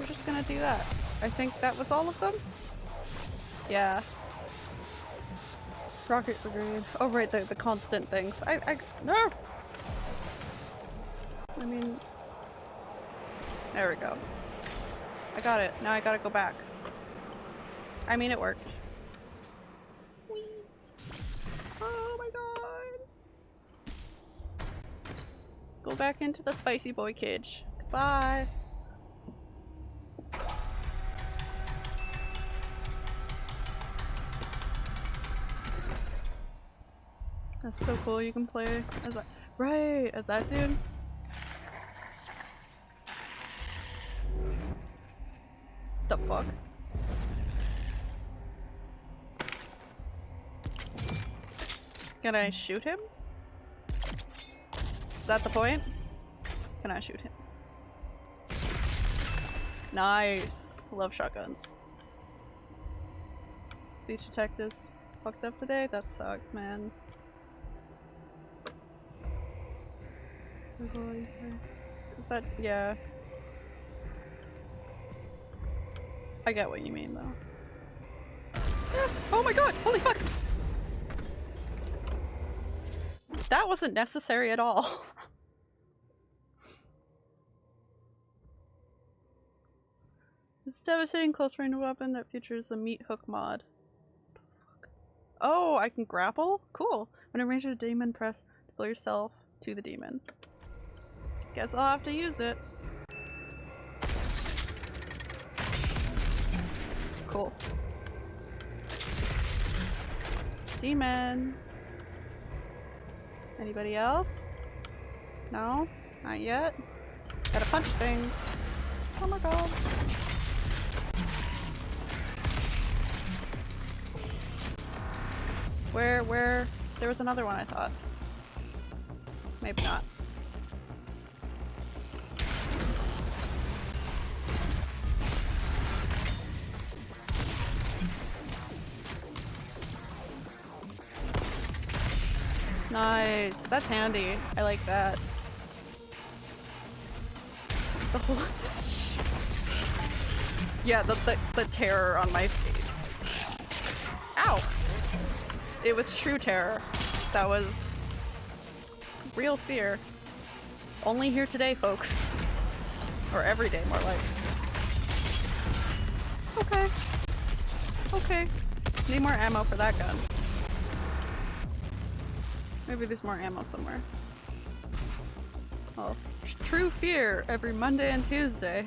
we're just gonna do that. I think that was all of them? Yeah. Rocket Brigade. Oh right, the, the constant things. I, I, no! I mean, there we go. I got it. Now I gotta go back. I mean, it worked. Whee! Oh my god! Go back into the spicy boy cage. Goodbye. That's so cool. You can play as that. Right, as that dude. The fuck? Can I shoot him? Is that the point? Can I shoot him? Nice. Love shotguns. Speech detectives fucked up today? That sucks, man. Is that- yeah. I get what you mean though. Ah, *gasps* oh my god! Holy fuck! That wasn't necessary at all. *laughs* This devastating close range weapon that features the meat hook mod. Oh, I can grapple? Cool. When in range a demon, press deploy yourself to the demon. Guess I'll have to use it. Cool. Demon. Anybody else? No? Not yet? Gotta punch things. Oh my god. Where, where? There was another one I thought. Maybe not. Nice. That's handy. I like that. The whole *laughs* Yeah, the, the the terror on my face. Ow! It was true terror. That was real fear. Only here today, folks. Or every day, more like. Okay. Okay. Need more ammo for that gun. Maybe there's more ammo somewhere. Oh, true fear every Monday and Tuesday.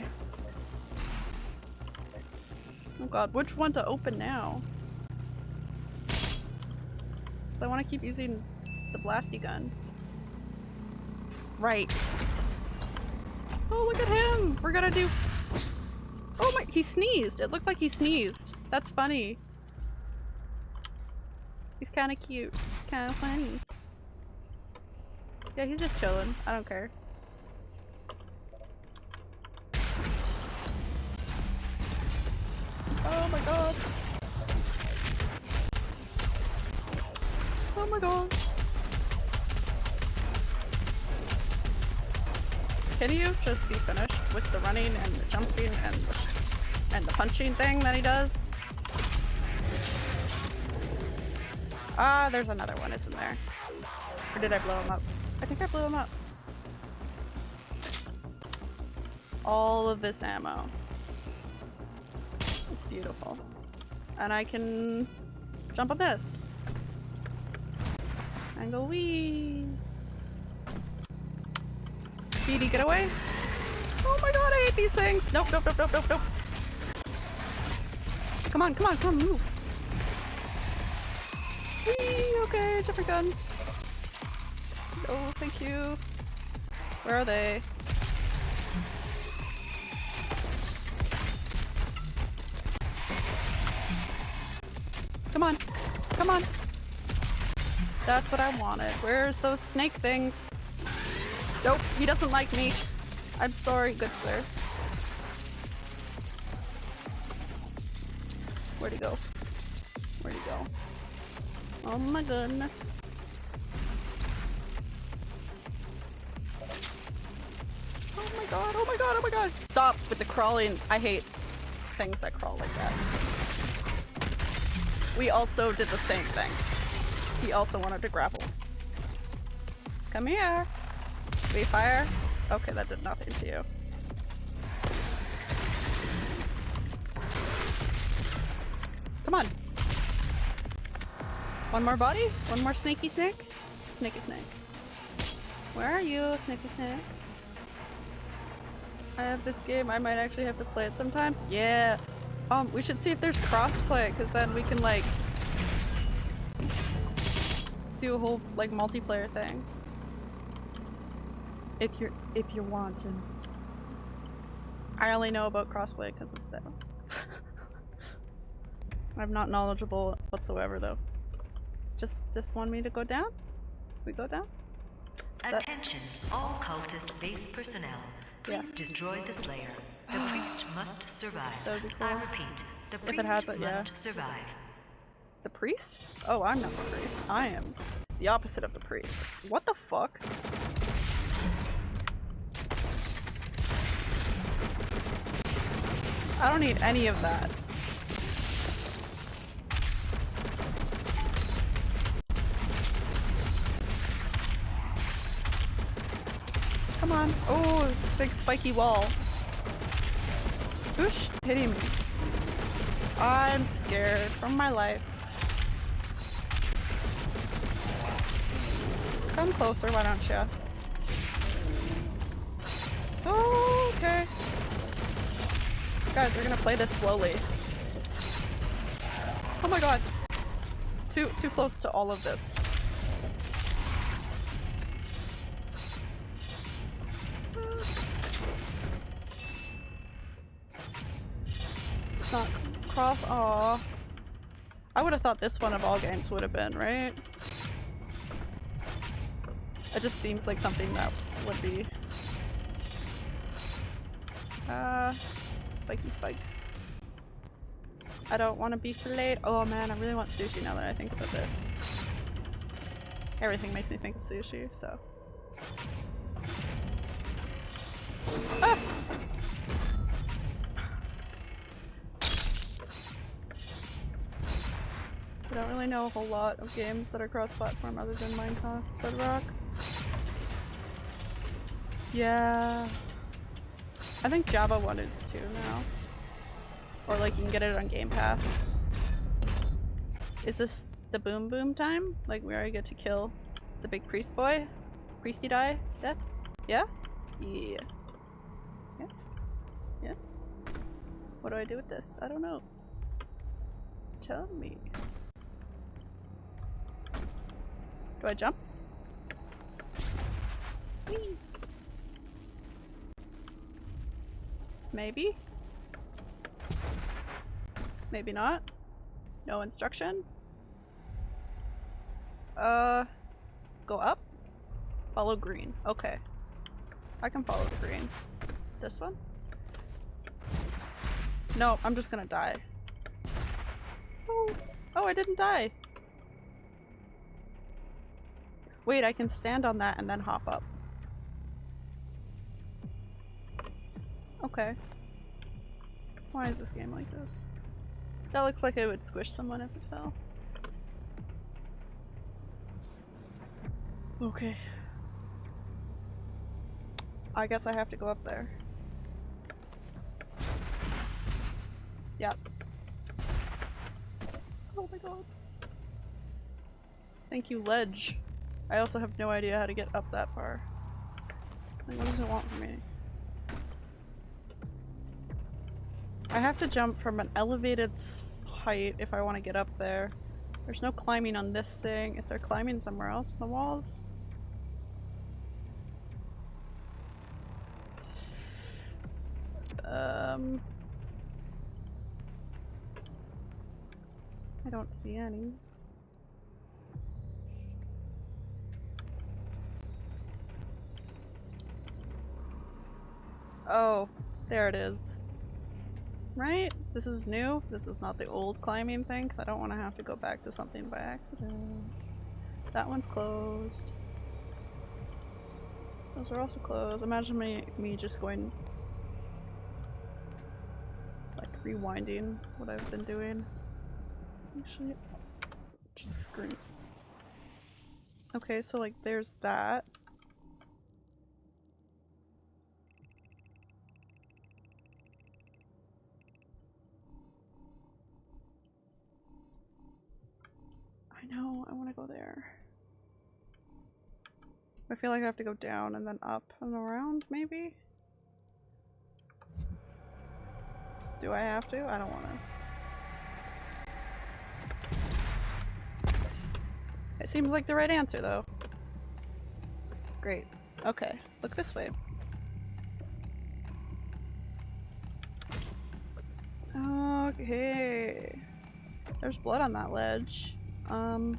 Oh god, which one to open now? 'Cause I want to keep using the blasty gun. Right. Oh, look at him! We're gonna do- Oh my- he sneezed! It looked like he sneezed. That's funny. He's kinda cute. Kinda funny. Yeah, he's just chilling. I don't care. Oh my god. Oh my god. Can you just be finished with the running and the jumping and and the punching thing that he does? Ah, there's another one, isn't there? Or did I blow him up? I think I blew him up. All of this ammo. It's beautiful. And I can jump on this. And go wee. Speedy getaway. Oh my god, I hate these things. Nope, nope, nope, nope, nope, nope. Come on, come on, come on, move. Whee, okay, different gun. Oh, thank you. Where are they? Come on. Come on. That's what I wanted. Where's those snake things? Nope, he doesn't like me. I'm sorry, good sir. Where'd he go? Where'd he go? Oh my goodness. God, oh my god, oh my god! Stop with the crawling. I hate things that crawl like that. We also did the same thing. He also wanted to grapple. Come here. We fire. Okay, that did nothing to you. Come on. One more body? One more snaky snake? Snaky snake. Where are you, snaky snake? I have this game. I might actually have to play it sometimes. Yeah. Um, we should see if there's crossplay, because then we can like do a whole like multiplayer thing. If you're if you want wanting. I only know about crossplay because of that. *laughs* I'm not knowledgeable whatsoever though. Just just want me to go down? We go down? Attention, all cultist base personnel. Yeah. Please destroy the Slayer. The *gasps* priest must survive. That would be I repeat, the If it priest has it, yeah. must survive. The priest? Oh, I'm not the priest. I am the opposite of the priest. What the fuck? I don't need any of that. Come on. Oh, big spiky wall. Who's hitting me? I'm scared from my life. Come closer, why don't you? Oh, okay. Guys, we're gonna play this slowly. Oh my god. Too too close to all of this. Not cross aw. I would have thought this one of all games would have been, right? It just seems like something that would be. Uh, spiky spikes. I don't want to be filleted. Oh man, I really want sushi now that I think about this. Everything makes me think of sushi, so. Ah! I don't really know a whole lot of games that are cross-platform other than Minecraft Bedrock. Yeah. I think Java 1 is too now. Or like you can get it on Game Pass. Is this the boom boom time? Like where I get to kill the big priest boy? Priesty die? Death? Yeah? Yeah. Yes? Yes? What do I do with this? I don't know. Tell me. Do I jump? Whee! Maybe? Maybe not? No instruction? Uh, go up? Follow green. Okay. I can follow the green. This one? No, I'm just gonna die. Oh, oh, I didn't die. Wait, I can stand on that and then hop up. Okay. Why is this game like this? That looks like it would squish someone if it fell. Okay. I guess I have to go up there. Yep. Oh my god. Thank you, ledge. I also have no idea how to get up that far. Like, what does it want from me? I have to jump from an elevated height if I want to get up there. There's no climbing on this thing. Is there climbing somewhere else the walls? Um... I don't see any. Oh, there it is. Right? This is new? This is not the old climbing thing, because I don't want to have to go back to something by accident. That one's closed. Those are also closed. Imagine me, me just going... Like, rewinding what I've been doing. Actually, just scream. Okay, so like there's that. Know, I want to go there. I feel like I have to go down and then up and around, maybe? Do I have to? I don't want to. It seems like the right answer, though. Great. Okay, look this way. Okay. There's blood on that ledge. Um.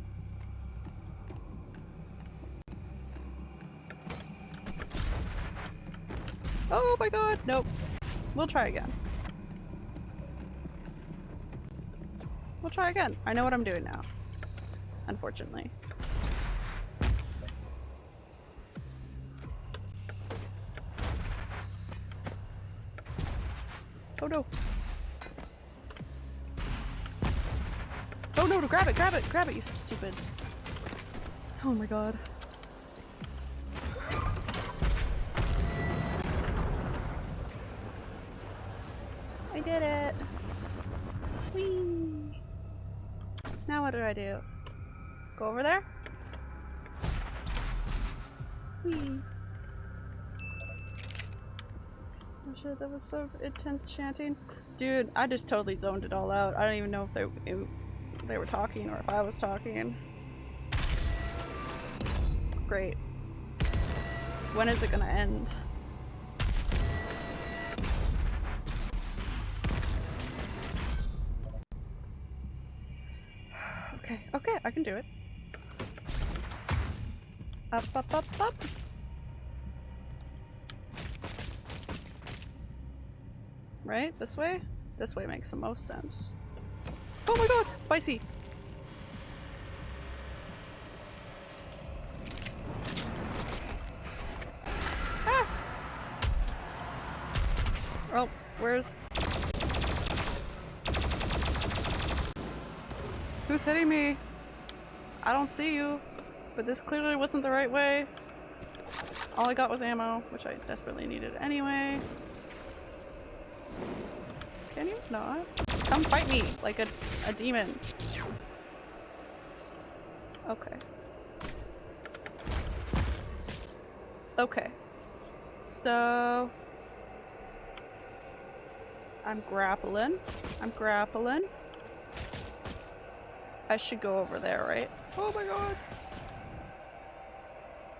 Oh my god, nope. We'll try again. We'll try again. I know what I'm doing now. Unfortunately. Oh no. Oh no, grab it, grab it, grab it, you stupid. Oh my god. I did it. Whee! Now what do I do? Go over there? Whee! Oh that was so intense chanting. Dude, I just totally zoned it all out. I don't even know if they, they were talking or if I was talking. Great. When is it gonna end? *sighs* Okay, okay, I can do it. Up, up, up, up. Right? This way? This way makes the most sense. Oh my god! Spicy! Ah! Where's... Who's hitting me? I don't see you. But this clearly wasn't the right way. All I got was ammo, which I desperately needed anyway. Can you not? Come fight me like a, a demon. Okay. Okay. So... I'm grappling. I'm grappling. I should go over there, right? Oh my god!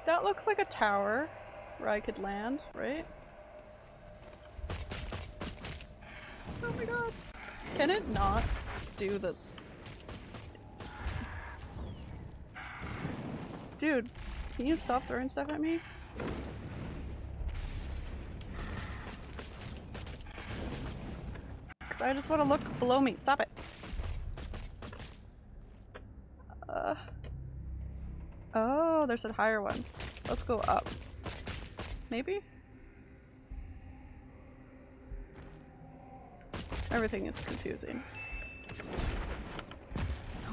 That looks like a tower where I could land, right? Oh my god. Can it not do the... Dude, can you stop throwing stuff at me? I just want to look below me. Stop it. Uh... Oh, there's a higher one. Let's go up. Maybe? Everything is confusing.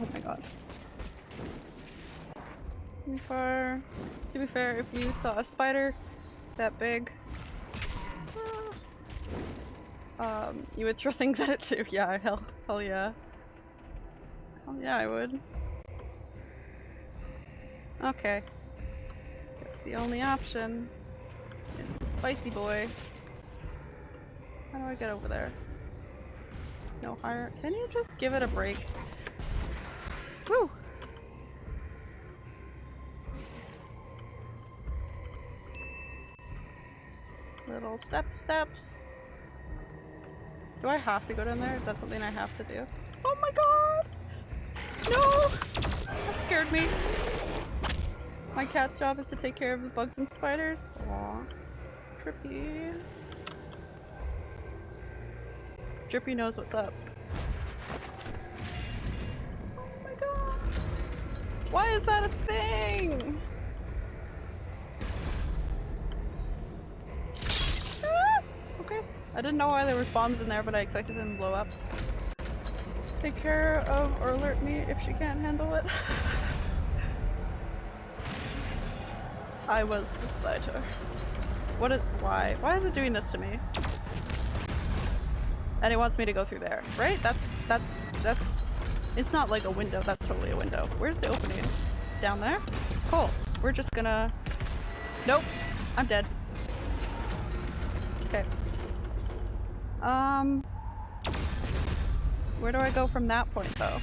Oh my god. Fair, to be fair, if you saw a spider that big, uh, um, you would throw *laughs* things at it too. Yeah, hell, hell yeah. Hell yeah, I would. Okay. Guess the only option is the spicy boy. How do I get over there? No higher. Can you just give it a break? Woo! Little step steps. Do I have to go down there? Is that something I have to do? Oh my god! No! That scared me. My cat's job is to take care of the bugs and spiders. Aw. Trippy. Drippy knows what's up. Oh my god. Why is that a thing? I didn't know why there was bombs in there, but I expected them to blow up. Take care of or alert me if she can't handle it. *laughs* I was the spider. What is- why? Why is it doing this to me? And it wants me to go through there, right? That's- that's- that's- It's not like a window, that's totally a window. Where's the opening? Down there? Cool. We're just gonna- Nope. I'm dead. Um... Where do I go from that point, though?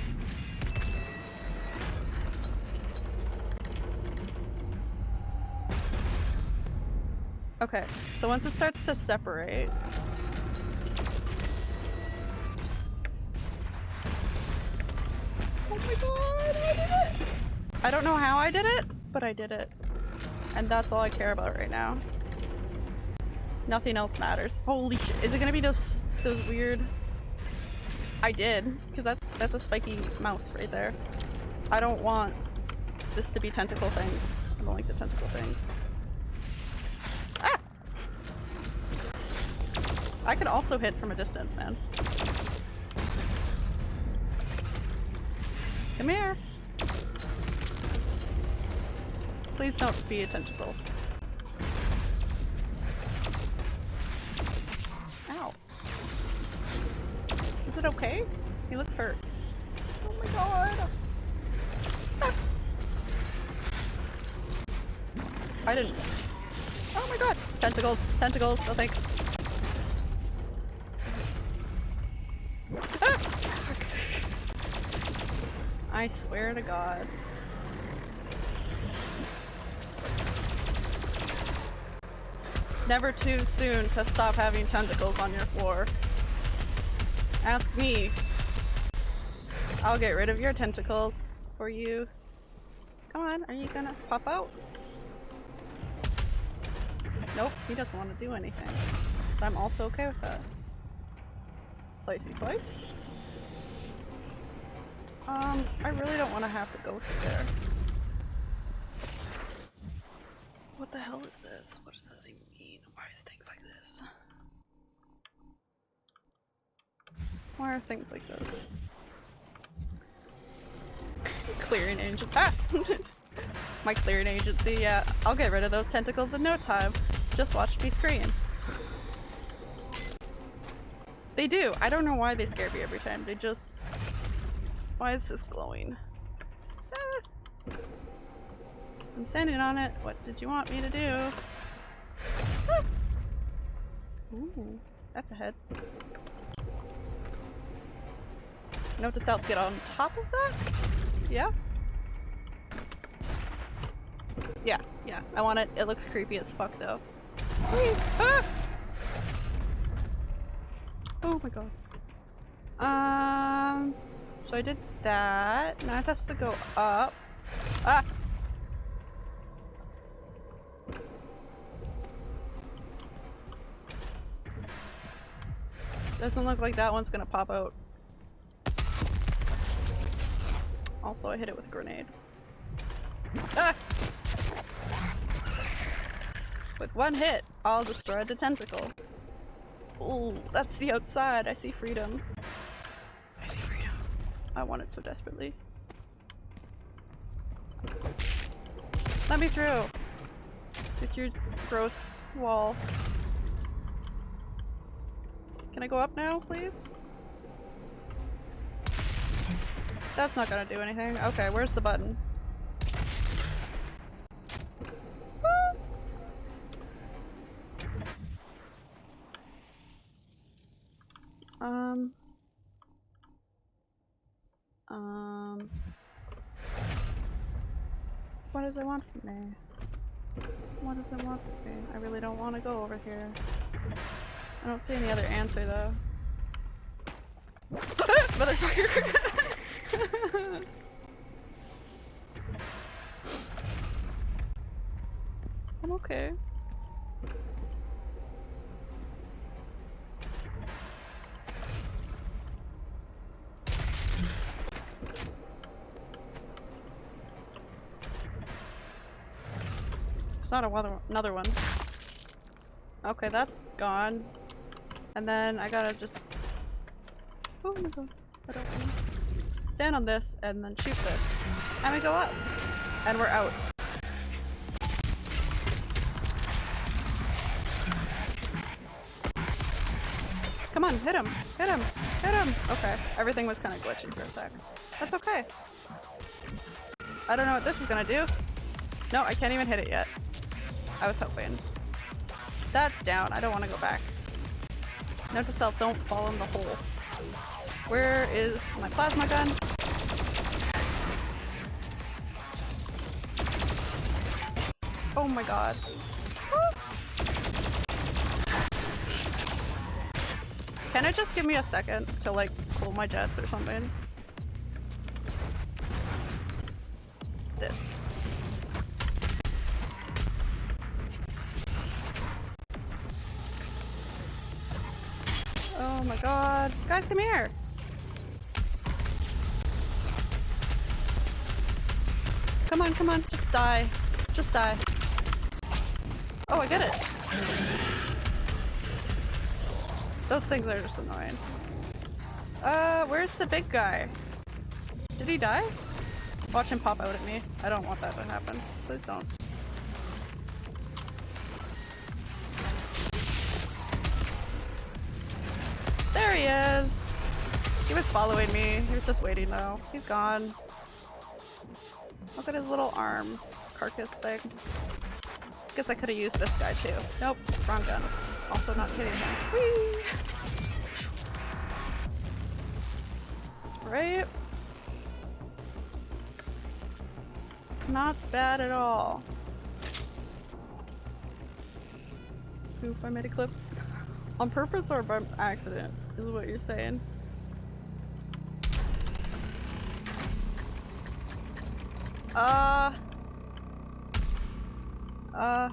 Okay, so once it starts to separate... Oh my god, I did it! I don't know how I did it, but I did it. And that's all I care about right now. Nothing else matters. Holy shit. Is it gonna be those those weird I did, because that's that's a spiky mouth right there. I don't want this to be tentacle things. I don't like the tentacle things. Ah! I could also hit from a distance, man. Come here. Please don't be a tentacle. Ow. It okay? He looks hurt. Oh my god. Ah. I didn't. Oh my god! Tentacles! Tentacles! Oh, thanks. Ah! I swear to god. It's never too soon to stop having tentacles on your floor. Ask me. I'll get rid of your tentacles for you. Come on, are you gonna pop out? Nope, he doesn't want to do anything. But I'm also okay with that. Slicey slice. Um, I really don't want to have to go through there. What the hell is this? What is this even mean? Why is things like this? Are things like this? Clearing agent. Ah! *laughs* My clearing agency, yeah. I'll get rid of those tentacles in no time. Just watch me scream. They do. I don't know why they scare me every time. They just... Why is this glowing? Ah. I'm standing on it. What did you want me to do? Ah. Ooh, that's a head. Note to self, get on top of that? Yeah? Yeah, yeah. I want it. It looks creepy as fuck though. Ah! Oh my god. Um, so I did that. Now it has to go up. Ah! Doesn't look like that one's gonna pop out. Also, I hit it with a grenade. Ah! With one hit, I'll destroy the tentacle. Ooh, that's the outside. I see freedom. I see freedom. I want it so desperately. Let me through! With your gross wall. Can I go up now, please? That's not gonna do anything. Okay, where's the button? Um. Um. What does it want from me? What does it want from me? I really don't want to go over here. I don't see any other answer though. *laughs* Motherfucker! *laughs* *laughs* I'm okay. There's not a other- another one. Okay, that's gone. And then I gotta just- Oh my god. I don't wanna- Stand on this and then shoot this. And we go up. And we're out. Come on, hit him! Hit him! Hit him! Okay, everything was kind of glitching for a sec. That's okay. I don't know what this is gonna do. No, I can't even hit it yet. I was hoping. That's down. I don't want to go back. Note to self, don't fall in the hole. Where is my plasma gun? My god. Can it just give me a second to like pull my jets or something? this. Oh my god. Guys, come here! Come on, come on, just die. Just die. Oh, I get it. Those things are just annoying. Uh, where's the big guy? Did he die? Watch him pop out at me. I don't want that to happen. Please don't. There he is! He was following me. He was just waiting though. He's gone. Look at his little arm carcass thing. Guess I could have used this guy too. Nope, wrong gun. Also not hitting him. Whee! Right? Not bad at all. Oof, I made a clip. *laughs* On purpose or by accident, is what you're saying. Uh. Uh.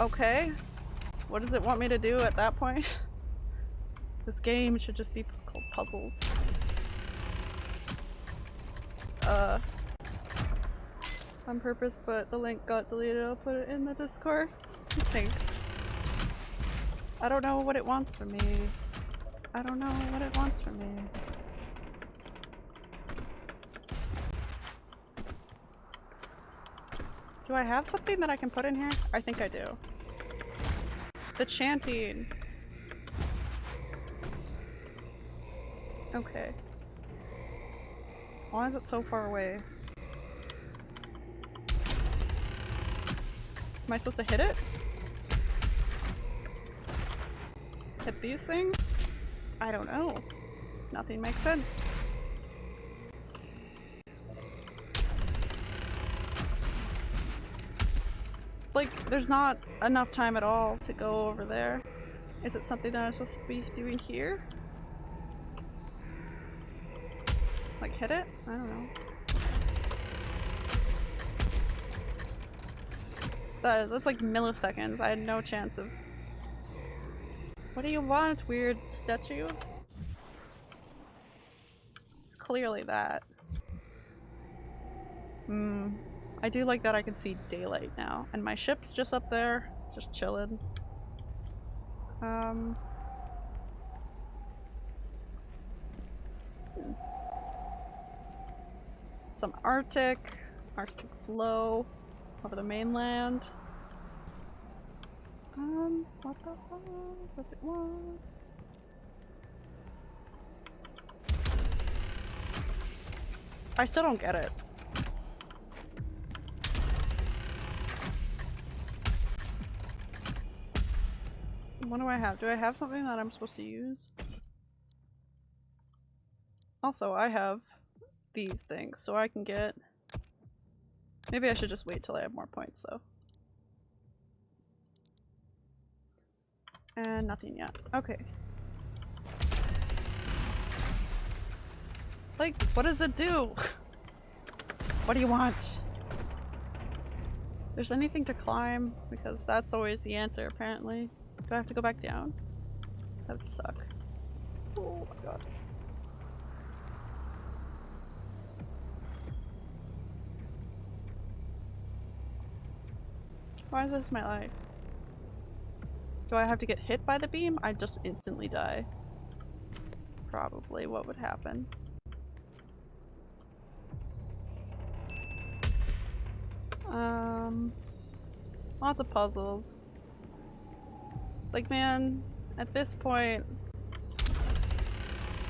Okay. What does it want me to do at that point? *laughs* this game should just be called puzzles. Uh. On purpose, but the link got deleted. I'll put it in the Discord. *laughs* Thanks. I don't know what it wants from me. I don't know what it wants from me. Do I have something that I can put in here? I think I do. The chanting. Okay. Why is it so far away? Am I supposed to hit it? Hit these things? I don't know. Nothing makes sense. Like, there's not enough time at all to go over there. Is it something that I'm supposed to be doing here? Like hit it? I don't know. That, that's like milliseconds. I had no chance of... What do you want, weird statue? Clearly that. Hmm. I do like that I can see daylight now. And my ship's just up there, just chilling. Um... Some Arctic, Arctic flow over the mainland. Um, what the fuck does it want? I still don't get it. What do I have? Do I have something that I'm supposed to use? Also, I have these things, so I can get... Maybe I should just wait till I have more points, though. And nothing yet. Okay. Like, what does it do? *laughs* what do you want? There's anything to climb? Because that's always the answer, apparently. Do I have to go back down? That would suck. Oh my god. Why is this my life? Do I have to get hit by the beam? I just instantly die. Probably what would happen. Um, lots of puzzles. Like man, at this point,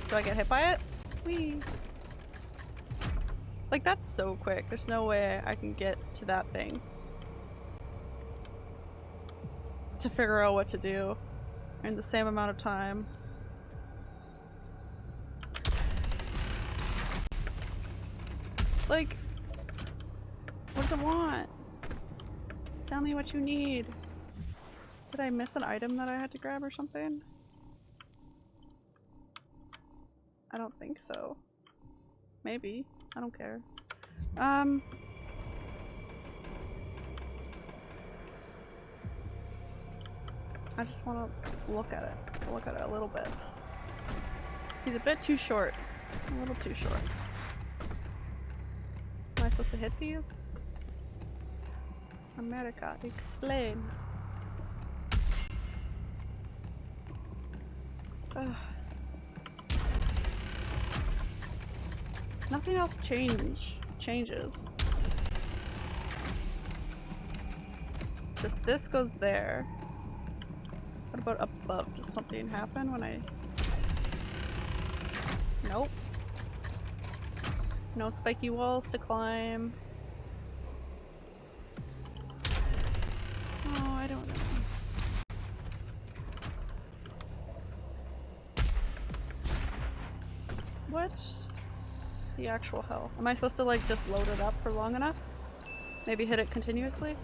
do I get hit by it? Whee! Like that's so quick. There's no way I can get to that thing. To figure out what to do in the same amount of time. Like, what does it want? Tell me what you need. Did I miss an item that I had to grab or something? I don't think so. Maybe. I don't care. Um. I just want to look at it. Look at it a little bit. He's a bit too short. A little too short. Am I supposed to hit these? America, explain. Nothing else change changes. Just this goes there. What about above? Does something happen when I... Nope. No spiky walls to climb. Actual hell? Am I supposed to like just load it up for long enough? Maybe hit it continuously?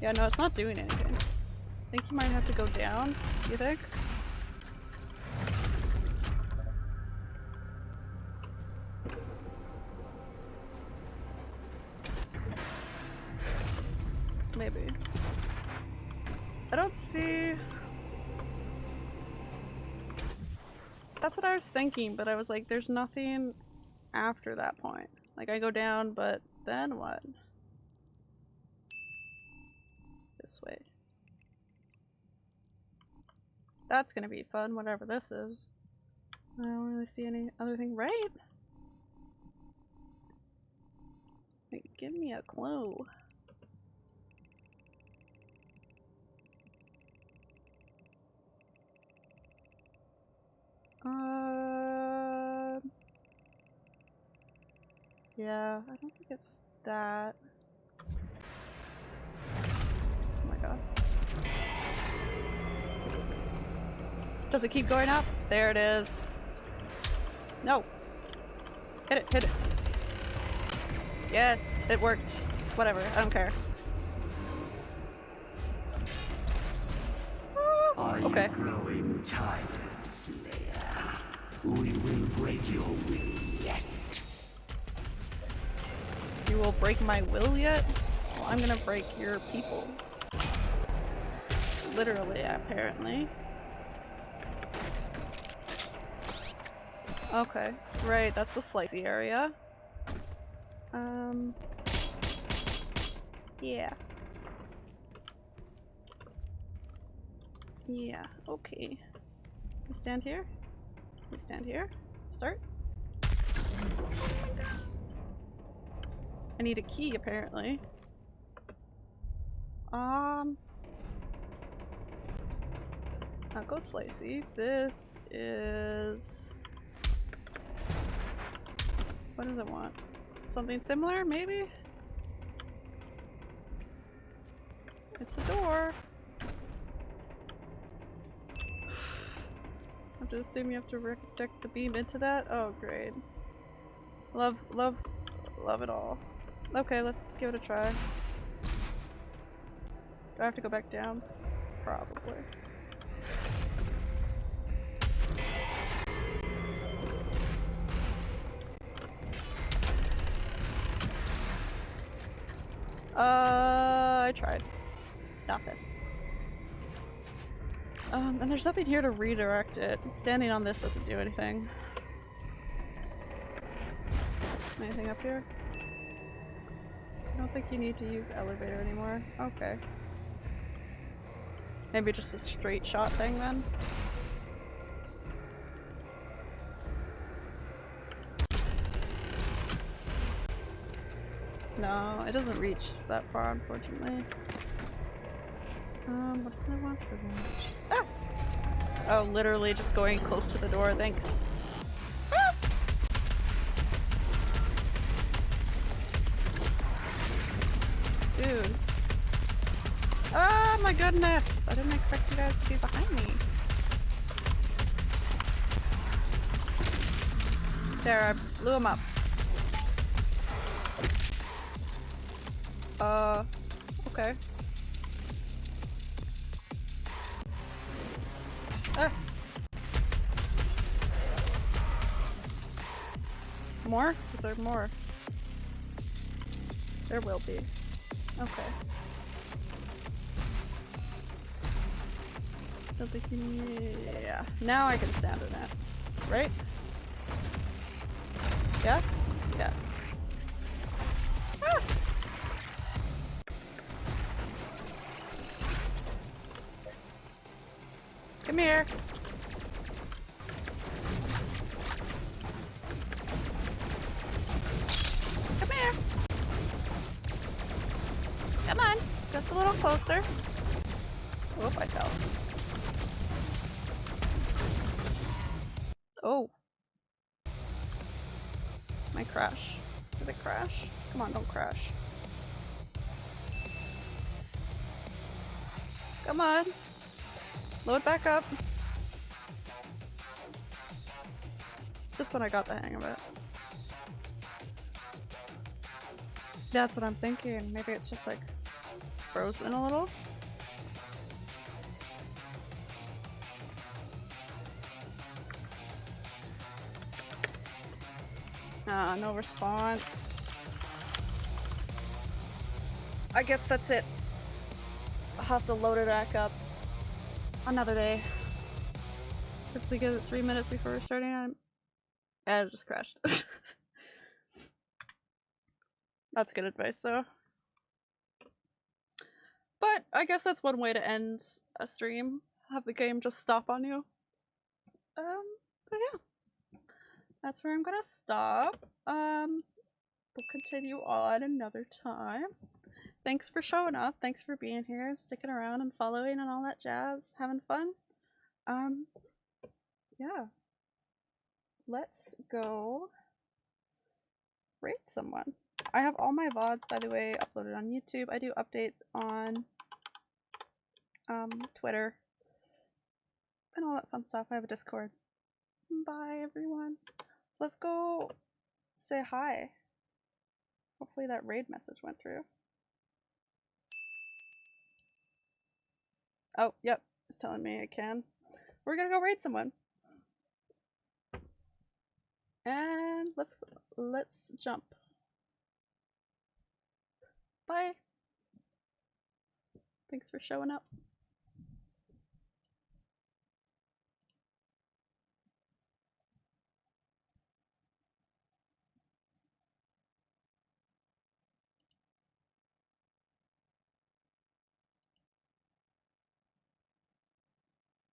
Yeah, no, it's not doing anything. I think you might have to go down, you think? Thinking, but I was like, there's nothing after that point. Like, I go down, but then what? This way. That's gonna be fun, whatever this is. I don't really see any other thing, right? Like, give me a clue. Uh, yeah, I don't think it's that. Oh my god. Does it keep going up? There it is. No. Hit it, hit it. Yes, it worked. Whatever, I don't care. Are okay. you growing tired, Slayer? We will break your will yet. You will break my will yet? Well, I'm gonna break your people. Literally, apparently. Okay, right, that's the slicey area. Um... Yeah. Yeah, okay. We stand here? We stand here? Start? I need a key, apparently. Um... Not go slicey. This is... What does it want? Something similar, maybe? It's a door. To assume you have to project the beam into that? Oh, great. Love, love, love it all. Okay, let's give it a try. Do I have to go back down? Probably. Uh, I tried. Nothing. Um, and there's nothing here to redirect it. Standing on this doesn't do anything. Anything up here? I don't think you need to use elevator anymore. Okay. Maybe just a straight shot thing then? No, it doesn't reach that far, unfortunately. Um, what does it want for? Oh, literally just going close to the door, thanks. Ah! Dude. Oh my goodness! I didn't expect you guys to be behind me. There, I blew him up. Uh, okay. More? Is there more? There will be. Okay. Yeah. Now I can stand in it. Right? Yeah. That's what I'm thinking. Maybe it's just like frozen a little. Ah, no response. I guess that's it. I'll have to load it back up another day. Hopefully get it three minutes before starting. And it just crashed. *laughs* that's good advice though. But I guess that's one way to end a stream. Have the game just stop on you. Um, but yeah. That's where I'm gonna stop. Um, we'll continue on another time. Thanks for showing up. Thanks for being here, sticking around and following and all that jazz. Having fun. Um, yeah. Let's go rate someone. I have all my VODs, by the way, uploaded on YouTube. I do updates on um, Twitter and all that fun stuff. I have a Discord. Bye, everyone. Let's go say hi. Hopefully that raid message went through. Oh, yep. It's telling me it can. We're gonna go raid someone. And let's let's jump. Bye. Thanks for showing up.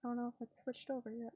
I don't know if it's switched over yet.